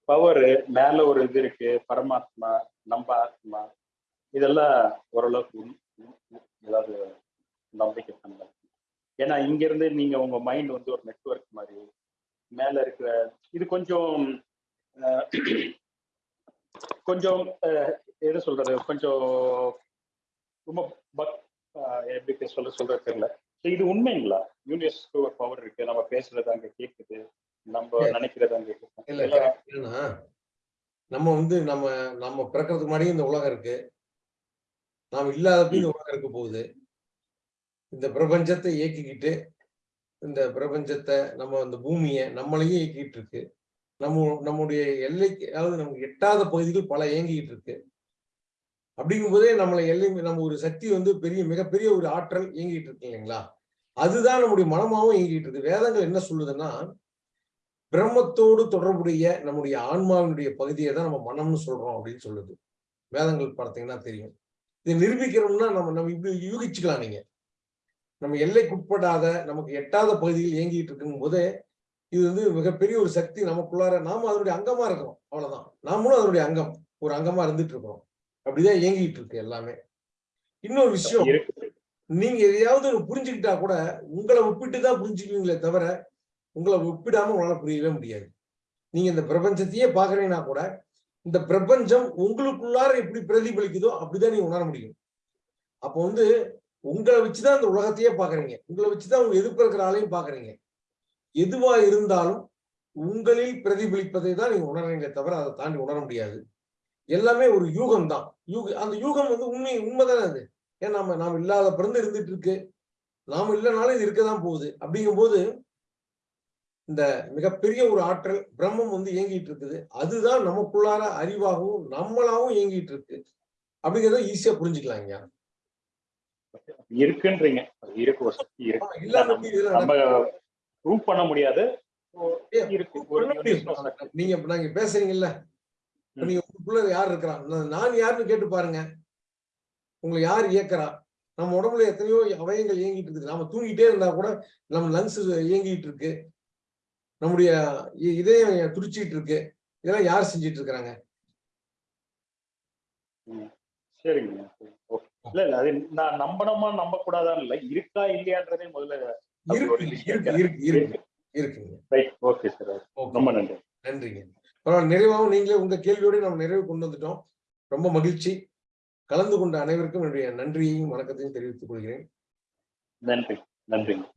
பவர் மேல ஒரு இது இருக்கு பரமாத்மா நம்ம ஆத்மா இதெல்லாம் ஓரளவுக்கு ஏதாவது நம்பிக்கை தன்மை. ஏன்னா இங்க இருந்து நீங்க உங்க மைண்ட் வந்து ஒரு நெட்வொர்க் மாதிரி மேல இருக்கிற இது கொஞ்சம் கொஞ்சம் எது சொல்றது? கொஞ்சம் ரொம்ப பக் எப்படி சொல்ல சொல்றது தெரியல. இது உண்மைங்களா? யூனிவர்ஸ்க்கு ஒரு பவர் இருக்கு நம்ம பேசுறது அங்க கேக்குது. நம்ம நினைக்கிறது அங்க கேக்குது
இல்ல
இதெல்லாம்
correct. ஏன்னா நம்ம வந்து நம்ம நம்ம பிறக்கிறதுக்கு முன்னாடியே இந்த உலகம் இருக்கு. நாம் இல்லாதப்ப இந்த உலகம் இருக்க போகுது. இந்த பிரபஞ்சத்தை இயக்கிக்கிட்டு இந்த பிரபஞ்சத்தை நம்ம இந்த பூமியை நம்மளையும் இயக்கிட்டு இருக்கு. நம்ம நம்முடைய எல்லைக்கு அதாவது நமக்கு எட்டாத பகுதிகள் பல இயங்கிட்டு இருக்கு. அப்படிங்கும்போதே நம்மளை எல்லை நம்ம ஒரு சக்தி வந்து பெரிய மிகப்பெரிய ஒரு ஆற்றல் இயங்கிட்டு இருக்கு இல்லைங்களா? அதுதான் நம்முடைய மனமாவும் இயங்கிட்டு இருக்கு. வேதங்கள் என்ன சொல்லுதுன்னா பிரம்மத்தோடு தொடர்புடைய நம்முடைய ஆன்மாவினுடைய பகுதியை தான் நம்ம மனம்னு சொல்றோம் அப்படின்னு சொல்லுது. வேதங்கள் பார்த்தீங்கன்னா தெரியும். இதை நிரூபிக்கிறோம்னா நம்ம நம்ம இப்படி யூகிச்சுக்கலாம் நீங்க. நம்ம எல்லைக்குட்படாத நமக்கு எட்டாத பகுதியில் இயங்கிட்டு இருக்கும் போதே இது வந்து மிகப்பெரிய ஒரு சக்தி நமக்குள்ளார நாம அதனுடைய அங்கமா இருக்கிறோம். அவ்வளவுதான். நாமளும் அதனுடைய அங்கம் ஒரு அங்கமா இருந்துட்டு இருக்கிறோம். அப்படிதான் இயங்கிட்டு இருக்கு எல்லாமே. இன்னொரு விஷயம் நீங்க எதையாவது ஒரு புரிஞ்சுக்கிட்டா கூட உங்களை ஒப்பிட்டு தான் புரிஞ்சுக்குவீங்களே தவிர உங்களை ஒப்பிடாம உங்களால புரியவே முடியாது. நீங்க இந்த பிரபஞ்சத்தையே பாக்குறீங்கன்னா கூட இந்த பிரபஞ்சம் உங்களுக்குள்ளார எப்படி பிரதிபலிக்குதோ அப்படிதான் நீங்க உணர முடியும். அப்போ வந்து உங்களை வச்சுதான் இந்த உலகத்தையே பாக்குறீங்க உங்களை வச்சுதான் உங்க எதிர்ப்பு இருக்கிற ஆளையும் பாக்குறீங்க எதுவா இருந்தாலும் உங்களில் பிரதிபலிப்பதை தான் நீங்க உணர்றீங்களே தவிர அதை தாண்டி உணர முடியாது. எல்லாமே ஒரு யூகம் தான். யூக அந்த யூகம் வந்து உண்மை உண்மைதானே அது? ஏன் நாம நாம் இல்லாத பிறந்து இருந்துட்டு இருக்கு. நாம இல்லைனாலும் இது இருக்கதான் போகுது. அப்படிங்கும்போது இந்த மிகப்பெரிய ஒரு ஆற்றல் பிரம்மம் வந்து இயங்கிட்டு இருக்குது. அதுதான் நமக்குள்ளார அறிவாகவும் நம்மளாவும் இயங்கிட்டு இருக்கு. அப்படிங்கிறத ஈஸியா புரிஞ்சுக்கலாம் ஐயா
இருக்குன்றீங்க. இருக்கு சக்தி இருக்கு. ப்ரூவ் பண்ண முடியாது. இருக்கு.
நீங்க நாங்க பேசுறீங்கல்ல. நீங்க உங்களுக்குள்ள யார் இருக்கிறா? நான் நான் யாருன்னு கேட்டு பாருங்க. உங்களை யார் இயக்குறா? நம்ம உடம்புல எத்தனையோ அவயங்கள் இயங்கிட்டு இருக்குது. நாம தூங்கிட்டே இருந்தா கூட நம்ம லங்ஸ் இயங்கிட்டு இருக்கு. நம்முடைய இதயம் துடிச்சிட்டு இருக்கு இதெல்லாம் யார் செஞ்சிட்டு இருக்கிறாங்க.
சரிங்க. இல்ல இல்ல அது நான் நம்பணுமா நம்ப கூடாதான்னு இல்ல. இருக்கா இல்லையான்றதே முதல்ல ஓகே சார் ரொம்ப நன்றி.
நன்றிங்க. பரவாயில்ல நிறைவாகவும் நீங்களே உங்க கேள்வியோட நம்ம நிறைவு கொண்டு வந்துட்டோம். ரொம்ப மகிழ்ச்சி. கலந்து கொண்ட அனைவருக்கும் என்னுடைய நன்றியையும் வணக்கத்தையும் தெரிவித்துக் கொள்கிறேன்.
நன்றி. நன்றிங்க.